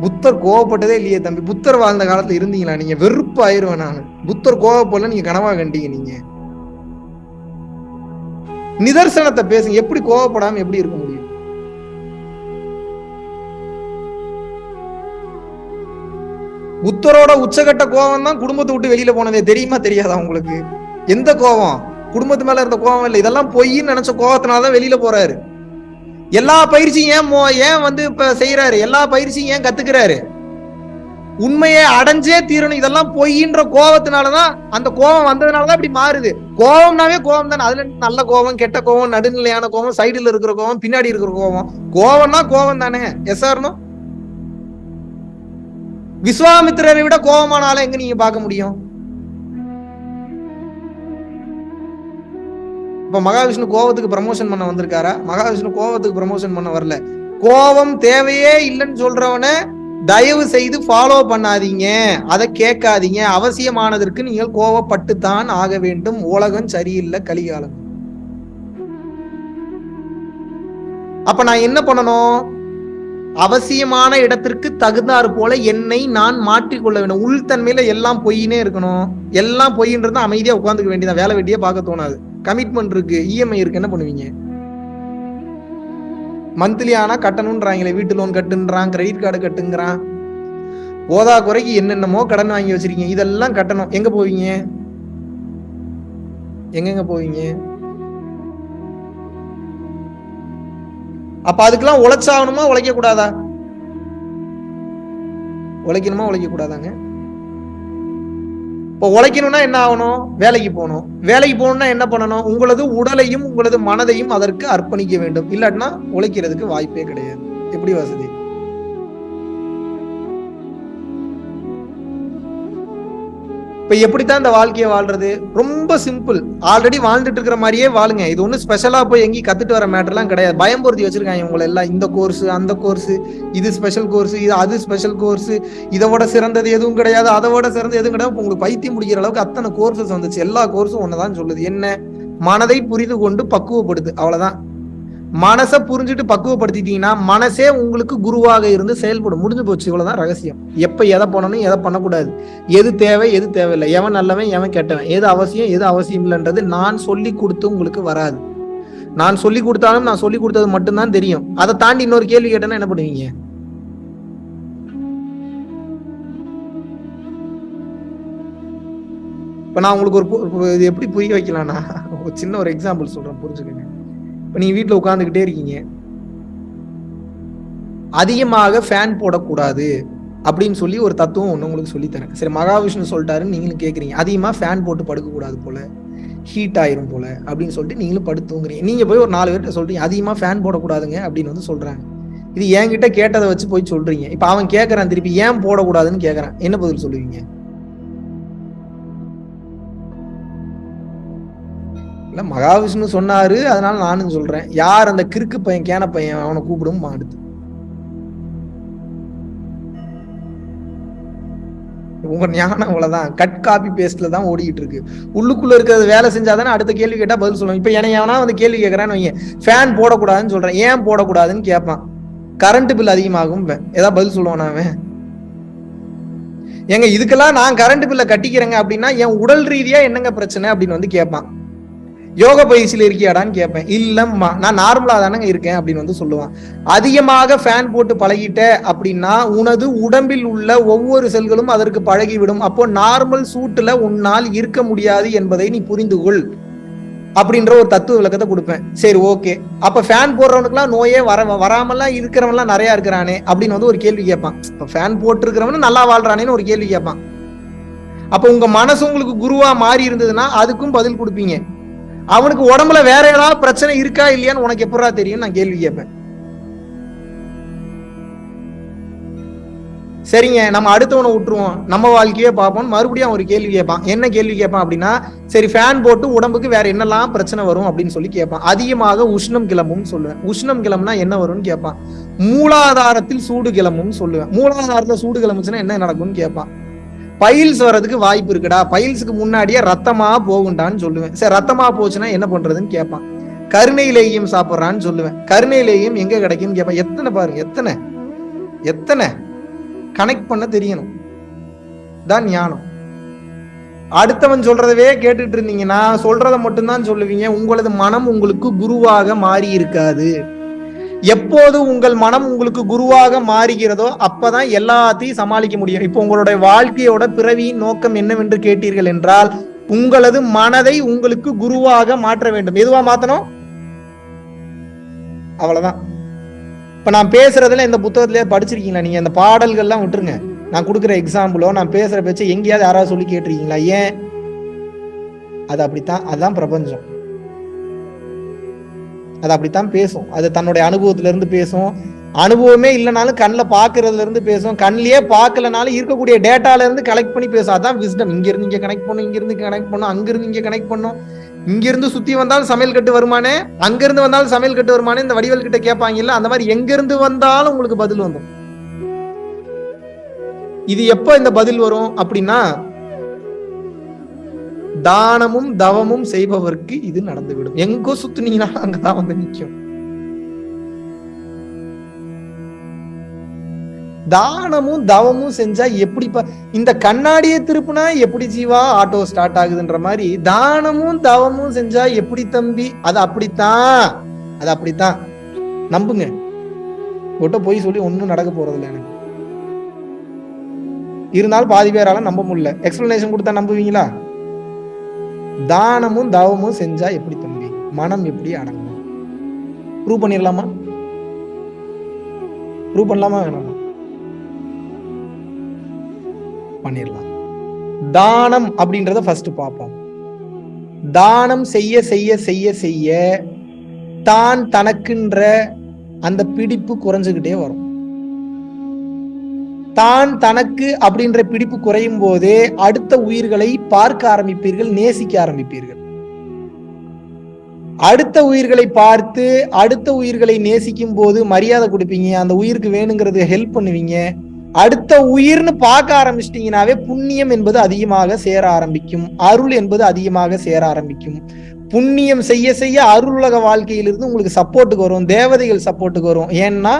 புத்தர் கோவப்பட்டதே இல்லையே தம்பி. புத்தர் வாழ்ந்த காலத்துல இருந்தீங்களா? நீங்க வெறுப்பு ஆயிருவேன் நான். புத்தர் கோவப்படல நீங்க கனவா கண்டீங்க நீங்க. நிதர்சனத்தை பேசுங்க. எப்படி கோவப்படாம எப்படி இருக்க முடியும்? புத்தரோட உச்சகட்ட கோபம் தான் குடும்பத்தை விட்டு வெளியில போனதே. தெரியுமா தெரியாதா உங்களுக்கு? எந்த கோபம் குடும்பத்து மேல இருந்த கோபம் இல்லை. இதெல்லாம் பொய்ன்னு நினைச்ச கோபத்தினாலதான் வெளியில போறாரு. எல்லா பயிற்சியும் ஏன் ஏன் வந்து இப்ப செய்யறாரு எல்லா பயிற்சியும் ஏன் கத்துக்கிறாரு? உண்மையை அடைஞ்சே தீரணும். இதெல்லாம் பொய்ன்ற கோபத்தினாலதான் அந்த கோபம் வந்ததுனாலதான் இப்படி மாறுது. கோபம்னாவே கோபம் தானே அதுல நல்ல கோபம் கெட்ட கோபம் நடுநிலையான கோபம் சைடுல இருக்கிற கோபம் பின்னாடி இருக்கிற கோபம் கோபம்னா கோபம் தானே எஸ் ஆர்னோ விஸ்வாமித்திரரை விட கோபமான ஆளை எங்க நீங்க பார்க்க முடியும்? இப்ப மகாவிஷ்ணு கோவத்துக்கு ப்ரமோஷன் பண்ண வந்திருக்காரா? மகாவிஷ்ணு கோபத்துக்கு ப்ரமோஷன் பண்ண வரல. கோபம் தேவையே இல்லைன்னு சொல்றவன தயவு செய்து ஃபாலோ பண்ணாதீங்க. அதை கேட்காதீங்க. அவசியமானதற்கு நீங்கள் கோவப்பட்டுத்தான் ஆக வேண்டும். உலகம் சரியில்லை கலிகாலம். அப்ப நான் என்ன பண்ணணும்? அவசியமான இடத்திற்கு தகுந்தாறு போல என்னை நான் மாற்றிக்கொள்ள வேண்டும். உள்தன்மையில எல்லாம் பொய்னே இருக்கணும். எல்லாம் பொய்ன்றது அமைதியா உட்காந்துக்க வேண்டியதான் வேலை வெட்டியே பார்க்க தோணாது. கமிட்மெண்ட் இருக்கு. இஎம்ஐ இருக்கு. என்ன பண்ணுவீங்க? மந்த்லி ஆனா கட்டணும்ன்றாங்களே. வீட்டு லோன் கட்டுன்றான் கிரெடிட் கார்டு கட்டுங்கிறான். போதா குறைக்கு என்னென்னமோ கடன் வாங்கி வச்சிருக்கீங்க. இதெல்லாம் கட்டணும். எங்க போவீங்க? எங்கெங்க போவீங்க? அப்ப அதுக்கெல்லாம் உழைச்சாகணுமா உழைக்க கூடாதா உழைக்கணுமா உழைக்க கூடாதாங்க இப்போ உழைக்கணும்னா என்ன ஆகணும்? வேலைக்கு போகணும். வேலைக்கு போகணும்னா என்ன பண்ணணும்? உங்களது உடலையும் உங்களது மனதையும் அதற்கு அர்ப்பணிக்க வேண்டும். இல்லாட்டினா உழைக்கிறதுக்கு வாய்ப்பே கிடையாது. எப்படி வசதி? இப்ப எப்படித்தான் இந்த வாழ்க்கையை வாழ்றது? ரொம்ப சிம்பிள் ஆல்ரெடி வாழ்ந்துட்டு இருக்கிற மாதிரியே வாழுங்க. இது ஒன்றும் ஸ்பெஷலாக போய் எங்கேயும் கத்துட்டு வர மேட்டர்லாம் கிடையாது. பயம்பொருத்தி வச்சிருக்காங்க உங்களை எல்லாம். இந்த கோர்ஸ் அந்த கோர்ஸ் இது ஸ்பெஷல் கோர்ஸ் இது அது ஸ்பெஷல் கோர்ஸ் இதை விட சிறந்தது எதுவும் கிடையாது. அதை விட சிறந்தது எதுவும் கிடையாது. உங்களுக்கு பைத்தியம் முடிக்கிற அளவுக்கு அத்தனை கோர்சஸ் வந்துச்சு. எல்லா கோர்ஸும் ஒன்று தான் சொல்லுது. என்ன? மனதை புரிந்து கொண்டு பக்குவப்படுது அவ்வளோதான் மனசை புரிஞ்சுட்டு பக்குவப்படுத்திட்டீங்கன்னா மனசே உங்களுக்கு குருவாக இருந்து செயல்படும். முடிஞ்சு போச்சு. இவ்வளவுதான் ரகசியம். எப்ப எதை பண்ணணும் எதை பண்ணக்கூடாது. எது தேவை எது தேவையில்லை. எவன் நல்லவன் எவன் கெட்டவன். எது அவசியம் எது அவசியம் இல்லைன்றது நான் சொல்லி கொடுத்து உங்களுக்கு வராது. நான் சொல்லி கொடுத்தாலும் நான் சொல்லி கொடுத்தது மட்டும்தான் தெரியும். அதை தாண்டி இன்னொரு கேள்வி கேட்டேன்னா என்ன பண்ணுவீங்க? இப்ப நான் உங்களுக்கு ஒரு இது எப்படி புரிய வைக்கலாம்னா ஒரு சின்ன ஒரு எக்ஸாம்பிள் சொல்றேன். புரிஞ்சுக்கங்க. இப்போ நீங்கள் வீட்டில் உட்காந்துக்கிட்டே இருக்கீங்க. அதிகமாக ஃபேன் போடக்கூடாது அப்படின்னு சொல்லி ஒரு தத்துவம் ஒன்று உங்களுக்கு சொல்லித்தரேன். சரி மகாவிஷ்ணு சொல்லிட்டாருன்னு நீங்களும் கேட்குறீங்க அதிகமாக ஃபேன் போட்டு படுக்கக்கூடாது போல ஹீட் ஆயிரும் போல அப்படின்னு சொல்லிட்டு நீங்களும் படுத்து தூங்குறீங்க போய் ஒரு நாலு பேர்கிட்ட சொல்கிறீங்க அதிகமாக ஃபேன் போடக்கூடாதுங்க அப்படின்னு வந்து சொல்கிறாங்க இது என்கிட்ட கேட்டதை வச்சு போய் சொல்கிறீங்க இப்போ அவன் கேட்குறான் திருப்பி ஏன் போடக்கூடாதுன்னு கேட்குறான் என்ன பதில் சொல்லுவீங்க? இல்ல மகாவிஷ்ணு சொன்னாரு அதனால நானும் சொல்றேன். யார் அந்த கிறுக்கு பையன் கேன பையன் அவனை கூப்பிடும் அடுத்து. உங்க ஞானம் அவ்வளவுதான். கட் காப்பி பேஸ்ட்ல தான் ஓடிக்கிட்டு இருக்கு. உள்ளுக்குள்ள இருக்கிறது வேலை செஞ்சாதானே அடுத்த கேள்வி கேட்டா பதில் சொல்லுவோம் இப்ப என்ன எவனா வந்து கேள்வி கேட்கறான்னு வைங்க. ஃபேன் போடக்கூடாதுன்னு சொல்றேன். ஏன் போடக்கூடாதுன்னு கேட்பான் கரண்ட் பில் அதிகமாகும் ஏதாவது பதில் சொல்லுவான் அவன்? ஏங்க இதுக்கெல்லாம் நான் கரண்ட் பில்ல கட்டிக்கிறேங்க அப்படின்னா என் உடல் ரீதியா என்னங்க பிரச்சனை அப்படின்னு வந்து கேட்பான் யோக பயிற்சியில் இருக்கியாடான்னு கேட்பேன் இல்லம்மா நான் நார்மலாக தானங்க இருக்கேன் அப்படின்னு வந்து சொல்லுவான். அதிகமாக ஃபேன் போட்டு பழகிட்ட அப்படின்னா உனது உடம்பில் உள்ள ஒவ்வொரு செல்களும் அதற்கு பழகிவிடும். அப்போ நார்மல் சூட்டில் உன்னால் இருக்க முடியாது என்பதை நீ புரிந்து கொள் அப்படின்ற ஒரு தத்துவ விளக்கத்தை கொடுப்பேன். சரி ஓகே அப்போ ஃபேன் போடுறவனுக்குலாம் நோயே வர வராமலாம் இருக்கிறவன்லாம் நிறையா இருக்கிறானே அப்படின்னு வந்து ஒரு கேள்வி கேட்பான். இப்போ ஃபேன் போட்டிருக்கிறவனு நல்லா வாழ்றானேன்னு ஒரு கேள்வி கேட்பான். அப்போ உங்க மனசு உங்களுக்கு குருவா மாறி இருந்ததுன்னா அதுக்கும் பதில் கொடுப்பீங்க. அவனுக்கு உடம்புல வேற ஏதாவது பிரச்சனை இருக்கா இல்லையான்னு உனக்கு எப்படா தெரியும் நான் கேள்வி கேட்பேன். சரிங்க நம்ம அடுத்தவனை விட்டுருவோம். நம்ம வாழ்க்கையே பார்ப்போம் மறுபடியும் ஒரு கேள்வி கேட்பான். என்ன கேள்வி கேட்பான் அப்படின்னா சரி ஃபேன் போட்டு உடம்புக்கு வேற என்னெல்லாம் பிரச்சனை வரும் அப்படின்னு சொல்லி கேட்பான். அதிகமாக உஷ்ணம் கிளம்பும் சொல்லுவேன். உஷ்ணம் கிளம்புனா என்ன வரும்னு கேட்பான். மூலாதாரத்தில் சூடு கிளம்பும் சொல்லுவேன். மூலாதாரத்தில் சூடு கிளம்புச்சுன்னா என்ன நடக்கும்னு கேட்பான். பைல்ஸ் வர்றதுக்கு வாய்ப்பு இருக்குடா. பைல்ஸுக்கு முன்னாடியே ரத்தமா போகுண்டான்னு சொல்லுவேன். சரி ரத்தமா போச்சுன்னா என்ன பண்றதுன்னு கேட்பான். கருணையிலேயும் சாப்பிட்றான்னு சொல்லுவேன். கருணையிலேயும் எங்க கிடைக்கும்னு கேட்பான். எத்தனை பாருங்க எத்தனை? எத்தனை? கனெக்ட் பண்ண தெரியணும். தான் ஞானம். அடுத்தவன் சொல்றதவே கேட்டுட்டு இருந்தீங்கன்னா சொல்றதை மட்டும்தான் சொல்லுவீங்க. உங்களது மனம் உங்களுக்கு குருவாக மாறி இருக்காது எப்போது உங்கள் மனம் உங்களுக்கு குருவாக மாறுகிறதோ அப்பதான் எல்லாத்தையும் சமாளிக்க முடியும். இப்போ உங்களுடைய வாழ்க்கையோட பிறவியின் நோக்கம் என்னவென்று கேட்டீர்கள் என்றால் உங்களது மனதை உங்களுக்கு குருவாக மாற்ற வேண்டும். எதுவா மாத்தணும்? அவ்வளவுதான். இப்ப நான் பேசுறதுல இந்த புத்தகத்திலே படிச்சிருக்கீங்களா? நீங்க இந்த பாடல்கள்லாம் விட்டுருங்க. நான் கொடுக்குற எக்ஸாம்பிளோ நான் பேசுற பேச்சு எங்கேயாவது யாராவது சொல்லி கேட்டிருக்கீங்களா? ஏன்? அது அப்படித்தான். அதுதான் பிரபஞ்சம். அது அப்படித்தான் பேசும். அது தன்னுடைய அனுபவத்துல இருந்து பேசும். அனுபவமே இல்லைனாலும் கண்ணில் பார்க்கறதுல இருந்து பேசும். கண்ணிலேயே பார்க்கலனாலும் இருக்கக்கூடிய டேட்டால இருந்து கலெக்ட் பண்ணி பேசும் அதான் விஸ்டம் இங்கிருந்து இங்கே கனெக்ட் பண்ணும் இங்கிருந்து கனெக்ட் பண்ணும் அங்கிருந்து இங்கே கனெக்ட் பண்ணும். இங்கிருந்து சுத்தி வந்தாலும் சமையல் கட்டு வருமானே? அங்கிருந்து வந்தாலும் சமையல் கட்டு வருமானே? இந்த வடிவல் கிட்ட கேட்பாங்க இல்ல அந்த மாதிரி எங்கிருந்து வந்தாலும் உங்களுக்கு பதில் வந்துடும். இது எப்போ இந்த பதில் வரும் அப்படின்னா தானமும் தவமும் செய்பவருக்கு இது நடந்துவிடும். எங்கோ சுத்துனீங்கன்னா அங்கதான் வந்து நிற்கும் தானமும் தவமும் செஞ்சா எப்படி இந்த கண்ணாடியை திருப்புனா எப்படி ஜீவா ஆட்டோ ஸ்டார்ட் ஆகுதுன்ற மாதிரி தானமும் தவமும் செஞ்சா எப்படி தம்பி அது அப்படித்தான் அது அப்படித்தான். நம்புங்க. ஒட்ட போய் சொல்லி ஒன்னும் நடக்க போறது இல்லை எனக்கு. இருந்தாலும் பாதி பேரால நம்ப முடியல. எக்ஸ்பிளனேஷன் கொடுத்தா நம்புவீங்களா? தானமும் தவமும் செஞ்சா எப்படி தம்பி? மனம் எப்படி அடங்கும்? ப்ரூவ் பண்ணிடலாமா? ப்ரூவ் பண்ணலாமா வேணாமா? பண்ணிடலாம். தானம் அப்படின்றத ஃபர்ஸ்ட் பார்ப்போம். தானம் செய்ய செய்ய செய்ய செய்ய தான் தனக்குன்ற அந்த பிடிப்பு குறைஞ்சுக்கிட்டே வரும். தான் தனக்கு அப்படின்ற பிடிப்பு குறையும் போதே அடுத்த உயிர்களை பார்க்க ஆரம்பிப்பீர்கள் நேசிக்க ஆரம்பிப்பீர்கள். அடுத்த உயிர்களை பார்த்து அடுத்த உயிர்களை நேசிக்கும் போது மரியாதை கொடுப்பீங்க அந்த உயிருக்கு வேணுங்கிறது ஹெல்ப் பண்ணுவீங்க. அடுத்த உயிர்னு பார்க்க ஆரம்பிச்சிட்டிங்கனாவே புண்ணியம் என்பது அதிகமாக சேர ஆரம்பிக்கும் அருள் என்பது அதிகமாக சேர ஆரம்பிக்கும். புண்ணியம் செய்ய செய்ய அருளுலக வாழ்க்கையிலிருந்து உங்களுக்கு சப்போர்ட்டுக்கு வரும் தேவதைகள் சப்போர்ட்டுக்கு வரும். ஏன்னா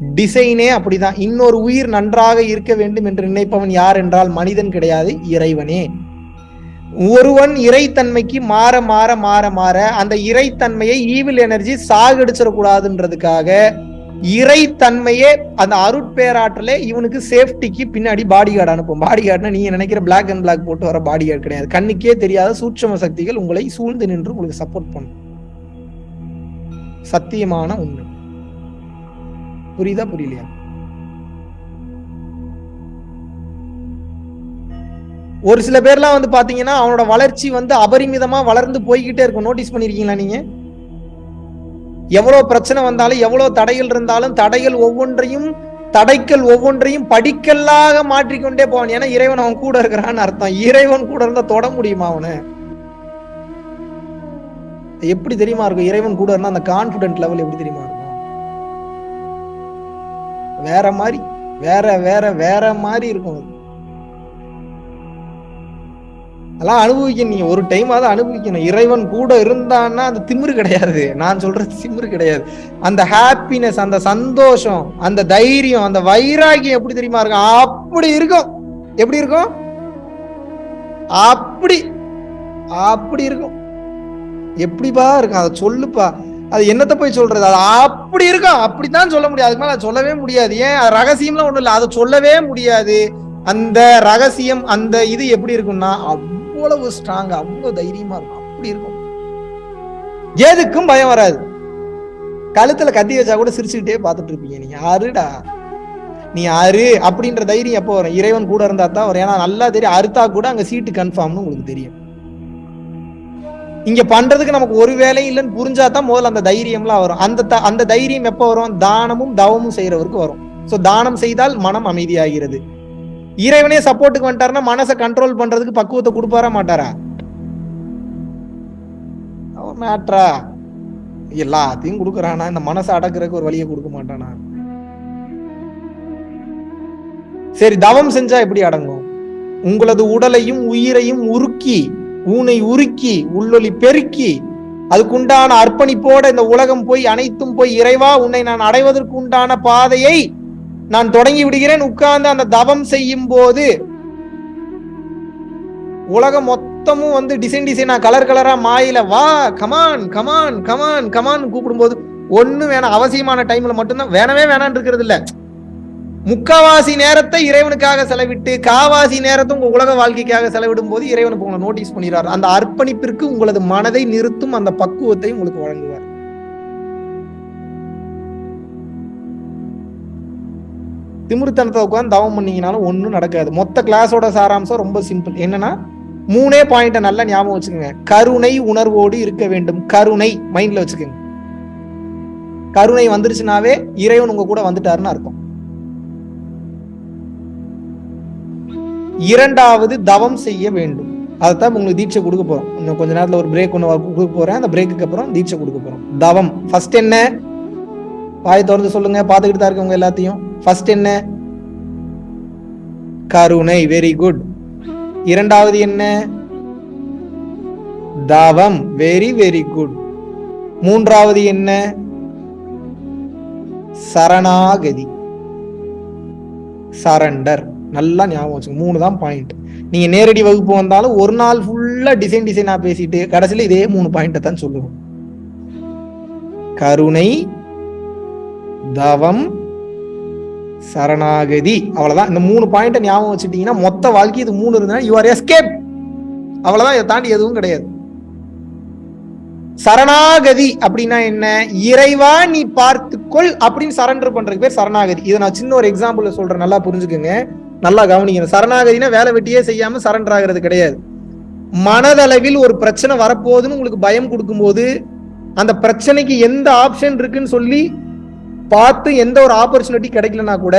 டிசைனே அப்படிதான். இன்னொரு உயிர் நன்றாக இருக்க வேண்டும் என்று நினைப்பவன் யார் என்றால் மனிதன் கிடையாது இறைவனே. ஒருவன் இறைத்தன்மைக்கு மாற மாற மாற மாற அந்த இறைத்தன்மையை ஈவில் எனர்ஜி சாகடிச்சிடக்கூடாதுன்றதுக்காக இறைத்தன்மையே அந்த அருட்பேராற்றலே இவனுக்கு சேஃப்டிக்கு பின்னாடி பாடி கார்டு அனுப்பும். பாடி கார்டுனா நீங்க நினைக்கிற பிளாக் அண்ட் பிளாக் போட்டு வர பாடி கார்டு கிடையாது. கண்ணுக்கே தெரியாத சூட்சம சக்திகள் உங்களை சூழ்ந்து நின்று உங்களுக்கு சப்போர்ட் பண்ணும். சத்தியமான உண்மை. புரியுதா புரியலையா? ஒரு சில பேர்லாம் வந்து பாத்தீங்கன்னா அவனோட வளர்ச்சி வந்து அபரிமிதமா வளர்ந்து போய்கிட்டே இருக்கும். நோட்டீஸ் பண்ணிருக்கீங்களா நீங்க? எவ்வளவு பிரச்சனை வந்தாலும் எவ்வளவு தடைகள் இருந்தாலும் தடைகள் ஒவ்வொன்றையும் தடைக்கல் ஒவ்வொன்றையும் படிக்கல்லாக மாற்றிக்கொண்டே போவான். ஏன்னா இறைவன் அவன் கூட இருக்கிறான்னு அர்த்தம். இறைவன் கூட இருந்தா தொட முடியுமா அவனு? எப்படி தெரியுமா இருக்கும்? இறைவன் கூட இருந்தா அந்த கான்பிடன்ட் லெவல் எப்படி தெரியுமா இருக்கும்? வேற மாதிரி வேற வேற வேற மாதிரி இருக்கும் அதெல்லாம் அனுபவிக்கணும். நீங்க ஒரு டைம் அதை அனுபவிக்கணும். இறைவன் கூட இருந்தான்னா அந்த திமிரு கிடையாது. நான் சொல்றது திமிரு கிடையாது. அந்த ஹாப்பினஸ் அந்த சந்தோஷம் அந்த தைரியம் அந்த வைராகியம் எப்படி தெரியுமா இருக்கும்? அப்படி இருக்கும். எப்படி இருக்கும்? அப்படி அப்படி இருக்கும். எப்படிப்பா இருக்கும்? அதை சொல்லுப்பா. அது என்னத்தை போய் சொல்றது? அது அப்படி இருக்கும் அப்படித்தான் சொல்ல முடியாது அதுக்கு மேலே அதை சொல்லவே முடியாது. ஏன்? அது ரகசியம்லாம் ஒன்றும் இல்லை. அதை சொல்லவே முடியாது. அந்த ரகசியம் அந்த இது எப்படி இருக்கும்னா அவ்வளவு ஸ்ட்ராங் அவ்வளவு தைரியமா இருக்கும். அப்படி இருக்கும். எதுக்கும் பயம் வராது. கழுத்துல கத்தி வச்சா கூட சிரிச்சுக்கிட்டே பார்த்துட்டு இருப்பீங்க. நீ யாருடா நீ யாரு அப்படின்ற தைரியம் எப்போ வரும்? இறைவன் கூட இருந்தா தான் வரும். ஏன்னா நல்லா தெரியும். அறுத்தா கூட அங்க சீட்டு கன்ஃபார்ம்னு உங்களுக்கு தெரியும். இங்க பண்றதுக்கு நமக்கு ஒரு வேலையும் இல்லைன்னு புரிஞ்சா தான் முதல்ல அந்த தைரியம்லாம் வரும். அந்த த- அந்த தைரியம் எப்போ வரும்? தானமும் தவமும் செய்யறவருக்கு வரும். ஸோ தானம் செய்தால் மனம் அமைதியாகிறது. இறைவனே சப்போர்ட்டுக்கு வந்துட்டாருன்னா மனசை கண்ட்ரோல் பண்றதுக்கு பக்குவத்தை கொடுப்பாரா மாட்டாரா? மேட்ரா எல்லாத்தையும் கொடுக்குறானா. இந்த மனசை அடக்குறதுக்கு ஒரு வழியை கொடுக்க மாட்டானா? சரி தவம் செஞ்சா எப்படி அடங்கும்? உங்களது உடலையும் உயிரையும் உருக்கி ஊனை உருக்கி உள்ளொலி பெருக்கி அதுக்குண்டான அர்ப்பணிப்போட இந்த உலகம் போய் அனைத்தும் போய் இறைவா உன்னை நான் அடைவதற்கு உண்டான பாதையை நான் தொடங்கி விடுகிறேன். உட்கார்ந்து அந்த தவம் செய்யும் போது உலகம் மொத்தமும் வந்து டிசைன் டிசைனா கலர் கலரா மாயில வா கமான் கமான் கமான் கமான் கூப்பிடும்போது ஒண்ணு வேணாம். அவசியமான டைம்ல மட்டும்தான். வேணவே வேணான்னு இருக்கிறது இல்லை. முக்காவாசி நேரத்தை இறைவனுக்காக செலவிட்டு காவாசி நேரத்தை உங்க உலக வாழ்க்கைக்காக செலவிடும் போது இறைவனுக்கு உங்களை நோட்டீஸ் பண்ணிடுறாரு. அந்த அர்ப்பணிப்பிற்கு உங்களது மனதை நிறுத்தும் அந்த பக்குவத்தை உங்களுக்கு வழங்குவார். திமிருத்தனத்தை உட்காந்து தவம் பண்ணீங்கனாலும் ஒன்றும் நடக்காது. மொத்த கிளாஸோட சாராம்சம் ரொம்ப சிம்பிள் என்னன்னா மூணே பாயிண்ட்டை நல்லா ஞாபகம் வச்சுக்கோங்க. கருணை உணர்வோடு இருக்க வேண்டும். கருணை மைண்ட்ல வச்சுக்கோங்க. கருணை வந்துருச்சுனாவே இறைவன் உங்க கூட வந்துட்டாருன்னு அர்த்தம். இரண்டாவது தவம் செய்ய வேண்டும். அதைத்தான் உங்களுக்கு தீட்சை கொடுக்க போறோம். இன்னும் கொஞ்ச நேரத்துல ஒரு பிரேக் ஒன்று கொடுக்க போறேன். அந்த பிரேக்குக்கு அப்புறம் தீட்சை கொடுக்க போறோம். தவம். ஃபர்ஸ்ட் என்ன? வாய் திறந்து சொல்லுங்க. பார்த்துக்கிட்டு தான் இருக்கவங்க எல்லாத்தையும். ஃபர்ஸ்ட் என்ன? கருணை. வெரி குட் இரண்டாவது என்ன? தவம். வெரி வெரி குட் மூன்றாவது என்ன? சரணாகதி. சரண்டர் நல்லா ஞாபகம் வச்சுங்க மூணு தான் பாயிண்ட் நீங்க நேரடி வகுப்பு வந்தாலும் ஒரு நாள் ஃபுல்லா டிசைன் டிசைனா பேசிட்டு கடைசியில இதே மூணு பாயிண்ட்டை தான் சொல்லுவோம். கருணை தவம் சரணாகதி. அவ்வளவுதான். இந்த மூணு பாயிண்ட்டை ஞாபகம் வச்சுட்டீங்கன்னா மொத்த வாழ்க்கை இது மூணு இருந்தா யூ ஆர் எஸ்கேப் அவ்வளவுதான். இதை தாண்டி எதுவும் கிடையாது. சரணாகதி அப்படின்னா என்ன? இறைவா நீ பார்த்துக்கொள் அப்படின்னு சரண்டர் பண்றதுக்கு பேர் சரணாகதி. இதை நான் சின்ன ஒரு எக்ஸாம்பிள் சொல்றேன். நல்லா புரிஞ்சுக்குங்க. நல்லா கவனிக்கணும். சரணாகதினா வேலை வெட்டியே செய்யாம சரண்டர் ஆகிறது கிடையாது. மனதளவில் ஒரு பிரச்சனை வரப்போகுதுன்னு உங்களுக்கு பயம் கொடுக்கும்போது அந்த பிரச்சனைக்கு எந்த ஆப்ஷன் இருக்குன்னு சொல்லி பார்த்து எந்த ஒரு ஆப்பர்ச்சுனிட்டி கிடைக்கலனா கூட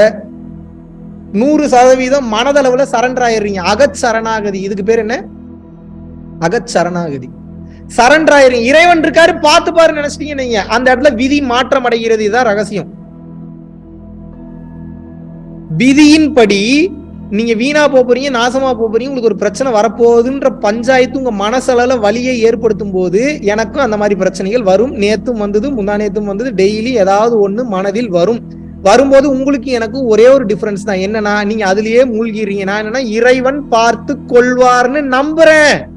நூறு சதவீதம் மனதளவுல சரண்டர் ஆயிடுறீங்க. அகச் சரணாகதி. இதுக்கு பேர் என்ன? அகச் சரணாகதி. சரண்டர் ஆயிடுறீங்க. இறைவன் இருக்காரு பார்த்து பாரு நினைச்சிட்டீங்க நீங்க. அந்த இடத்துல விதி மாற்றம் அடைகிறது இதுதான் ரகசியம். விதியின்படி நீங்க வீணா போறீங்க நாசமா போறீங்க உங்களுக்கு ஒரு பிரச்சனை வரப்போகுதுன்ற பஞ்சாயத்து உங்க மனசளவுல வலியை ஏற்படுத்தும் போது எனக்கும் அந்த மாதிரி பிரச்சனைகள் வரும். நேத்தும் வந்தது முந்தா நேத்தும் வந்தது டெய்லி ஏதாவது ஒண்ணு மனதில் வரும். வரும்போது உங்களுக்கு எனக்கும் ஒரே ஒரு டிஃபரன்ஸ் தான். என்னன்னா நீங்க அதுலயே மூழ்கிறீங்க. நான் என்னன்னா இறைவன் பார்த்து கொள்வார்னு நம்புறேன்.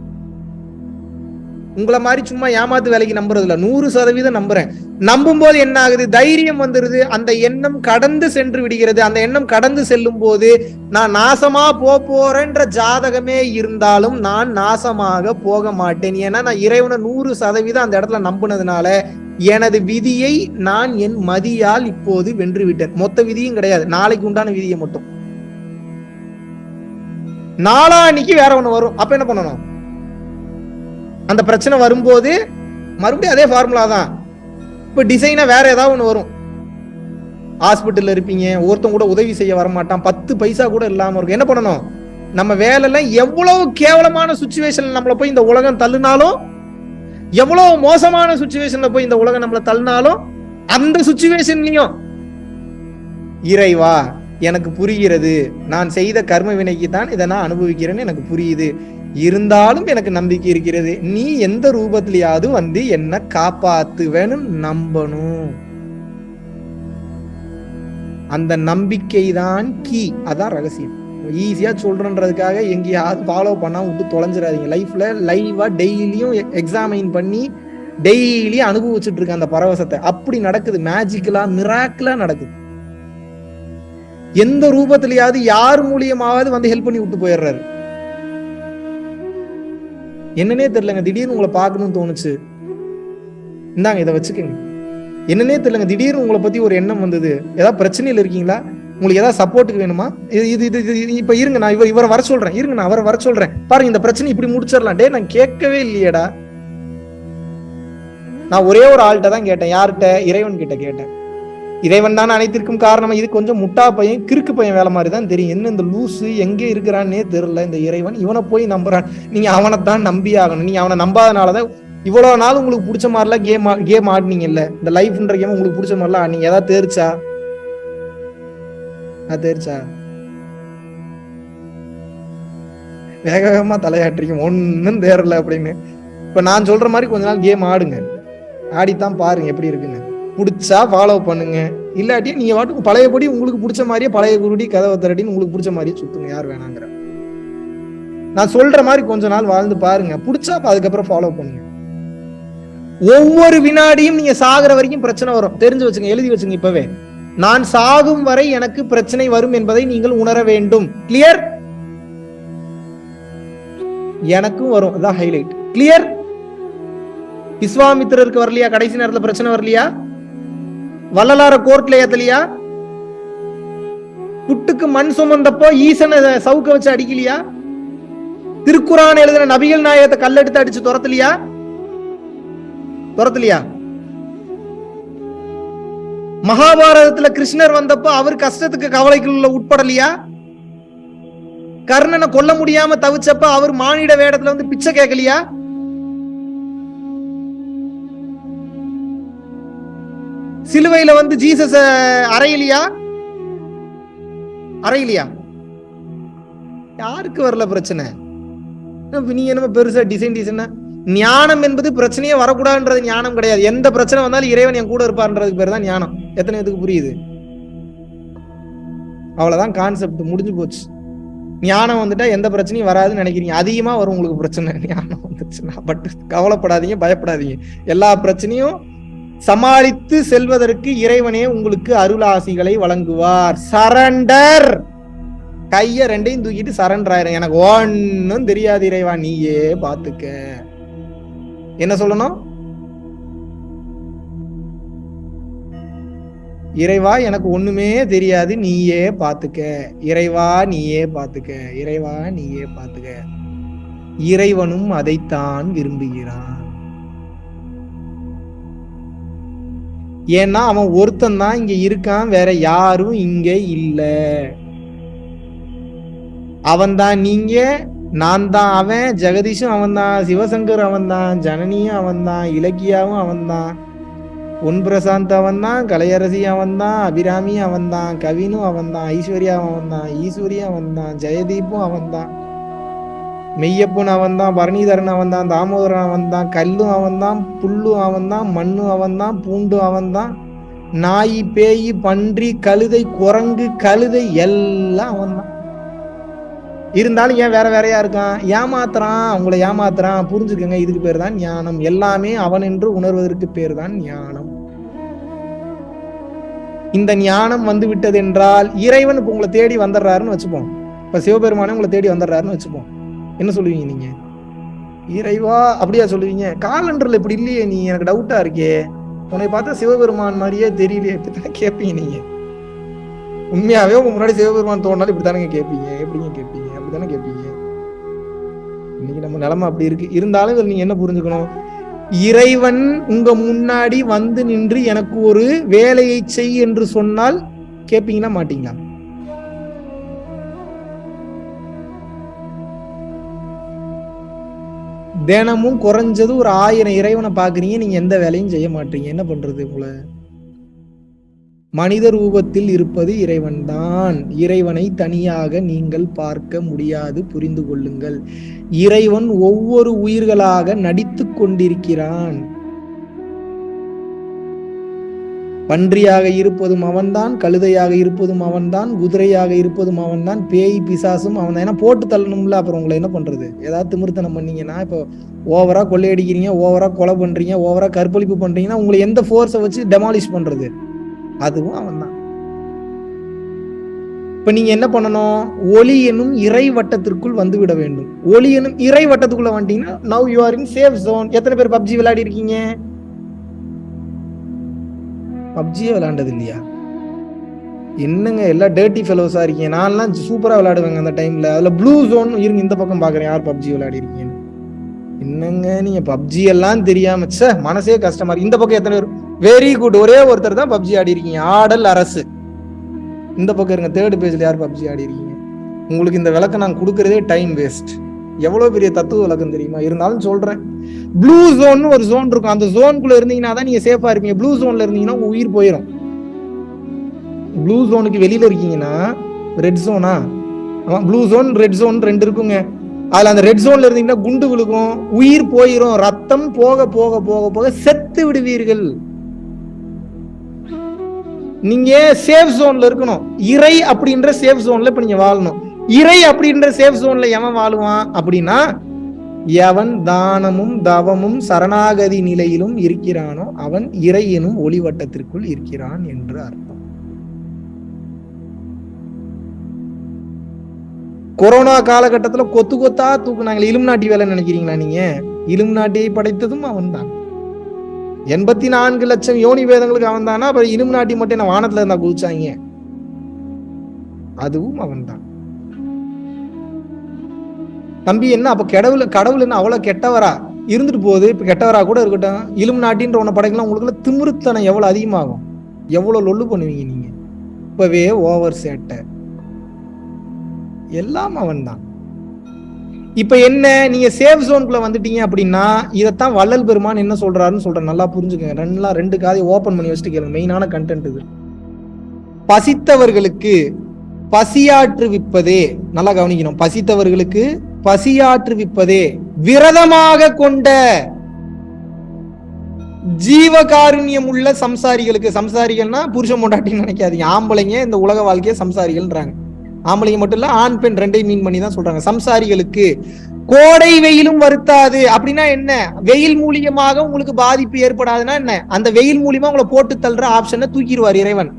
உங்களை மாதிரி சும்மா ஏமாத்து வேலைக்கு நம்புறது இல்லை நூறு சதவீதம் நம்புறேன். நம்பும் போது என்ன ஆகுது? தைரியம் வந்துருது. அந்த எண்ணம் கடந்து சென்று விடுகிறது. அந்த எண்ணம் கடந்து செல்லும் போது நான் நாசமா போறேன்ற ஜாதகமே இருந்தாலும் நான் நாசமாக போக மாட்டேன். ஏன்னா நான் இறைவனை நூறு சதவீதம் அந்த இடத்துல நம்புனதுனால எனது விதியை நான் என் மதியால் இப்போது வென்று விட்டேன் மொத்த விதியும் கிடையாது. நாளைக்கு உண்டான விதியை மட்டும். நாளான்னைக்கு வேற ஒண்ணு வரும். அப்ப என்ன பண்ணணும்? அந்த பிரச்சனை வரும்போது மறுபடியும் அதே ஃபார்முலா தான். இப்போ டிசைனாக வேற ஏதாவது ஒன்று வரும். ஹாஸ்பிட்டலில் இருப்பீங்க ஒருத்தன் கூட உதவி செய்ய வர மாட்டான் பத்து பைசா கூட இல்லாமல் இருக்கும். என்ன பண்ணணும்? நம்ம வேலையெல்லாம் எவ்வளவு கேவலமான சுச்சுவேஷனில் நம்மளை போய் இந்த உலகம் தள்ளுனாலும் எவ்வளவு மோசமான சுச்சுவேஷன்ல போய் இந்த உலகம் நம்மளை தள்ளினாலும் அந்த சுச்சுவேஷன்லயும் இறைவா எனக்கு புரிகிறது. நான் செய்த கர்ம வினைக்கு தான் இதை நான் அனுபவிக்கிறேன்னு எனக்கு புரியுது. இருந்தாலும் எனக்கு நம்பிக்கை இருக்கிறது. நீ எந்த ரூபத்திலேயாவது வந்து என்ன காப்பாத்துவேன்னு நம்பணும். அந்த நம்பிக்கை தான் கீ அதான் ரகசியம். ஈஸியா சொல்றன்றதுக்காக எங்கேயாவது ஃபாலோ பண்ணா விட்டு தொலைஞ்சிடாதீங்க. லைஃப்ல லைவா டெய்லியும் எக்ஸாமைன் பண்ணி டெய்லி அனுபவிச்சுட்டு இருக்க அந்த பரவசத்தை. அப்படி நடக்குது. மேஜிக்கலா மிராக்கலா நடக்குது. எந்த ரூபத்திலேயாவது யார் மூலியமாவது வந்து ஹெல்ப் பண்ணி விட்டு போயிடுறாரு. என்னன்னே தெரியலங்க திடீர்னு உங்களை பார்க்கணும்னு தோணுச்சு. இந்தாங்க இதை வச்சுக்கோங்க. என்னன்னே தெரியலங்க திடீர்னு உங்களை பத்தி ஒரு எண்ணம் வந்தது. ஏதாவது பிரச்சனையில் இருக்கீங்களா? உங்களுக்கு ஏதாவது சப்போர்ட்டுக்கு வேணுமா? இது இது இது இது- இப்ப இருங்க நான் இவர் இவரை வர சொல்றேன். இருங்க நான் அவரை வர சொல்றேன். பாருங்க இந்த பிரச்சனை இப்படி முடிச்சிடலாம். டே நான் கேட்கவே இல்லையேடா. நான் ஒரே ஒரு ஆள்கிட்ட தான் கேட்டேன். யார்கிட்ட? இறைவன் கிட்ட கேட்டேன். இறைவன் தானே அனைத்திற்கும் காரணம். இது கொஞ்சம் முட்டா பையன் கிறுக்கு பையன் வேலை மாதிரி தான் தெரியும். என்ன இந்த லூசு எங்கே இருக்கிறான்னே தெரியல. இந்த இறைவன் இவனை போய் நம்புறான். நீங்க அவனை தான் நம்பி ஆகணும். நீங்க அவனை நம்பாதனால தான் இவ்வளவு நாள் உங்களுக்கு பிடிச்ச மாதிரிலாம் கேம் கேம் ஆடினீங்கல்ல. இந்த லைஃப்ன்ற கேம் உங்களுக்கு பிடிச்ச மாதிரிலாம் ஆடினீங்க. ஏதாவது தேர்ச்சா? அது தேர்ச்சா? வேக வேகமா தலையாட்டுறீங்க ஒன்னும் தேரல அப்படின்னு. இப்ப நான் சொல்ற மாதிரி கொஞ்ச நாள் கேம் ஆடுங்க. ஆடித்தான் பாருங்க எப்படி இருக்குன்னு. பிடிச்சா ஃபாலோ பண்ணுங்க. இல்லாட்டி நீங்க வாட்டுக்கு பழையபடி உங்களுக்கு பிடிச்ச மாதிரியே பழைய குருடி கதவை திரட்டின்னு உங்களுக்கு பிடிச்ச மாதிரியே சுத்துங்க யார் வேணாங்கிற. நான் சொல்ற மாதிரி கொஞ்ச நாள் வாழ்ந்து பாருங்க. பிடிச்சா அதுக்கப்புறம் ஃபாலோ பண்ணுங்க. ஒவ்வொரு வினாடியும் நீங்க சாகிற வரைக்கும் பிரச்சனை வரும். தெரிஞ்சு வச்சுங்க எழுதி வச்சுங்க இப்பவே. நான் சாகும் வரை எனக்கு பிரச்சனை வரும் என்பதை நீங்கள் உணர வேண்டும். கிளியர் எனக்கும் வரும். அதான் ஹைலைட் கிளியர் விஸ்வாமித்திரருக்கு வரலையா? கடைசி நேரத்துல பிரச்சனை வரலையா? வள்ளலார கோர்ட்ல ஏத்தலையா? புட்டுக்கு மண் சுமந்தப்போ ஈசனை சவுக்க வச்சு அடிக்கலையா? திருக்குறான் எழுதின நபிகள் நாயகத்தை கல்லெடுத்து அடிச்சு துரத்தலையா? துரத்தலையா? மகாபாரதத்துல கிருஷ்ணர் வந்தப்போ அவர் கஷ்டத்துக்கு கவலைக்குள்ள உட்படலையா? கர்ணனை கொல்ல முடியாம தவிச்சப்ப அவர் மானிட வேடத்துல வந்து பிச்சை கேட்கலையா சிலுவையில வந்து ஜீசஸ் அறையிலையா? அறையிலையா? யாருக்கு வரல பிரச்சனை? நீ என்னமோ பெருசா டிசைன் டிசைனா ஞானம் என்பது பிரச்சனையே வரக்கூடாதுன்றது ஞானம் கிடையாது. எந்த பிரச்சனை வந்தாலும் இறைவன் என் கூட இருப்பான்றதுக்கு பேர் தான் ஞானம். எத்தனை இதுக்கு புரியுது? அவ்வளவுதான் கான்செப்ட் முடிஞ்சு போச்சு. ஞானம் வந்துட்டா எந்த பிரச்சனையும் வராதுன்னு நினைக்கிறீங்க. அதிகமா வரும் உங்களுக்கு பிரச்சனை. ஞானம் வந்துச்சுன்னா. பட் கவலைப்படாதீங்க பயப்படாதீங்க. எல்லா பிரச்சனையும் சமாளித்து செல்வதற்கு இறைவனே உங்களுக்கு அருளாசிகளை வழங்குவார். சரண்டர் கைய ரெண்டையும் தூக்கிட்டு சரண்டர் ஆயிரும் எனக்கு ஒன்னும் தெரியாது இறைவா நீயே பாத்துக்க. என்ன சொல்லணும்? இறைவா எனக்கு ஒண்ணுமே தெரியாது நீயே பாத்துக்க. இறைவா நீயே பாத்துக்க. இறைவா நீயே பாத்துக்க. இறைவனும் அதைத்தான் விரும்புகிறான். ஏன்னா அவன் ஒருத்தன் தான் இங்க இருக்கான் வேற யாரும் இங்க இல்ல. அவன் தான் நீங்க நான் தான் அவன் ஜெகதீஷும் அவன் தான் சிவசங்கர் அவன் தான் ஜனனியும் அவன் தான் இலக்கியாவும் அவன் தான் பொன் பிரசாந்த் அவன் தான் கலையரசி அவன் தான் அபிராமி அவன் தான் கவினும் அவன் தான் ஐஸ்வர்யா அவன் தான் ஈஸ்வரியும் அவன் தான் ஜெயதீப்பும் அவன் தான் மெய்யப்பன் அவன் தான் பரணிதரன் அவன் தான் தாமோதரன் அவன் தான் கல்லும் அவன் தான் புல்லும் அவன் தான் மண்ணும் அவன் தான் பூண்டும் அவன் தான் நாய் பேய் பன்றி கழுதை குரங்கு கழுதை எல்லாம் அவன் தான் இருந்தாலும் ஏன் வேற வேறையா இருக்கான்? ஏமாத்துறான் உங்களை ஏமாத்துறான். புரிஞ்சுக்கங்க இதுக்கு பேர் தான் ஞானம். எல்லாமே அவன் என்று உணர்வதற்கு பேர் தான் ஞானம். இந்த ஞானம் வந்து விட்டது என்றால் இறைவன் இப்போ உங்களை தேடி வந்துடுறாருன்னு வச்சுப்போம். இப்போ சிவபெருமானே உங்களை தேடி வந்துடுறாருன்னு வச்சுப்போம். என்ன சொல்லுவீங்க நீங்க? இறைவா அப்படியா சொல்லுவீங்க? காலண்டர்ல இப்படி இல்லையே நீ எனக்கு டவுட்டா இருக்கே. உன்னை பார்த்தா சிவபெருமான் மாதிரியே தெரியலையே இப்படித்தானே கேட்பீங்க நீங்க? உண்மையாவே உங்க முன்னாடி சிவபெருமான் தோணாலும் இப்படித்தானே கேட்பீங்க எப்படிங்க கேட்பீங்க அப்படித்தானே கேட்பீங்க இன்னைக்கு நம்ம நிலைமை அப்படி இருக்கு. இருந்தாலும் இதில் நீங்க என்ன புரிஞ்சுக்கணும்? இறைவன் உங்க முன்னாடி வந்து நின்று எனக்கு ஒரு வேலையை செய் என்று சொன்னால் கேட்பீங்கன்னா மாட்டீங்களா? தினமும் குறைஞ்சது ஒரு ஆயிரம் இறைவனை பார்க்குறீங்க நீங்கள் எந்த வேலையும் செய்ய மாட்டீங்க. என்ன பண்ணுறது உங்களை? மனித ரூபத்தில் இருப்பது இறைவன்தான். இறைவனை தனியாக நீங்கள் பார்க்க முடியாது புரிந்து கொள்ளுங்கள். இறைவன் ஒவ்வொரு உயிர்களாக நடித்து கொண்டிருக்கிறான். பன்றியாக இருப்பதும் அவன்தான் கழுதையாக இருப்பதும் அவன்தான் குதிரையாக இருப்பதும் அவன்தான் பேய் பிசாசும் அவன் தான் ஏன்னா போட்டு தள்ளணும்ல அப்புறம் உங்களை என்ன பண்றது? ஏதாவது திமிர்த்தனம் பண்ணீங்கன்னா இப்போ ஓவரா கொள்ளையடிக்கிறீங்க ஓவரா கொலை பண்றீங்க ஓவரா கற்பழிப்பு பண்றீங்கன்னா உங்களை எந்த ஃபோர்ஸை வச்சு டெமாலிஷ் பண்றது? அதுவும் அவன்தான். இப்ப நீங்க என்ன பண்ணணும்? ஒளி எனும் இறை வட்டத்திற்குள் வந்து விட வேண்டும். ஒளி எனும் இறை வட்டத்துக்குள்ள வந்துட்டீங்கன்னா now you are in safe zone எத்தனை பேர் பப்ஜி விளையாடி இருக்கீங்க பப்ஜியே விளாண்டது இல்லையா? என்னங்க எல்லாம் டேர்ட்டி ஃபெலோஸா இருக்கீங்க. நான்லாம் சூப்பரா விளையாடுவேங்க அந்த டைம்ல அதுல ப்ளூ ஜோன் இருங்க இந்த பக்கம் பாக்குறேன். யார் பப்ஜி விளையாடிருக்கீங்கன்னு. என்னங்க நீங்க பப்ஜி எல்லாம் தெரியாம ச்சே மனசே கஷ்டமா இருக்கு. இந்த பக்கம் எத்தனை பேர்? வெரி குட் ஒரே ஒருத்தர் தான் பப்ஜி ஆடி இருக்கீங்க ஆடல் அரசு. இந்த பக்கம் இருங்க தேர்ட் பேஜ்ல யார் பப்ஜி ஆடி இருக்கீங்க உங்களுக்கு இந்த விளக்கம் நான் கொடுக்கறதே டைம் வேஸ்ட் எவ்வளவு பெரிய தத்துவ விளக்கம் தெரியுமா? இருந்தாலும் சொல்றேன். ப்ளூ ஜோன் ஒரு ஜோன் இருக்கும். அந்த ஜோனுக்குள்ள இருந்தீங்கன்னா தான் நீங்க சேஃபா இருப்பீங்க. ப்ளூ ஜோன்ல இருந்தீங்கன்னா உங்க உயிர் போயிடும் ப்ளூ ஜோனுக்கு வெளியில இருக்கீங்கன்னா ரெட் ஜோனா ஆமா ப்ளூ ஜோன் ரெட் ஜோன் ரெண்டு இருக்குங்க. அதுல அந்த ரெட் ஜோன்ல இருந்தீங்கன்னா குண்டு விழுகும் உயிர் போயிரும் ரத்தம் போக போக போக போக செத்து விடுவீர்கள். நீங்க சேஃப் ஜோன்ல இருக்கணும். இறை அப்படின்ற சேஃப் ஜோன்ல இப்ப நீங்க வாழணும். இறை அப்படின்ற சேஃப் ஜோன்ல எவன் வாழுவான் அப்படின்னா எவன் தானமும் தவமும் சரணாகதி நிலையிலும் இருக்கிறானோ அவன் இறை எனும் ஒளிவட்டத்திற்குள் இருக்கிறான் என்று அர்த்தம். கொரோனா காலகட்டத்துல கொத்து கொத்தா தூக்குனாங்களே இலும் நாட்டி வேலை நினைக்கிறீங்களா நீங்க? இலும் நாட்டியை படைத்ததும் அவன்தான். எண்பத்தி நான்கு லட்சம் யோனி வேதங்களுக்கு அவன் தானா அப்புறம் இலும் நாட்டி மட்டும் என்ன வானத்துல இருந்தா குதிச்சாங்க? அதுவும் அவன் தான் தம்பி என்ன அப்போ கடவுள் கடவுள் என்ன அவ்வளோ கெட்டவரா? இருந்துட்டு போகுது இப்போ கெட்டவரா கூட இருக்கட்டும். இலும் நாட்டின்ற உன்னை படைக்கலாம். உங்களுக்குள்ள திமிருத்தனம் எவ்வளோ அதிகமாகும்? எவ்வளோ லொல்லு பண்ணுவீங்க நீங்கள் இப்போவே ஓவர் சேட்டை. எல்லாம் அவன்தான். இப்ப என்ன நீங்க சேஃப் ஜோனுக்குள்ள வந்துட்டீங்க அப்படின்னா இதைத்தான் வள்ளல் பெருமான் என்ன சொல்றாருன்னு சொல்றேன். நல்லா புரிஞ்சுக்கங்க. ரெண்டுலாம் ரெண்டு காதை ஓபன் பண்ணி வச்சுட்டு கேளுங்க. மெயினான கண்டென்ட் இது. பசித்தவர்களுக்கு பசியாற்றுவிப்பதே நல்லா கவனிக்கணும். பசித்தவர்களுக்கு பசியாற்றுவிப்பதே விரதமாக கொண்ட ஜீவகாருண்யம் உள்ள சம்சாரிகளுக்கு சம்சாரிகள்னா புருஷன் பொண்டாட்டின்னு நினைக்காதீங்க. ஆம்பளைங்க இந்த உலக வாழ்க்கையை சம்சாரிகள்ன்றாங்க. ஆம்பளைங்க மட்டும் இல்ல ஆண் பெண் ரெண்டையும் மீன் பண்ணி தான் சொல்றாங்க. சம்சாரிகளுக்கு கோடை வெயிலும் வருத்தாது. அப்படின்னா என்ன? வெயில் மூலியமாக உங்களுக்கு பாதிப்பு ஏற்படாதுன்னா என்ன? அந்த வெயில் மூலியமா உங்களை போட்டு தள்ளுற ஆப்ஷனை தூக்கிடுவார் இறைவன்.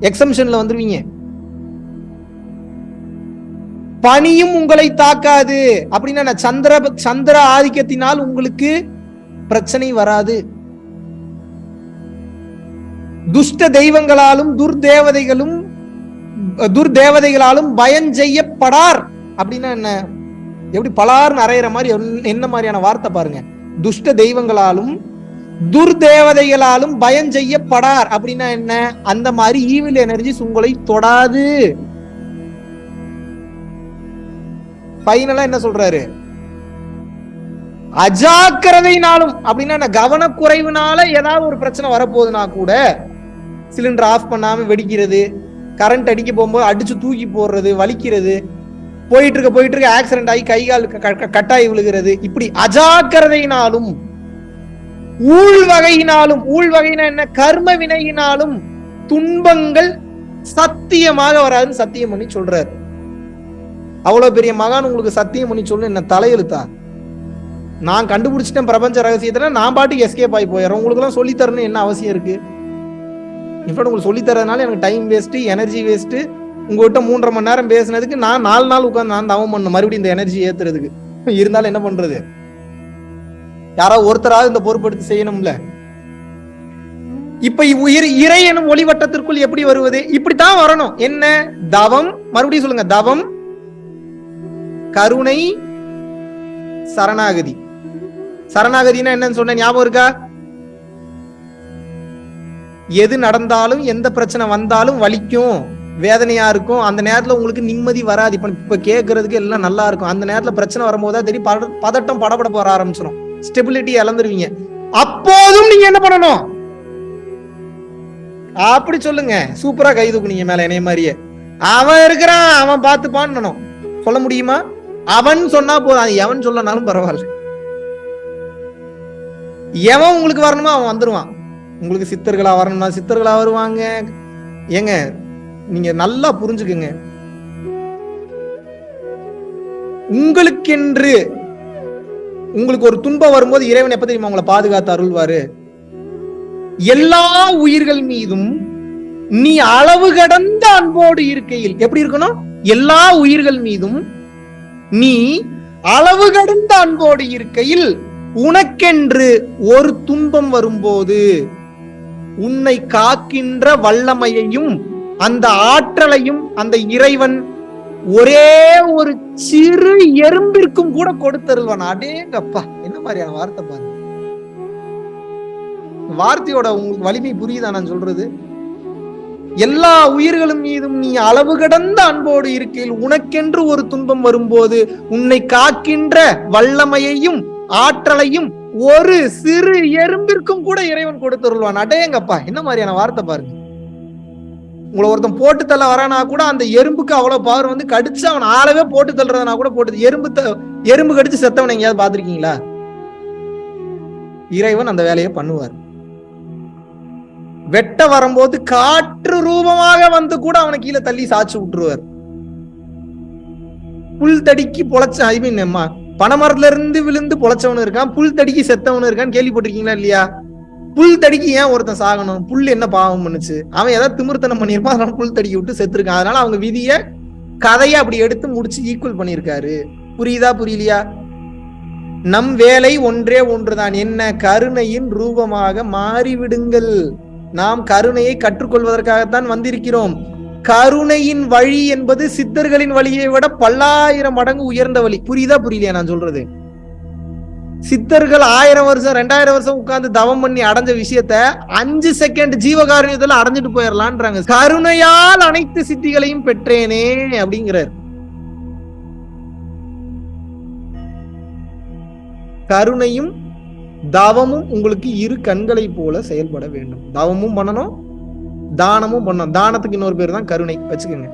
எக்ஸம்ஷன்ல வந்துருவீங்க. பனியும் உங்களை தாக்காது. அப்படின்னா என்ன? சந்திர சந்திர ஆதிக்கத்தினால் உங்களுக்கு பிரச்சனை வராது. துஷ்ட தெய்வங்களாலும் துர்தேவதைகளும் துர்தேவதைகளாலும் பயம் செய்யப்படார். அப்படின்னா என்ன? எப்படி பலார் அறையிற மாதிரி என்ன மாதிரியான வார்த்தை பாருங்க. துஷ்ட தெய்வங்களாலும் துர்தேவதைகளாலும் பயம் செய்யப்படார். அப்படின்னா என்ன? அந்த மாதிரி ஈவில் எனர்ஜிஸ் உங்களை தொடாது. ஃபைனலா என்ன சொல்றாரு? அஜாக்கிரதையினாலும் அப்படின்னா கவனக்குறைவுனால ஏதாவது ஒரு பிரச்சனை வரப்போகுதுன்னா கூட சிலிண்டர் ஆஃப் பண்ணாம வெடிக்கிறது கரண்ட் அடிக்க போகும்போது அடிச்சு தூக்கி போடுறது வலிக்கிறது போயிட்டு இருக்க போயிட்டு இருக்க ஆக்சிடென்ட் ஆகி கை கால் க- கட்டாயி விழுகிறது இப்படி அஜாக்கிரதையினாலும் ஊழ் வகையினாலும் என்ன கர்ம வினையினாலும் துன்பங்கள் சத்தியமாக வராதுன்னு சத்தியம் பண்ணி சொல்றாரு. அவ்வளோ பெரிய மகான் உங்களுக்கு சத்தியம் பண்ணி சொல்லு என்ன தலையெழுத்தா? நான் கண்டுபிடிச்சிட்டேன் பிரபஞ்ச ரகசியத்தில் நான் பாட்டுக்கு எஸ்கேப் ஆகி போயிடுறேன். உங்களுக்குலாம் சொல்லித்தரணும் தரணும் என்ன அவசியம் இருக்கு? இன்ஃபேக்ட் உங்களுக்கு சொல்லித்தரதுனால எனக்கு டைம் வேஸ்ட்டு எனர்ஜி வேஸ்ட்டு உங்ககிட்ட மூன்றரை மணி நேரம் பேசுனதுக்கு நான் நாலு நாள் உட்காந்து நான் தவம் பண்ணணும் மறுபடியும் இந்த எனர்ஜி ஏத்துறதுக்கு. இருந்தாலும் என்ன பண்றது? யாராவது ஒருத்தராவது இந்த பொறுப்பெடுத்து செய்யணும்ல. இப்ப உயிர் இறை எனும் ஒளிவட்டத்திற்குள் எப்படி வருவது? இப்படித்தான் வரணும். என்ன? தவம். மறுபடியும் சொல்லுங்க தவம். கருணை சரணாகதி. சரணாகதினா என்னன்னு சொன்ன ஞாபகம் இருக்கா? எது நடந்தாலும் எந்த பிரச்சனை வந்தாலும் வலிக்கும் வேதனையா இருக்கும். அந்த நேரத்துல உங்களுக்கு நிம்மதி வராது. இப்ப இப்ப கேட்கறதுக்கு எல்லாம் நல்லா இருக்கும். அந்த நேரத்துல பிரச்சனை வரும்போதுதான் தெரியும் பட பதட்டம் படபட போற ஆரம்பிச்சிடும் ஸ்டெபிலிட்டி இழந்துருவீங்க. அப்போதும் நீங்க என்ன பண்ணணும்? அப்படி சொல்லுங்க. சூப்பரா கை தூக்குனீங்க மேல என்னைய மாதிரியே. அவன் இருக்கிறான் அவன் பார்த்து பண்ணணும் சொல்ல முடியுமா? அவன் சொன்னா போதும். அது எவன் சொல்லனாலும் பரவாயில்ல. எவன் உங்களுக்கு வரணுமோ அவன் வந்துருவான். உங்களுக்கு சித்தர்களா வரணும்னா சித்தர்களா வருவாங்க. ஏங்க நீங்க நல்லா புரிஞ்சுக்குங்க. உங்களுக்கென்று உங்களுக்கு ஒரு துன்பம் வரும்போது இறைவன் எப்ப தெரியுமா உங்களை பாதுகாத்து அருள்வாரு? எல்லா உயிர்கள் மீதும் நீ அளவு கடந்த அன்போடு இருக்கையில் எப்படி இருக்கணும்? எல்லா உயிர்கள் மீதும் நீ அளவு கடந்த அன்போடு இருக்கையில் உனக்கென்று ஒரு துன்பம் வரும்போது உன்னை காக்கின்ற வல்லமையையும் அந்த ஆற்றலையும் அந்த இறைவன் ஒரே ஒரு சிறு எறும்பிற்கும் கூட கொடுத்தருள்வான். அடேங்கப்பா என்ன மாதிரியான வார்த்தை பாருங்க. வார்த்தையோட உங்களுக்கு வலிமை புரியுதா நான் சொல்றது? எல்லா உயிர்களும் மீதும் நீ அளவு கடந்த அன்போடு இருக்கையில் உனக்கென்று ஒரு துன்பம் வரும்போது உன்னை காக்கின்ற வல்லமையையும் ஆற்றலையும் ஒரு சிறு எறும்பிற்கும் கூட இறைவன் கொடுத்துருவான் அடையங்கப்பா என்ன மாதிரியான வார்த்தை பாருங்க. உங்களை ஒருத்தன் போட்டு தள்ள வரானா கூட அந்த எறும்புக்கு அவ்வளவு பவர் வந்து கடிச்சு அவன் ஆளவே போட்டு தள்ளுறதுனா கூட போட்டு எறும்பு த- எறும்பு கடிச்சு செத்தவன் எங்கேயாவது பாத்திருக்கீங்களா இறைவன் அந்த வேலையை பண்ணுவார். வெட்ட வரும்போது காற்று ரூபமாக வந்து கூட அவனை கீழே தள்ளி சாச்சு விட்டுருவார். புல் தடிக்கு பொழைச்ச ஐ மீன் பனைமரத்துல இருந்து விழுந்து பொழைச்சவனு இருக்கான் புல் தடிக்கு செத்தவனு இருக்கான்னு கேள்விப்பட்டிருக்கீங்களா இல்லையா? புல் தடிக்கு ஏன் ஒருத்தன் சாகணும்? புல் என்ன பாவம் பண்ணுச்சு? அவன் ஏதாவது திமிர்த்தனம் பண்ணியிருப்பான் அதனால புல் தடிக்கி விட்டு செத்துருக்கான். அதனால அவங்க விதிய கதையை அப்படி எடுத்து முடிச்சு ஈக்குவல் பண்ணியிருக்காரு. புரியுதா புரியலையா? நம் வேலை ஒன்றே ஒன்றுதான். என்ன கருணையின் ரூபமாக மாறிவிடுங்கள். நாம் கருணையை கற்றுக்கொள்வதற்காகத்தான் வந்திருக்கிறோம். கருணையின் வழி என்பது சித்தர்களின் வழியை விட பல்லாயிரம் மடங்கு உயர்ந்த வழி. புரியுதா புரியலையா நான் சொல்றது? சித்தர்கள் ஆயிரம் வருஷம் ரெண்டாயிரம் வருஷம் உட்கார்ந்து தவம் பண்ணி அடைஞ்ச விஷயத்த அஞ்சு செகண்ட் ஜீவகாருண்யத்துல அடைஞ்சிட்டு போயிடலான்றாங்க கருணையால் அனைத்து சித்திகளையும் பெற்றேனே அப்படிங்கிறார். கருணையும் தவமும் உங்களுக்கு இரு கண்களை போல செயல்பட வேண்டும். தவமும் பண்ணணும் தானமும் பண்ணணும். தானத்துக்கு இன்னொரு பேர் தான் கருணை. வச்சுக்கோங்க.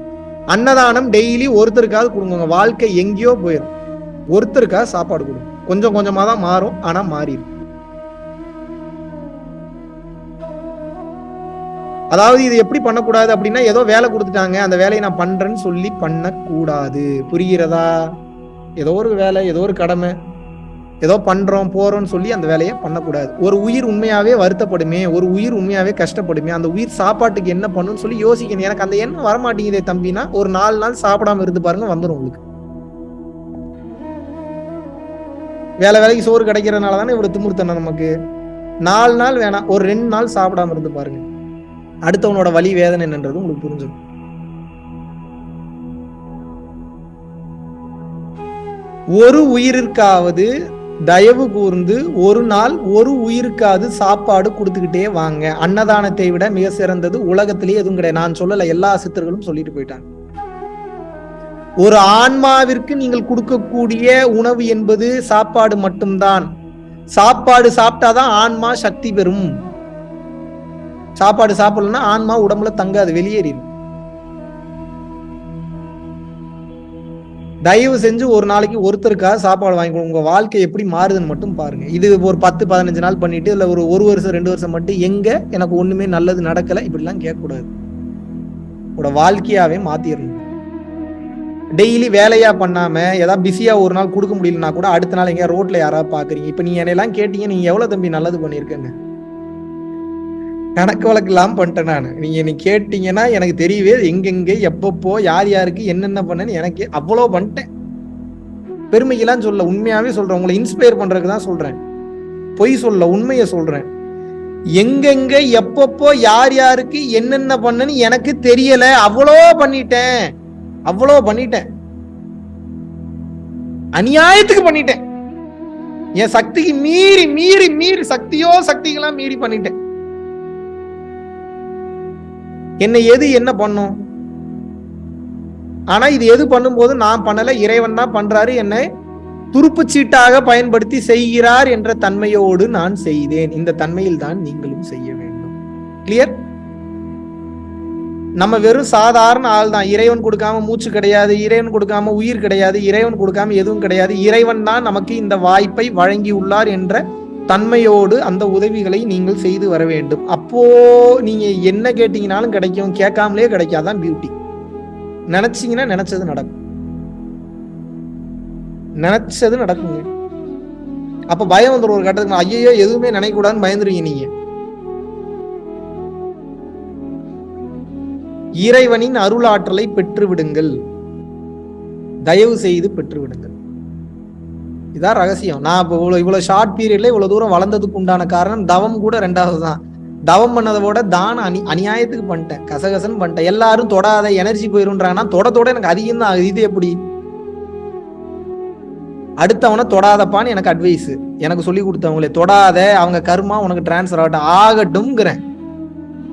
அன்னதானம் டெய்லி ஒருத்தருக்காவது கொடுங்க வாழ்க்கை எங்கேயோ போயிடும் ஒருத்தருக்காக சாப்பாடு கொடுங்க. கொஞ்சம் கொஞ்சமா தான் மாறும் ஆனா மாறிடும் அதாவது இது எப்படி பண்ணக்கூடாது அப்படின்னா ஏதோ வேலை கொடுத்துட்டாங்க அந்த வேலையை நான் பண்றேன்னு சொல்லி பண்ணக்கூடாது. புரிகிறதா? ஏதோ ஒரு வேலை ஏதோ ஒரு கடமை. ஏதோ பண்றோம் போறோம்னு சொல்லி அந்த வேலையை பண்ணக்கூடாது. ஒரு உயிர் உண்மையாவே வருத்தப்படுமே ஒரு உயிர் உண்மையாவே கஷ்டப்படுமே அந்த உயிர் சாப்பாட்டுக்கு என்ன பண்ணுன்னு சொல்லி யோசிக்கணும். எனக்கு அந்த எண்ணம் வரமாட்டேங்குதே தம்பினா ஒரு நாலு நாள் சாப்பிடாம இருந்து பாருங்க வந்துடும் உங்களுக்கு. வேலை வேலைக்கு சோறு கிடைக்கிறதுனால தானே இவ்வளவு திமிர்த்தனம் நமக்கு? நாலு நாள் வேணாம் ஒரு ரெண்டு நாள் சாப்பிடாம இருந்து பாருங்க. அடுத்தவனோட வழி வேதனை என்னன்றது உங்களுக்கு புரிஞ்சிடும். ஒரு உயிரிற்காவது தயவு கூர்ந்து ஒரு நாள் ஒரு உயிருக்காவது சாப்பாடு கொடுத்துக்கிட்டே வாங்க. அன்னதானத்தை விட மிக சிறந்தது உலகத்திலேயே எதுவும் கிடையாது. நான் சொல்லல எல்லா சித்தர்களும் சொல்லிட்டு போயிட்டாங்க. ஒரு ஆன்மாவிற்கு நீங்கள் கொடுக்கக்கூடிய உணவு என்பது சாப்பாடு மட்டும்தான். சாப்பாடு சாப்பிட்டாதான் ஆன்மா சக்தி பெறும். சாப்பாடு சாப்பிடலன்னா ஆன்மா உடம்புல தங்காது வெளியேறிடும் தயவு செஞ்சு ஒரு நாளைக்கு ஒருத்தருக்காக சாப்பாடு வாங்கி உங்க வாழ்க்கை எப்படி மாறுதுன்னு மட்டும் பாருங்க. இது ஒரு பத்து பதினஞ்சு நாள் பண்ணிட்டு இல்ல ஒரு ஒரு வருஷம் ரெண்டு வருஷம் மட்டும் எங்க எனக்கு ஒண்ணுமே நல்லது நடக்கல இப்படிலாம் கேட்கக்கூடாது. உங்களோட வாழ்க்கையாவே மாத்திடணும் டெய்லி வேலையா பண்ணாம ஏதாவது பிஸியா ஒரு நாள் கொடுக்க முடியலன்னா கூட அடுத்த நாள் எங்க ரோட்ல யாராவது பாக்குறீங்க. இப்ப நீ என்னையெல்லாம் கேட்டீங்க நீங்க எவ்வளவு தம்பி நல்லது பண்ணிருக்கேங்க கணக்கு வழக்கு பண்ணிட்டேன் நான். நீங்க என்னை கேட்டீங்கன்னா எனக்கு தெரியவே எங்கெங்க எப்பப்போ யார் யாருக்கு என்னென்ன பண்ணேன்னு எனக்கு அவ்வளோ பண்ணிட்டேன். பெருமைக்கெல்லாம் சொல்ல உண்மையாவே சொல்றேன். உங்களை இன்ஸ்பயர் பண்றதுக்கு தான் சொல்றேன். பொய் சொல்ல உண்மையை சொல்றேன். எங்கெங்க எப்பப்போ யார் யாருக்கு என்னென்ன பண்ணுன்னு எனக்கு தெரியல. அவ்வளோ பண்ணிட்டேன். அவ்வளோ பண்ணிட்டேன். அநியாயத்துக்கு பண்ணிட்டேன். என் சக்திக்கு மீறி மீறி மீறி சக்தியோ சக்திகளாம் மீறி பண்ணிட்டேன். என்னை எது என்ன பண்ணும்? ஆனா இது எது பண்ணும்போது நான் பண்ணல இறைவன் தான் பண்றாரு என்னை துருப்புச்சீட்டாக பயன்படுத்தி செய்கிறார் என்ற தன்மையோடு நான் செய்தேன். இந்த தன்மையில் தான் நீங்களும் செய்ய வேண்டும். கிளியர் நம்ம வெறும் சாதாரண ஆள் தான். இறைவன் கொடுக்காம மூச்சு கிடையாது இறைவன் கொடுக்காம உயிர் கிடையாது இறைவன் கொடுக்காம எதுவும் கிடையாது. இறைவன் தான் நமக்கு இந்த வாய்ப்பை வழங்கி உள்ளார் என்ற தன்மையோடு அந்த உதவிகளை நீங்கள் செய்து வர வேண்டும். அப்போ நீங்க என்ன கேட்டீங்கனாலும் கிடைக்கும். கேட்காமலே கிடைக்காதான் பியூட்டி நினைச்சீங்கன்னா நினைச்சது நடக்கும். நினைச்சது நடக்குங்க. அப்ப பயம் வந்துடும் ஒரு கட்டத்துக்கு ஐயோ எதுவுமே நினைக்கூடாதுன்னு பயந்துருவீங்க நீங்க. இறைவனின் அருளாற்றலை பெற்று விடுங்கள் தயவு செய்து பெற்று விடுங்கள் இதான் ரகசியம். நான் இப்போ இவ்வளோ இவ்வளோ ஷார்ட் பீரியட்ல இவ்வளோ தூரம் வளர்ந்ததுக்கு உண்டான காரணம் தவம் கூட ரெண்டாவது தான் தவம் பண்ணதை விட தான அனி அநியாயத்துக்கு பண்ணிட்டேன். கசகசன்னு பண்ணிட்டேன். எல்லாரும் தொடாத எனர்ஜி போயிருன்றாங்கன்னா தொட தொட எனக்கு அதிகம் தான் ஆகுது. இது எப்படி? அடுத்தவனை தொடாதப்பான்னு எனக்கு அட்வைஸ் எனக்கு சொல்லி கொடுத்தவங்களே தொடாத அவங்க கர்மா உனக்கு டிரான்ஸ்ஃபர் ஆகட்டும் ஆகட்டும்ங்கிறேன்.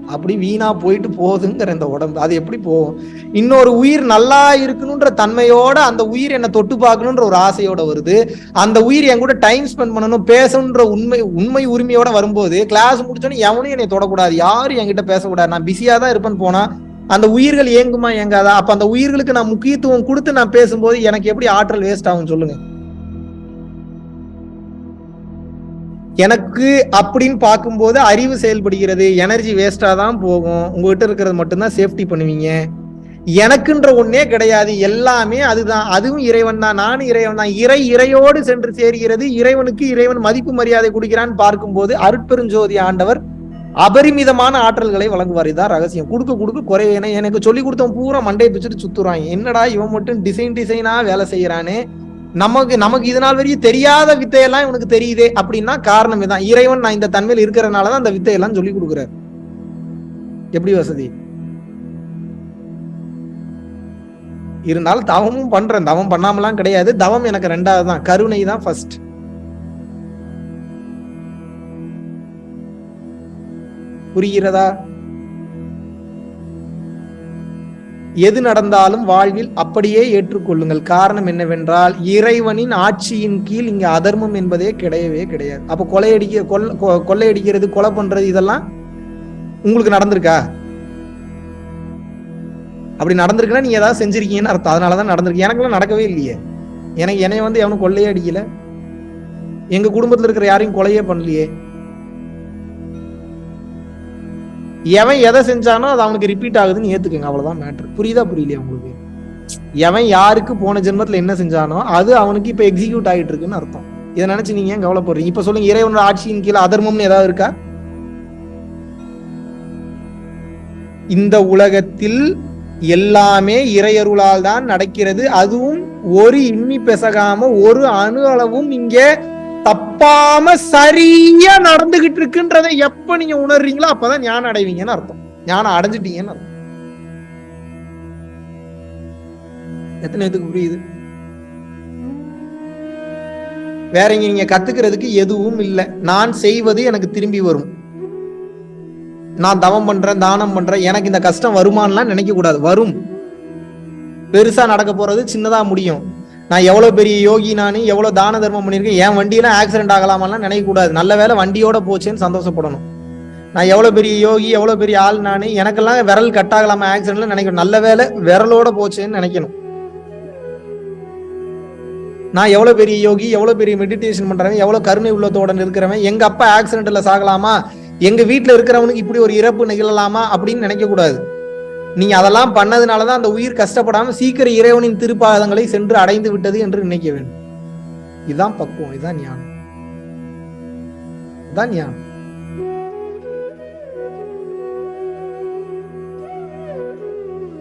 அப்படி வீணா போயிட்டு போகுதுங்கிற இந்த உடம்பு. அது எப்படி போகும்? இன்னொரு உயிர் நல்லா இருக்கணுன்ற தன்மையோட அந்த உயிர் என்னை தொட்டு பார்க்கணுன்ற ஒரு ஆசையோட வருது. அந்த உயிர் என் கூட டைம் ஸ்பெண்ட் பண்ணணும் பேசணுன்ற உண்மை உண்மை உரிமையோட வரும்போது கிளாஸ் முடிச்சோன்னு எவனும் என்னை தொடக்கூடாது. யாரும் என்கிட்ட பேசக்கூடாது. நான் பிஸியா தான் இருப்பேன்னு போனா அந்த உயிர்கள் ஏங்குமா ஏங்காதா? அப்ப அந்த உயிர்களுக்கு நான் முக்கியத்துவம் கொடுத்து நான் பேசும்போது எனக்கு எப்படி ஆற்றல் வேஸ்ட் ஆகும் சொல்லுங்க. எனக்கு அப்படின்னு பார்க்கும்போது அறிவு செயல்படுகிறது எனர்ஜி வேஸ்டாக தான் போகும். உங்ககிட்ட இருக்கிறது மட்டும்தான் சேஃப்டி பண்ணுவீங்க. எனக்குன்ற ஒன்னே கிடையாது. எல்லாமே அதுதான். அதுவும் இறைவன் தான். நானும் இறைவன் தான். இறை இறையோடு சென்று சேர்கிறது. இறைவனுக்கு இறைவன் மதிப்பு மரியாதை கொடுக்கிறான்னு பார்க்கும்போது அருட்பெருஞ்சோதி ஆண்டவர் அபரிமிதமான ஆற்றல்களை வழங்குவார். இதான் ரகசியம். கொடுக்க கொடுக்க குறைவேனே எனக்கு சொல்லி கொடுத்தவன் பூரா மண்டையை பிச்சுட்டு சுத்துறான். என்னடா இவன் மட்டும் டிசைன் டிசைனா வேலை செய்யறானே? நமக்கு நமக்கு இது நாள் வரையும் தெரியாத வித்தையெல்லாம் இவனுக்கு தெரியுதே அப்படின்னா காரணம் இதான் இறைவன் நான் இந்த தன்மையில் இருக்கிறனாலதான் அந்த வித்தையெல்லாம் சொல்லி கொடுக்குறாரு. எப்படி வசதி? இருந்தாலும் தவமும் பண்றேன். தவம் பண்ணாமலாம் கிடையாது. தவம் எனக்கு ரெண்டாவது தான். கருணை தான் ஃபர்ஸ்ட் புரிகிறதா? எது நடந்தாலும் வாழ்வில் அப்படியே ஏற்றுக்கொள்ளுங்கள். காரணம் என்னவென்றால் இறைவனின் ஆட்சியின் கீழ் இங்கே அதர்மம் என்பதே கிடையவே கிடையாது. அப்போ கொலையடிக்க கொள்ள கொ- கொள்ளையடிக்கிறது கொலை பண்றது இதெல்லாம் உங்களுக்கு நடந்திருக்கா? அப்படி நடந்திருக்குன்னா நீங்க ஏதாவது செஞ்சிருக்கீங்கன்னு அர்த்தம். அதனாலதான் நடந்திருக்கு. எனக்கெல்லாம் நடக்கவே இல்லையே. எனக்கு என்னைய வந்து எவனும் கொள்ளையே அடிக்கல எங்க குடும்பத்தில் இருக்கிற யாரையும் கொலையே பண்ணலையே. எவன் எதை செஞ்சானோ அது அவனுக்கு ரிப்பீட் ஆகுதுன்னு ஏத்துக்கங்க. அவ்வளவுதான் மேட்ரு புரியுதா புரியலையா உங்களுக்கு? எவன் யாருக்கு போன ஜென்மத்துல என்ன செஞ்சானோ அது அவனுக்கு இப்ப எக்ஸிக்யூட் ஆகிட்டு இருக்குன்னு அர்த்தம். இதை நினைச்சு நீங்க ஏன் கவலைப்படுறீங்க? இப்ப சொல்லுங்க இறைவனோட ஆட்சியின் கீழே அதர்மம்னு ஏதாவது இருக்கா? இந்த உலகத்தில் எல்லாமே இறையருளால் தான் நடக்கிறது. அதுவும் ஒரு இம்மி பெசகாம ஒரு அணு அளவும் இங்கே தப்பாம சரியா நடந்துகிட்டு இருக்குன்றத எப்ப நீங்க உணர்றீங்களோ அப்பதான் ஞானம் அடைவீங்கன்னு அர்த்தம். ஞானம் அடைஞ்சிட்டீங்கன்னு அர்த்தம். எத்தனை இதுக்கு புரியுது? வேற இங்க நீங்க கத்துக்கிறதுக்கு எதுவும் இல்லை. நான் செய்வது எனக்கு திரும்பி வரும். நான் தவம் பண்றேன் தானம் பண்றேன் எனக்கு இந்த கஷ்டம் வருமானலாம் நினைக்க கூடாது. வரும். பெருசா நடக்க போறது சின்னதா முடியும். நான் எவ்வளோ பெரிய யோகி நான் எவ்வளோ தான தர்மம் பண்ணியிருக்கேன் என் வண்டியெல்லாம் ஆக்சிடென்ட் ஆகலாமெல்லாம் நினைக்கக்கூடாது. நல்ல வேளை வண்டியோட போச்சேன்னு சந்தோஷப்படணும். நான் எவ்வளோ பெரிய யோகி எவ்வளோ பெரிய ஆள் நான் எனக்கெல்லாம் விரல் கட் ஆகலாமா ஆக்சிடென்ட்ல நினைக்கணும். நல்ல வேலை விரலோட போச்சேன்னு நினைக்கணும். நான் எவ்வளோ பெரிய யோகி எவ்வளோ பெரிய மெடிடேஷன் பண்ணுறவன் எவ்வளோ கருணை உள்ளத்தோட இருக்கிறவன் எங்கள் அப்பா ஆக்சிடென்ட்டில் சாகலாமா எங்கள் வீட்டில் இருக்கிறவனுக்கு இப்படி ஒரு இறப்பு நிகழலாமா அப்படின்னு நினைக்கக்கூடாது. நீங்க அதெல்லாம் பண்ணதுனாலதான் அந்த உயிர் கஷ்டப்படாம சீக்கிரம் இறைவனின் திருப்பாதங்களை சென்று அடைந்து விட்டது என்று நினைக்க வேண்டும். இதுதான் பக்குவம் இதுதான் ஞானம். இதுதான் ஞானம்.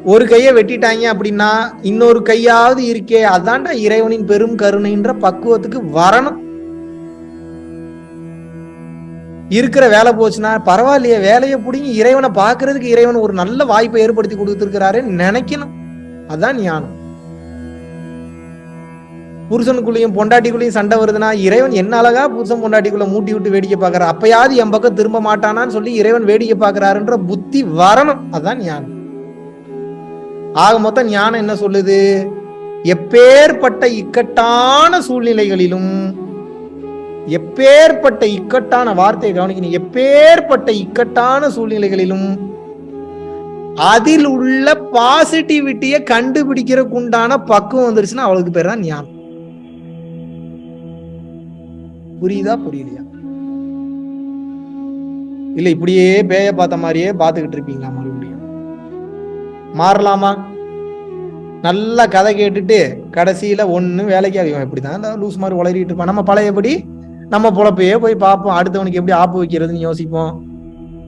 ஒரு கையை வெட்டிட்டாங்க அப்படின்னா இன்னொரு கையாவது இருக்கே அதான்டா இறைவனின் பெரும் கருணைன்ற பக்குவத்துக்கு வரணும். இருக்கிற வேலை போச்சுன்னா பரவாயில்லையே வேலையை பிடிங்கி இறைவனை பார்க்கறதுக்கு இறைவன் ஒரு நல்ல வாய்ப்பை ஏற்படுத்தி கொடுத்துருக்கிறாரு நினைக்கணும். அதான் ஞானம். புருஷனுக்குள்ளேயும் பொண்டாட்டிக்குள்ளேயும் சண்டை வருதுன்னா இறைவன் என்ன அழகா புருஷன் பொண்டாட்டிக்குள்ள மூட்டி விட்டு வேடிக்கை பார்க்கற அப்பயாவது என் பக்கம் திரும்ப மாட்டானான்னு சொல்லி இறைவன் வேடிக்கை பார்க்கறாருன்ற புத்தி வரணும். அதுதான் ஞானம். ஆக மொத்தம் ஞானம் என்ன சொல்லுது? எப்பேற்பட்ட இக்கட்டான சூழ்நிலைகளிலும் எப்பேற்பட்ட இக்கட்டான வார்த்தையை கவனிக்கணும். எப்பேற்பட்ட இக்கட்டான சூழ்நிலைகளிலும் அதில் உள்ள பாசிட்டிவிட்டியை கண்டுபிடிக்கிறதுக்கு உண்டான பக்குவம் வந்துருச்சுன்னா அவளுக்கு பேர் தான் ஞானம். புரியுதா புரியலையா? இல்ல இப்படியே பேய பார்த்த மாதிரியே பார்த்துக்கிட்டு இருப்பீங்களா மறுபடியும்? மாறலாமா? நல்லா கதை கேட்டுட்டு கடைசியில ஒண்ணு வேலைக்கு இவன் இப்படிதான் லூஸ் மாதிரி உளறிட்டு இருப்பான். நம்ம பழையபடி நம்ம பொழப்பையே போய் பார்ப்போம். அடுத்தவனுக்கு எப்படி ஆப்பு வைக்கிறதுன்னு யோசிப்போம்.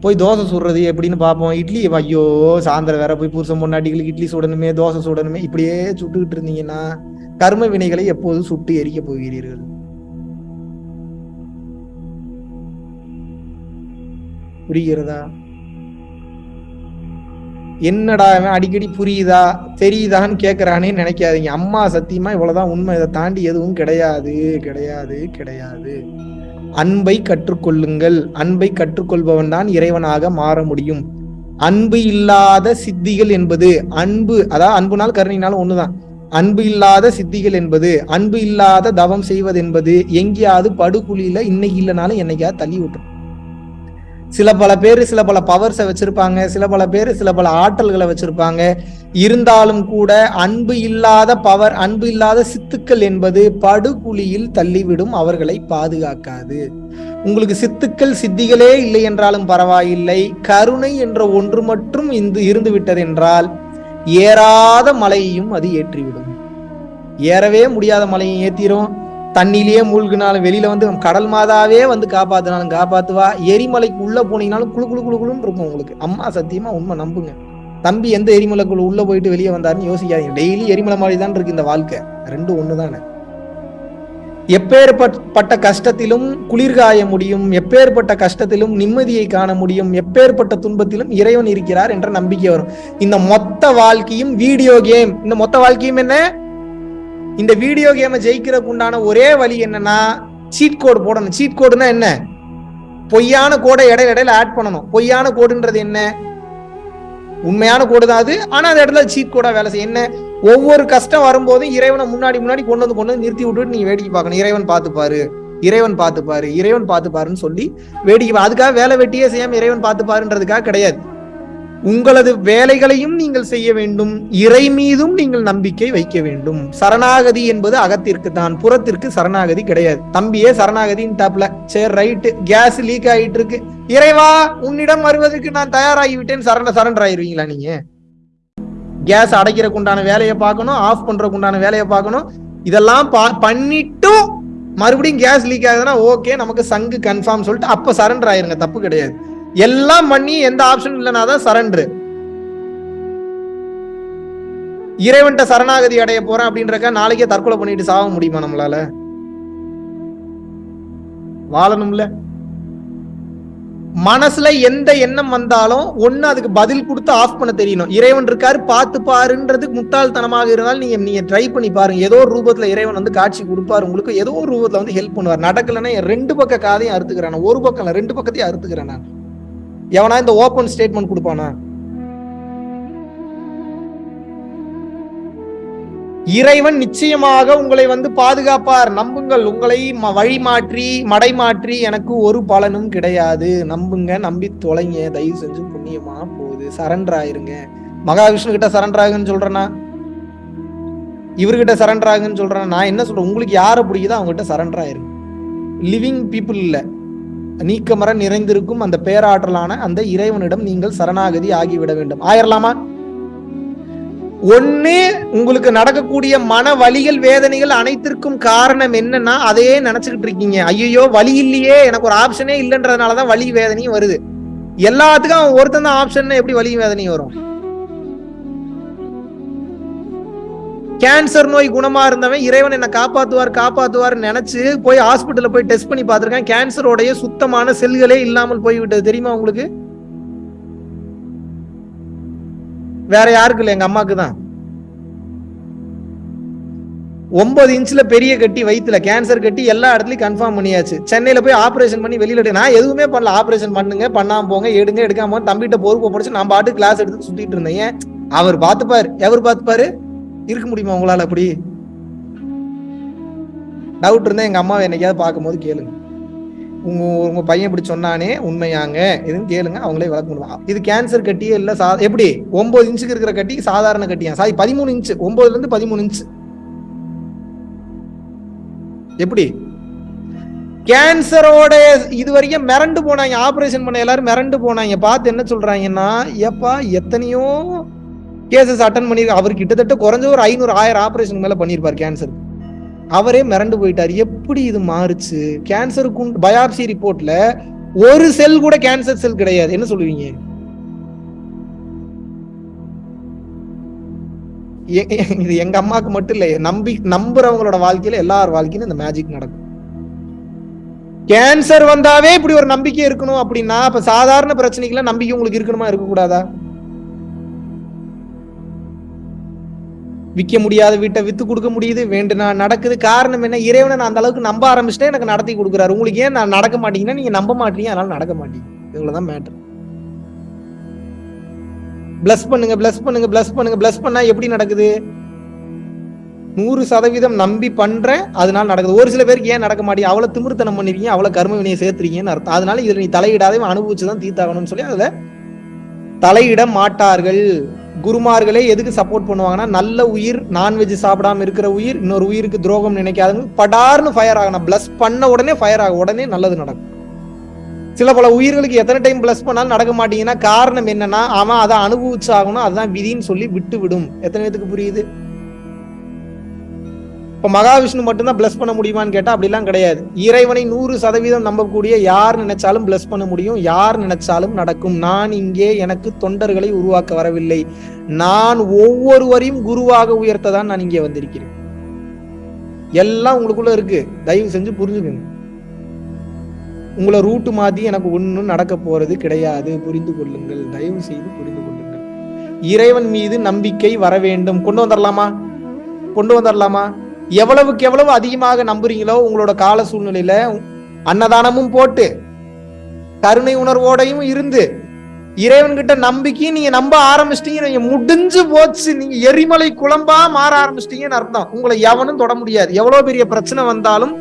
போய் தோசை சுடுறது எப்படின்னு பார்ப்போம். இட்லி ஐயோ சாயந்தரம் வேற போய் புருஷன் பொண்ணாட்டிகளுக்கு இட்லி சுடணுமே தோசை சுடணுமே இப்படியே சுட்டுக்கிட்டு இருந்தீங்கன்னா கர்ம வினைகளை எப்போது சுட்டு எரிக்க போகிறீர்கள். புரிகிறதா? என்னடா அடிக்கடி புரியுதா தெரியுதான்னு கேக்குறானே நினைக்காதீங்க. அம்மா சத்தியமா இவ்வளவுதான் உண்மை. இதை தாண்டி எதுவும் கிடையாது கிடையாது கிடையாது. அன்பை கற்றுக்கொள்ளுங்கள். அன்பை கற்றுக்கொள்பவன் தான் இறைவனாக மாற முடியும். அன்பு இல்லாத சித்திகள் என்பது அன்பு அதாவது அன்புனால் கருணையினாலும் ஒண்ணுதான். அன்பு இல்லாத சித்திகள் என்பது அன்பு இல்லாத தவம் செய்வது என்பது எங்கேயாவது படுகுழியில இன்னைக்கு இல்லைனாலும் என்னைக்காவது தள்ளி விட்டுரும். சில பல பேர் சில பல பவர்ஸை வச்சிருப்பாங்க சில பல பேர் சில பல ஆற்றல்களை வச்சிருப்பாங்க. இருந்தாலும் கூட அன்பு இல்லாத பவர் அன்பு இல்லாத சித்துக்கள் என்பது படுகுழியில் தள்ளிவிடும் அவர்களை பாதுகாக்காது. உங்களுக்கு சித்துக்கள் சித்திகளே இல்லை என்றாலும் பரவாயில்லை. கருணை என்ற ஒன்று மட்டும் இந்து இருந்து விட்டதென்றால் ஏறாத மலையையும் அது ஏற்றிவிடும். ஏறவே முடியாத மலையை ஏத்திரும். தண்ணியிலேயே மூழ்கினாலும் வெளியில வந்து கடல் மாதாவே வந்து காப்பாத்தினாலும் காப்பாத்துவா? எரிமலைக்கு உள்ள போனீங்கனாலும் குளு குளு குளு குளுன்னு இருக்கும் உங்களுக்கு. அம்மா சத்தியமா உண்மை நம்புங்க. தம்பி எந்த எரிமலைக்குள்ள உள்ள போயிட்டு வெளியே வந்தாருன்னு யோசிக்காதீங்க. டெய்லி எரிமலை மாதிரி தான் இருக்கு இந்த வாழ்க்கை. ரெண்டும் ஒண்ணுதானே? எப்பேற்பட்ட கஷ்டத்திலும் குளிர்காய முடியும் எப்பேற்பட்ட கஷ்டத்திலும் நிம்மதியை காண முடியும் எப்பேற்பட்ட துன்பத்திலும் இறைவன் இருக்கிறார் என்ற நம்பிக்கை வரும். இந்த மொத்த வாழ்க்கையும் வீடியோ கேம் இந்த மொத்த வாழ்க்கையும் என்ன? இந்த வீடியோ கேமை ஜெயிக்கிறதுக்கு உண்டான ஒரே வழி என்னன்னா சீட் கோடு போடணும். சீட் கோடுனா என்ன? பொய்யான கோடை இடையில இடையில ஆட் பண்ணணும். பொய்யான கோடுன்றது என்ன? உண்மையான கோடு தான் அது. ஆனா அந்த இடத்துல சீட் கோடா வேலை செய்யும். என்ன? ஒவ்வொரு கஷ்டம் வரும்போதும் இறைவனை முன்னாடி முன்னாடி கொண்டு வந்து கொண்டு வந்து நிறுத்தி விட்டுட்டு நீங்க வேடிக்கை பார்க்கணும். இறைவன் பார்த்துப்பாரு. இறைவன் பார்த்துப்பாரு. இறைவன் பார்த்துப்பாருன்னு சொல்லி வேடிக்கை அதுக்காக வேலை வெட்டியே செய்யாம இறைவன் பார்த்துப்பாருன்றதுக்காக கிடையாது. உங்களது வேலைகளையும் நீங்கள் செய்ய வேண்டும். இறை மீதும் நீங்கள் நம்பிக்கை வைக்க வேண்டும். சரணாகதி என்பது அகத்திற்கு தான். புறத்திற்கு சரணாகதி கிடையாது. தம்பியே சரணாகதின்னு டாப்ல சரி ரைட்டு. கேஸ் லீக் ஆகிட்டு இருக்கு இறைவா உன்னிடம் வருவதற்கு நான் தயாராகிவிட்டேன். சரண சரண்டர் ஆயிருவீங்களா நீங்க? கேஸ் அடைக்கிறக்குண்டான வேலையை பார்க்கணும். ஆஃப் பண்றதுக்கு உண்டான வேலையை பார்க்கணும். இதெல்லாம் பா- பண்ணிட்டும் மறுபடியும் கேஸ் லீக் ஆகுதுன்னா ஓகே நமக்கு சங்கு கன்ஃபார்ம் சொல்லிட்டு அப்ப சரண்டர் ஆயிருங்க. தப்பு கிடையாது. எல்லாம் பண்ணி எந்த ஆப்ஷன் இல்லைனா தான் சரண்டர் இறைவன்ட்ட சரணாகதி அடைய போறேன் அப்படின்றக்க நாளைக்கே தற்கொலை பண்ணிட்டு சாக முடியுமா நம்மளால? வாழணும்ல. மனசுல எந்த எண்ணம் வந்தாலும் ஒண்ணு அதுக்கு பதில் கொடுத்து ஆஃப் பண்ண தெரியணும். இறைவன் இருக்காரு பார்த்து பாருன்றது முட்டாள்தனமாக இருந்தாலும் நீங்க நீங்க ட்ரை பண்ணி பாருங்க. ஏதோ ஒரு ரூபத்துல இறைவன் வந்து காட்சி கொடுப்பாரு. உங்களுக்கு ஏதோ ஒரு ரூபத்துல வந்து ஹெல்ப் பண்ணுவார். நடக்கலன்னா என் ரெண்டு பக்க காதையும் அறுத்துக்கிறேன் ஒரு பக்கம் ரெண்டு பக்கத்தையும் அறுத்துக்கிறேன் நான். எவனா இந்த ஓப்பன் ஸ்டேட்மெண்ட் கொடுப்பானா? இறைவன் நிச்சயமாக உங்களை வந்து பாதுகாப்பார். நம்புங்கள். உங்களை ம- வழி மாற்றி மடை மாற்றி எனக்கு ஒரு பலனும் கிடையாது. நம்புங்க. நம்பி தொலைங்க. தயவு செஞ்சு புண்ணியமா போகுது. சரண்டர் ஆயிருங்க. மகாவிஷ்ணு கிட்ட சரண்டர் ஆகுன்னு சொல்றேன்னா இவர்கிட்ட சரண்டர் ஆகுன்னு சொல்றேன்? நான் என்ன சொல்றேன்? உங்களுக்கு யாரை பிடிக்குதோ அவங்ககிட்ட சரண்டர் ஆயிருங்க. லிவிங் பீப்புள் இல்லை. நீக்கமர நிறைந்திருக்கும் அந்த பேராற்றலான அந்த இறைவனிடம் நீங்கள் சரணாகதி ஆகிவிட வேண்டும். ஆயிரலாமா? ஒண்ணு உங்களுக்கு நடக்கக்கூடிய மன வலிகள் வேதனைகள் அனைத்திற்கும் காரணம் என்னன்னா அதையே நினைச்சுக்கிட்டு இருக்கீங்க. ஐயோ வலி இல்லையே எனக்கு ஒரு ஆப்ஷனே இல்லைன்றதுனாலதான் வலி வேதனையும் வருது. எல்லாத்துக்கும் ஒருத்தன் தான் ஆப்ஷன் எப்படி வலி வேதனையும் வரும்? கேன்சர் நோய் குணமா இருந்தவன் இறைவன் என்ன காப்பாத்துவார் காப்பாத்துவார் நினைச்சு போய் ஹாஸ்பிட்டல்ல போய் டெஸ்ட் பண்ணி பார்த்திருக்கேன். கேன்சரோடைய சுத்தமான செல்களே இல்லாமல் போய்விட்டது. தெரியுமா உங்களுக்கு? வேற யாருக்கு இல்லை? எங்க அம்மாக்கு தான். ஒன்பது இன்ச்ல பெரிய கட்டி வயிற்றுல கேன்சர் கட்டி எல்லா இடத்துலயும் கன்ஃபார்ம் பண்ணியாச்சு. சென்னையில போய் ஆபரேஷன் பண்ணி வெளியில நான் எதுவுமே பண்ணல. ஆபரேஷன் பண்ணுங்க பண்ணாம போங்க எடுங்க எடுக்காம போங்க. தம்பிட்ட பொறுப்பு படிச்சு நான் பாட்டு கிளாஸ் எடுத்து சுத்திட்டு இருந்தேன். அவர் பார்த்துப்பாரு. எவர் பார்த்துப்பாரு? இருக்க முடியுமா உங்களால அப்படி? டவுட் இருந்தா எங்க அம்மாவை என்னைக்காவது பார்க்கும்போது கேளுங்க. உங்க உங்க பையன் இப்படி சொன்னானே உண்மையாங்க. எதுவும் கேளுங்க அவங்களே விளக்க முடியும் இது கேன்சர் கட்டியே இல்ல சா எப்படி? ஒன்பது இன்ச்சுக்கு இருக்கிற கட்டி சாதாரண கட்டியா? சாரி பதிமூணு இன்ச்சு ஒன்பதுல இருந்து பதிமூணு இன்ச்சு எப்படி? கேன்சரோட இது வரைக்கும் மிரண்டு போனாங்க. ஆபரேஷன் பண்ண எல்லாரும் மிரண்டு போனாங்க. பார்த்து என்ன சொல்றாங்கன்னா ஏப்பா எத்தனையோ கேசஸ் அட்டன் பண்ணி அவர் கிட்டத்தட்ட குறைஞ்ச ஒரு ஐநூறு ஆயிரம் ஆப்ரேஷன் மேலே பண்ணியிருப்பார் கேன்சர் அவரே மிரண்டு போயிட்டார். எப்படி இது மாறுச்சு? கேன்சருக்கு பயாப்சி ரிப்போர்ட்ல ஒரு செல் கூட கேன்சர் செல் கிடையாது. என்ன சொல்லுவீங்க? இது எங்க அம்மாக்கு மட்டும் இல்லை நம்பி நம்புறவங்களோட வாழ்க்கையில எல்லார் வாழ்க்கையிலும் இந்த மேஜிக் நடக்கும். கேன்சர் வந்தாவே இப்படி ஒரு நம்பிக்கை இருக்கணும் அப்படின்னா அப்ப சாதாரண பிரச்சனைக்குலாம் நம்பிக்கை உங்களுக்கு இருக்கணுமா? இருக்கக்கூடாதா? விற்க முடியாத வீட்டை விற்று கொடுக்க முடியுது வேண்டுனா நடக்குது. காரணம் என்ன? இறைவனை நான் அந்த அளவுக்கு நம்ப ஆரம்பிச்சிட்டேன் எனக்கு நடத்தி கொடுக்குறாரு. உங்களுக்கு ஏன் நான் நடக்க மாட்டீங்கன்னா நீங்க நம்ப மாட்டீங்க அதனால நடக்க மாட்டீங்க. இவ்வளவுதான் மேட்டர் பிளஸ் பண்ணுங்க பிளஸ் பண்ணுங்க பிளஸ் பண்ணுங்க. பிளஸ் பண்ணா எப்படி நடக்குது? நூறு சதவீதம் நம்பி பண்றேன் அதனால நடக்குது. ஒரு சில பேருக்கு ஏன் நடக்க மாட்டேங்குது அவ்வளவு திமிர்த்தனம் பண்ணிருக்கீங்க அவ்வளவு கர்ம வினையை சேர்த்துறீங்கன்னு அர்த்தம். அதனால இதில் நீ தலையிடாதே அனுபவிச்சுதான் தீர்த்தாகணும்னு சொல்லி அதுல தலையிட மாட்டார்கள். குருமார்களே எதுக்கு சப்போர்ட் பண்ணுவாங்கன்னா நல்ல உயிர் நான்வெஜ் சாப்பிடாம இருக்கிற உயிர் இன்னொரு உயிருக்கு துரோகம் நினைக்காதவங்க படார்னு ஃபயர் ஆகணும். பிளஸ் பண்ண உடனே ஃபயர் ஆகும். உடனே நல்லது நடக்கும். சில பல உயிர்களுக்கு எத்தனை டைம் பிளஸ் பண்ணாலும் நடக்க மாட்டீங்கன்னா காரணம் என்னன்னா அவன் அதை அனுபவிச்சாகணும். அதுதான் விதின்னு சொல்லி விட்டு விடும் எத்தனை பேத்துக்கு புரியுது? இப்ப மகாவிஷ்ணு மட்டும்தான் பிளஸ் பண்ண முடியுமான்னு கேட்டா அப்படிலாம் கிடையாது. இறைவனை நூறு சதவீதம் நம்பக்கூடிய யார் நினைச்சாலும் பிளஸ் பண்ண முடியும். யார் நினைச்சாலும் நடக்கும். நான் இங்கே எனக்கு தொண்டர்களை உருவாக்க வரவில்லை. நான் ஒவ்வொருவரையும் குருவாக உயர்த்ததான் நான் இங்கே வந்திருக்கிறேன். எல்லாம் உங்களுக்குள்ள இருக்கு. தயவு செஞ்சு புரிஞ்சுக்கங்க. உங்களை ரூட்டு மாத்தி எனக்கு ஒன்றும் நடக்க போறது கிடையாது. புரிந்து கொள்ளுங்கள். தயவு செய்து புரிந்து கொள்ளுங்கள். இறைவன் மீது நம்பிக்கை வர வேண்டும். கொண்டு வந்துடலாமா கொண்டு வந்துடலாமா எவ்வளவுக்கு எவ்வளவு அதிகமாக நம்புறீங்களோ உங்களோட கால சூழ்நிலையில அன்னதானமும் போட்டு கருணை உணர்வோடையும் இருந்து இறைவன்கிட்ட நம்பிக்கையும் நீங்க நம்ப ஆரம்பிச்சிட்டீங்க நீங்க முடிஞ்சு போச்சு நீங்க எரிமலை குழம்பா மாற ஆரம்பிச்சிட்டீங்கன்னு அர்த்தம். உங்களை எவனும் தொட முடியாது. எவ்வளவு பெரிய பிரச்சனை வந்தாலும்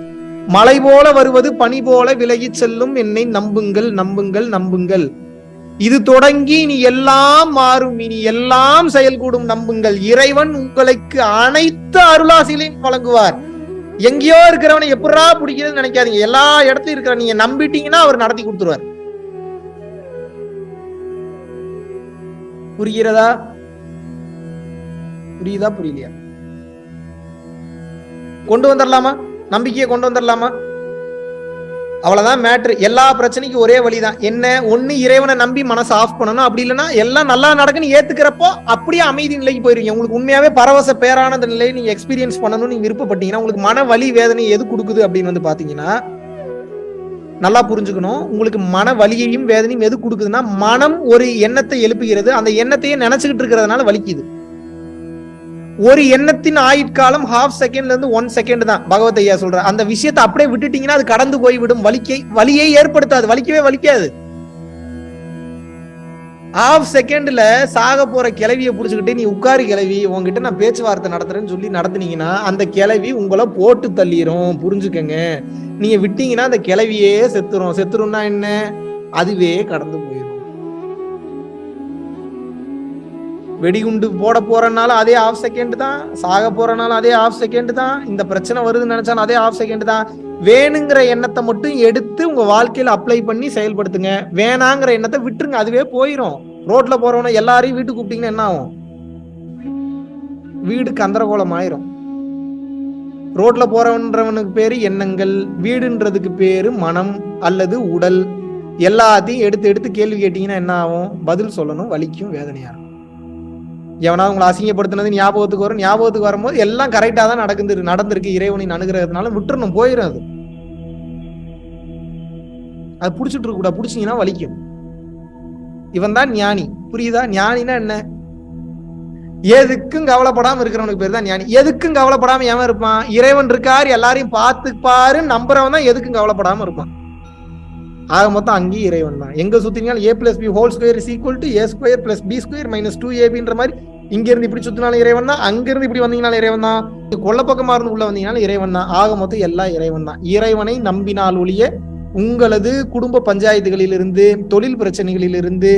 மலை போல வருவது பனி போல விலகி செல்லும் என்னை நம்புங்கள் நம்புங்கள் நம்புங்கள். இது தொடங்கி நீ எல்லாம் மாறும். இனி எல்லாம் செயல்கூடும் நம்புங்கள். இறைவன் உங்களுக்கு அனைத்து அருளாசிகளையும் வழங்குவார். எங்கேயோ இருக்கிறவனை எப்படா பிடிக்கிறதுன்னு நினைக்காதீங்க. எல்லா இடத்துலயும் இருக்கிற நீங்க நம்பிட்டீங்கன்னா அவர் நடத்தி கொடுத்துருவார். புரிகிறதா? புரியுதா? புரியலையா? கொண்டு வந்துடலாமா நம்பிக்கையை கொண்டு வந்துடலாமா அவ்வளவுதான் மேட்ரு எல்லா பிரச்சனைக்கும் ஒரே வழிதான். என்ன? ஒண்ணு இறைவனை நம்பி மனசை ஆஃப் பண்ணணும். அப்படி இல்லைன்னா எல்லாம் நல்லா நடக்குன்னு ஏத்துக்கிறப்போ அப்படியே அமைதி நிலைக்கு போயிருவீங்க. உங்களுக்கு உண்மையாவே பரவச பேரானந்த நிலையை நீங்க எக்ஸ்பீரியன்ஸ் பண்ணணும்னு நீங்க விருப்பப்பட்டீங்கன்னா உங்களுக்கு மன வலி வேதனை எது கொடுக்குது அப்படின்னு வந்து பாத்தீங்கன்னா நல்லா புரிஞ்சுக்கணும். உங்களுக்கு மன வலியையும் வேதனையும் எது கொடுக்குதுன்னா மனம் ஒரு எண்ணத்தை எழுப்புகிறது. அந்த எண்ணத்தையே நினைச்சுக்கிட்டு இருக்கிறதுனால வலிக்குது. ஒரு எண்ணத்தின் ஆயுட்காலம் ஹாஃப் செகண்ட்ல இருந்து ஒன் செகண்ட் தான். பகவத் ஐயா சொல்ற அந்த விஷயத்தை அப்படியே விட்டுட்டீங்கன்னா அது கடந்து போய்விடும் வலிக்கை வலியை ஏற்படுத்தாது. வலிக்கவே வலிக்காது. ஹாஃப் செகண்ட்ல சாக போற கிளவியை புடிச்சுக்கிட்டு நீ உட்காரு கிளவி உங்ககிட்ட நான் பேச்சுவார்த்தை நடத்துறேன்னு சொல்லி நடத்துனீங்கன்னா அந்த கிளவி உங்களை போட்டு தள்ளிரும். புரிஞ்சுக்கங்க. நீங்க விட்டீங்கன்னா அந்த கிளவியே செத்துரும். செத்துரும்னா என்ன? அதுவே கடந்து போயிடும் வெடிகுண்டு போட போறனால அதே ஆஃப் செகண்ட் தான் சாக போறனால அதே ஆஃப் செகண்ட் தான் இந்த பிரச்சனை வருதுன்னு நினைச்சாலும் அதே ஆஃப் செகண்ட் தான். வேணுங்கிற எண்ணத்தை மட்டும் எடுத்து உங்க வாழ்க்கையில அப்ளை பண்ணி செயல்படுத்துங்க. வேணாங்கிற எண்ணத்தை விட்டுருங்க அதுவே போயிடும் ரோட்ல போறவன எல்லாரையும் வீட்டுக்கு கூப்பிட்டீங்கன்னா என்ன ஆகும்? வீடு கந்தரகோலம் ஆயிரும் ரோட்ல போறவன்றவனுக்கு பேரு எண்ணங்கள் வீடுன்றதுக்கு பேரு மனம் அல்லது உடல். எல்லாத்தையும் எடுத்து எடுத்து கேள்வி கேட்டீங்கன்னா என்ன ஆகும்? பதில் சொல்லணும் வலிக்கும் வேதனையாகும் எவனாவது உங்களை அசிங்கப்படுத்தினது ஞாபகத்துக்கு வரும். ஞாபகத்துக்கு வரும்போது எல்லாம் கரெக்டாக தான் நடக்குது நடந்திருக்கு இறைவனின் அணுகிறதுனால விட்டுறணும் போயிடும் அது. அது பிடிச்சிட்டு இருக்க கூடாது பிடிச்சிங்கன்னா வலிக்கும். இவன் தான் ஞானி. புரியுதா? ஞானினா என்ன? எதுக்கும் கவலைப்படாம இருக்கிறவனுக்கு பேர் தான் ஞானி. எதுக்கும் கவலைப்படாம ஏன் இருப்பான்? இறைவன் இருக்காரு எல்லாரையும் பார்த்துப்பாரு நம்புறவன் தான் எதுக்கும் கவலைப்படாம இருப்பான். ஆக மொத்தம் அங்கேயும் இறைவன் தான். எங்க சுத்தினாலும் A plus B whole square is equal to A square plus B square minus two ஏபின்ற மாதிரி இங்க இருந்து இப்படி சுத்தினாலும் இறைவன் தான் அங்கிருந்து இப்படி வந்தீங்கனாலும் இறைவன் தான். கொல்லப்பக்கமா இருந்து உள்ள வந்தீங்கனாலும் இறைவன் தான். ஆக மொத்தம் எல்லாம் இறைவன் தான். இறைவனை நம்பினால் ஒழிய உங்களது குடும்ப பஞ்சாயத்துகளிலிருந்து தொழில் பிரச்சனைகளிலிருந்து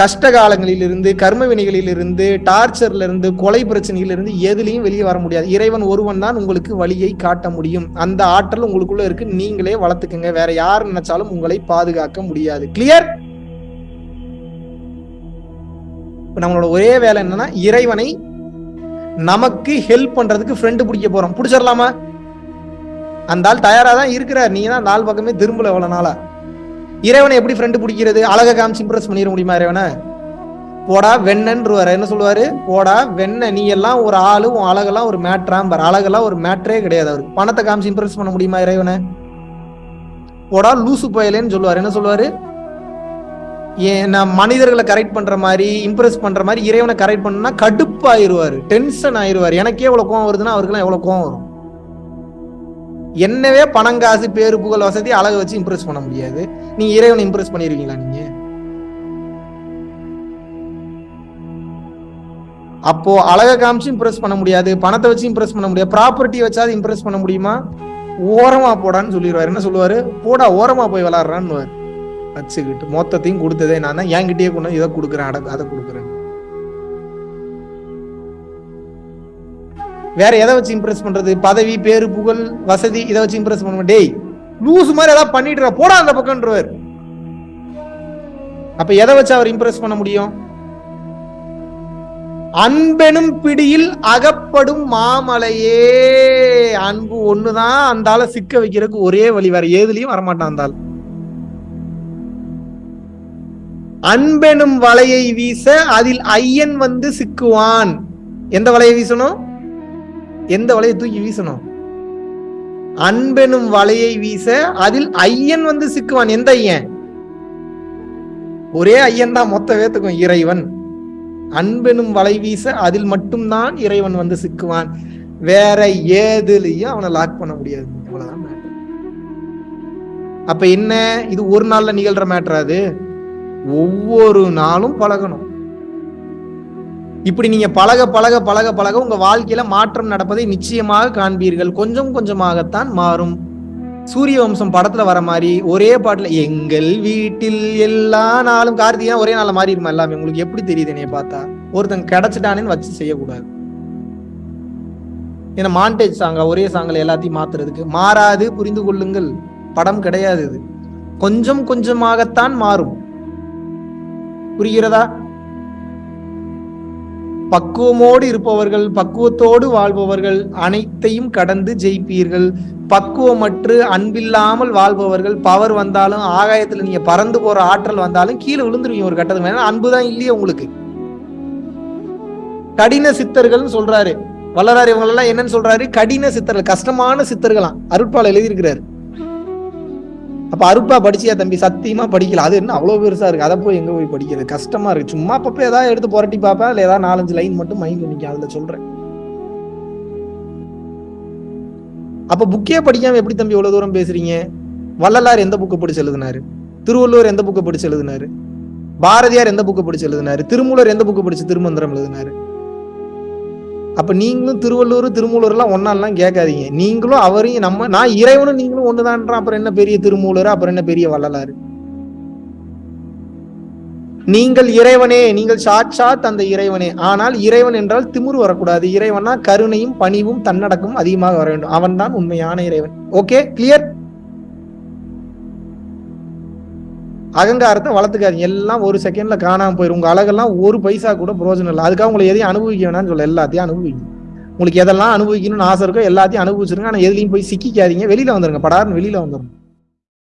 கஷ்ட காலங்களிலிருந்து கர்ம வினைகளிலிருந்து டார்ச்சர்ல இருந்து கொலை பிரச்சனைகளிலிருந்து எதுலையும் வெளியே வர முடியாது. இறைவன் ஒருவன் தான் உங்களுக்கு வழியை காட்ட முடியும். அந்த ஆற்றல் உங்களுக்குள்ள இருக்கு. நீங்களே வளர்த்துக்குங்க. வேற யார் நினைச்சாலும் உங்களை பாதுகாக்க முடியாது. கிளியர் இப்போ நம்மளோட ஒரே வேலை என்னன்னா இறைவனை நமக்கு ஹெல்ப் பண்றதுக்கு ஃப்ரெண்டு பிடிக்க போறோம். பிடிச்சிடலாமா அந்த ஆள் தயாரா தான் இருக்கிறார். நீ தான் நாள் பக்கமே திரும்பல எவ்வளவு நாளா. இறைவனை எப்படி ஃப்ரெண்டு பிடிக்கிறது? அழகை காமிச்சு இம்ப்ரெஸ் பண்ணிட முடியுமா இறைவனை? போடா வெண்ணன்றுவாரு. என்ன சொல்லுவாரு? போடா வெண்ண நீ எல்லாம் ஒரு ஆளு உன் அழகெல்லாம் ஒரு மேட்ராம்பார் அழகெல்லாம் ஒரு மேட்ரே கிடையாது அவருக்கு. பணத்தை காமிச்சு இம்ப்ரெஸ் பண்ண முடியுமா இறைவனை? போடா லூசு பயலேன்னு சொல்லுவார். என்ன சொல்லுவாரு? நான் மனிதர்களை கரெக்ட் பண்ற மாதிரி இம்ப்ரெஸ் பண்ற மாதிரி இறைவனை கரெக்ட் பண்ணா கடுப்பாயிருவார் டென்ஷன் ஆயிருவார். எனக்கே எவ்வளவு கோவம் வருதுன்னா அவருக்குலாம் எவ்வளவு கோவம் வரும். என்னவே பணம் காசு பேரு புகழ் வசதி அழக வச்சு இம்ப்ரெஸ் பண்ண முடியாது. நீங்க இறைவனை இம்ப்ரெஸ் பண்ணிருக்கீங்களா நீங்க? அப்போ அழக காமிச்சு இம்ப்ரெஸ் பண்ண முடியாது பணத்தை வச்சு இம்ப்ரெஸ் பண்ண முடியாது. ப்ராப்பர்ட்டி வச்சாது இம்ப்ரெஸ் பண்ண முடியுமா? ஓரமா போடான்னு சொல்லிடுவாரு. என்ன சொல்லுவாரு? போடா ஓரமா போய் விளாடுறான்னு வச்சுக்கிட்டு மொத்தத்தையும் கொடுத்ததே நான் தான் என்கிட்டயே கொண்டு இதை கொடுக்குறேன் அட அதை கொடுக்குறேன். வேற எதை வச்சு இம்ப்ரெஸ் பண்றது? பதவி பேரு புகழ் வசதி இதை வச்சு இம்ப்ரெஸ் பண்ண டேய் லூஸ் மாதிரி ஏதாவது பண்ணிட்டு போடா அந்த பக்கம்ன்றவர். அப்ப எதை வச்சு அவர் இம்ப்ரெஸ் பண்ண முடியும்? அன்பெனும் பிடியில் அகப்படும் மாமலையே. அன்பு ஒண்ணுதான் அந்த சிக்க வைக்கிறதுக்கு ஒரே வழி. வேற ஏதுலயும் வரமாட்டான் அந்த ஆள் அன்பெனும் வலையை வீச அதில் ஐயன் வந்து சிக்குவான். எந்த வலையை வீசணும்? எந்த வலையை தூக்கி வீசணும்? அன்பெனும் வலையை வீச அதில் ஐயன் வந்து சிக்குவான். எந்த ஐயன்? ஒரே ஐயன் தான் மொத்த வேத்துக்கும் இறைவன். அன்பெனும் வலை வீச அதில் மட்டும்தான் இறைவன் வந்து சிக்குவான். வேற ஏதுலயும் அவனை லாக் பண்ண முடியாது. இவ்வளவுதான் matter. அப்ப என்ன? இது ஒரு நாள்ல நிகழ்ற மேட்டர் அது. ஒவ்வொரு நாளும் பழகணும். இப்படி நீங்க பழக பழக பழக பழக உங்க வாழ்க்கையில மாற்றம் நடப்பதை நிச்சயமாக காண்பீர்கள். கொஞ்சம் கொஞ்சமாகத்தான் மாறும். சூரிய வம்சம் படத்துல வர மாதிரி ஒரே பாட்டுல எங்கள் வீட்டில் எல்லா நாளும் கார்த்திகா ஒரே நாள்ல மாறிடுமா எல்லாமே? உங்களுக்கு எப்படி தெரியுது என்னைய பார்த்தா? ஒருத்தன் கிடைச்சிட்டானேன்னு வச்சு செய்யக்கூடாது. ஏன்னா மாண்டேஜ் சாங்கா ஒரே சாங்கில் எல்லாத்தையும் மாத்துறதுக்கு. மாறாது புரிந்து கொள்ளுங்கள். படம் கிடையாது இது. கொஞ்சம் கொஞ்சமாகத்தான் மாறும். புரிகிறதா? பக்குவமோடு இருப்பவர்கள் பக்குவத்தோடு வாழ்பவர்கள் அனைத்தையும் கடந்து ஜெயிப்பீர்கள். பக்குவமற்று அன்பில்லாமல் வாழ்பவர்கள் பவர் வந்தாலும் ஆகாயத்துல நீங்க பறந்து போற ஆற்றல் வந்தாலும் கீழே விழுந்துருவீங்க ஒரு கட்டத்துக்கு மேல அன்புதான் இல்லையே உங்களுக்கு. கடின சித்தர்கள்னு சொல்றாரு. வல்லரார் இவங்க எல்லாம் என்னன்னு சொல்றாரு? கடின சித்தர்கள் கஷ்டமான சித்தர்களாம். அருட்பால் எழுதியிருக்கிறாரு. அப்ப அருப்பா படிச்சியா தம்பி? சத்தியமா படிக்கல. அது என்ன அவ்வளவு பெருசா இருக்கு? அதை போய் எங்க போய் படிக்கிறது? கஷ்டமா இருக்கு. சும்மா அப்பப்ப ஏதாவது எடுத்து புரட்டி பாப்பேன் இல்ல ஏதாவது நாலஞ்சு லைன் மட்டும் மைண்ட் நிக்க அதுல சொல்றேன். அப்ப புக்கே படிக்காம எப்படி தம்பி இவ்வளவு தூரம் பேசுறீங்க? வள்ளலார் எந்த புக்கை படிச்சு எழுதினாரு? திருவள்ளுவர் எந்த புக்கை படிச்சு எழுதினாரு? பாரதியார் எந்த புக்கை படிச்சு எழுதினாரு? திருமூலர் எந்த புக்கை படிச்சு திருமந்திரம் எழுதினாரு? அப்ப நீங்களும் திருவள்ளுவர் திருமூலர் எல்லாம் ஒன்னாலாம் கேட்காதீங்க. நீங்களும் அவரையும் நம்ம நான் இறைவனும் நீங்களும் ஒண்ணுதான்றேன். அப்புறம் என்ன பெரிய திருமூலர்? அப்புறம் என்ன பெரிய வள்ளலாரு? நீங்கள் இறைவனே நீங்கள் சாட்சாத் அந்த இறைவனே. ஆனால் இறைவன் என்றால் திமிரு வரக்கூடாது. இறைவனா கருணையும் பணிவும் தன்னடக்கமும் அதிகமாக வர வேண்டும். அவன் தான் உண்மையான இறைவன். ஓகே கிளியர் அகங்காரத்தை வளர்த்துக்காதீங்க. எல்லாம் ஒரு செகண்ட்ல காணாம போயிடும் உங்க அழகெல்லாம் ஒரு பைசா கூட பிரயோஜனம் இல்லை. அதுக்காக உங்களை எதையும் அனுபவிக்க வேணாம்னு சொல்ல எல்லாத்தையும் அனுபவிங்க. உங்களுக்கு எதெல்லாம் அனுபவிக்கணும்னு ஆசை இருக்கோ எல்லாத்தையும் அனுபவிச்சிருங்க. ஆனா எதுலையும் போய் சிக்கிக்காதீங்க. வெளியில வந்துருங்க. படாருன்னு வெளியில வந்துருங்க.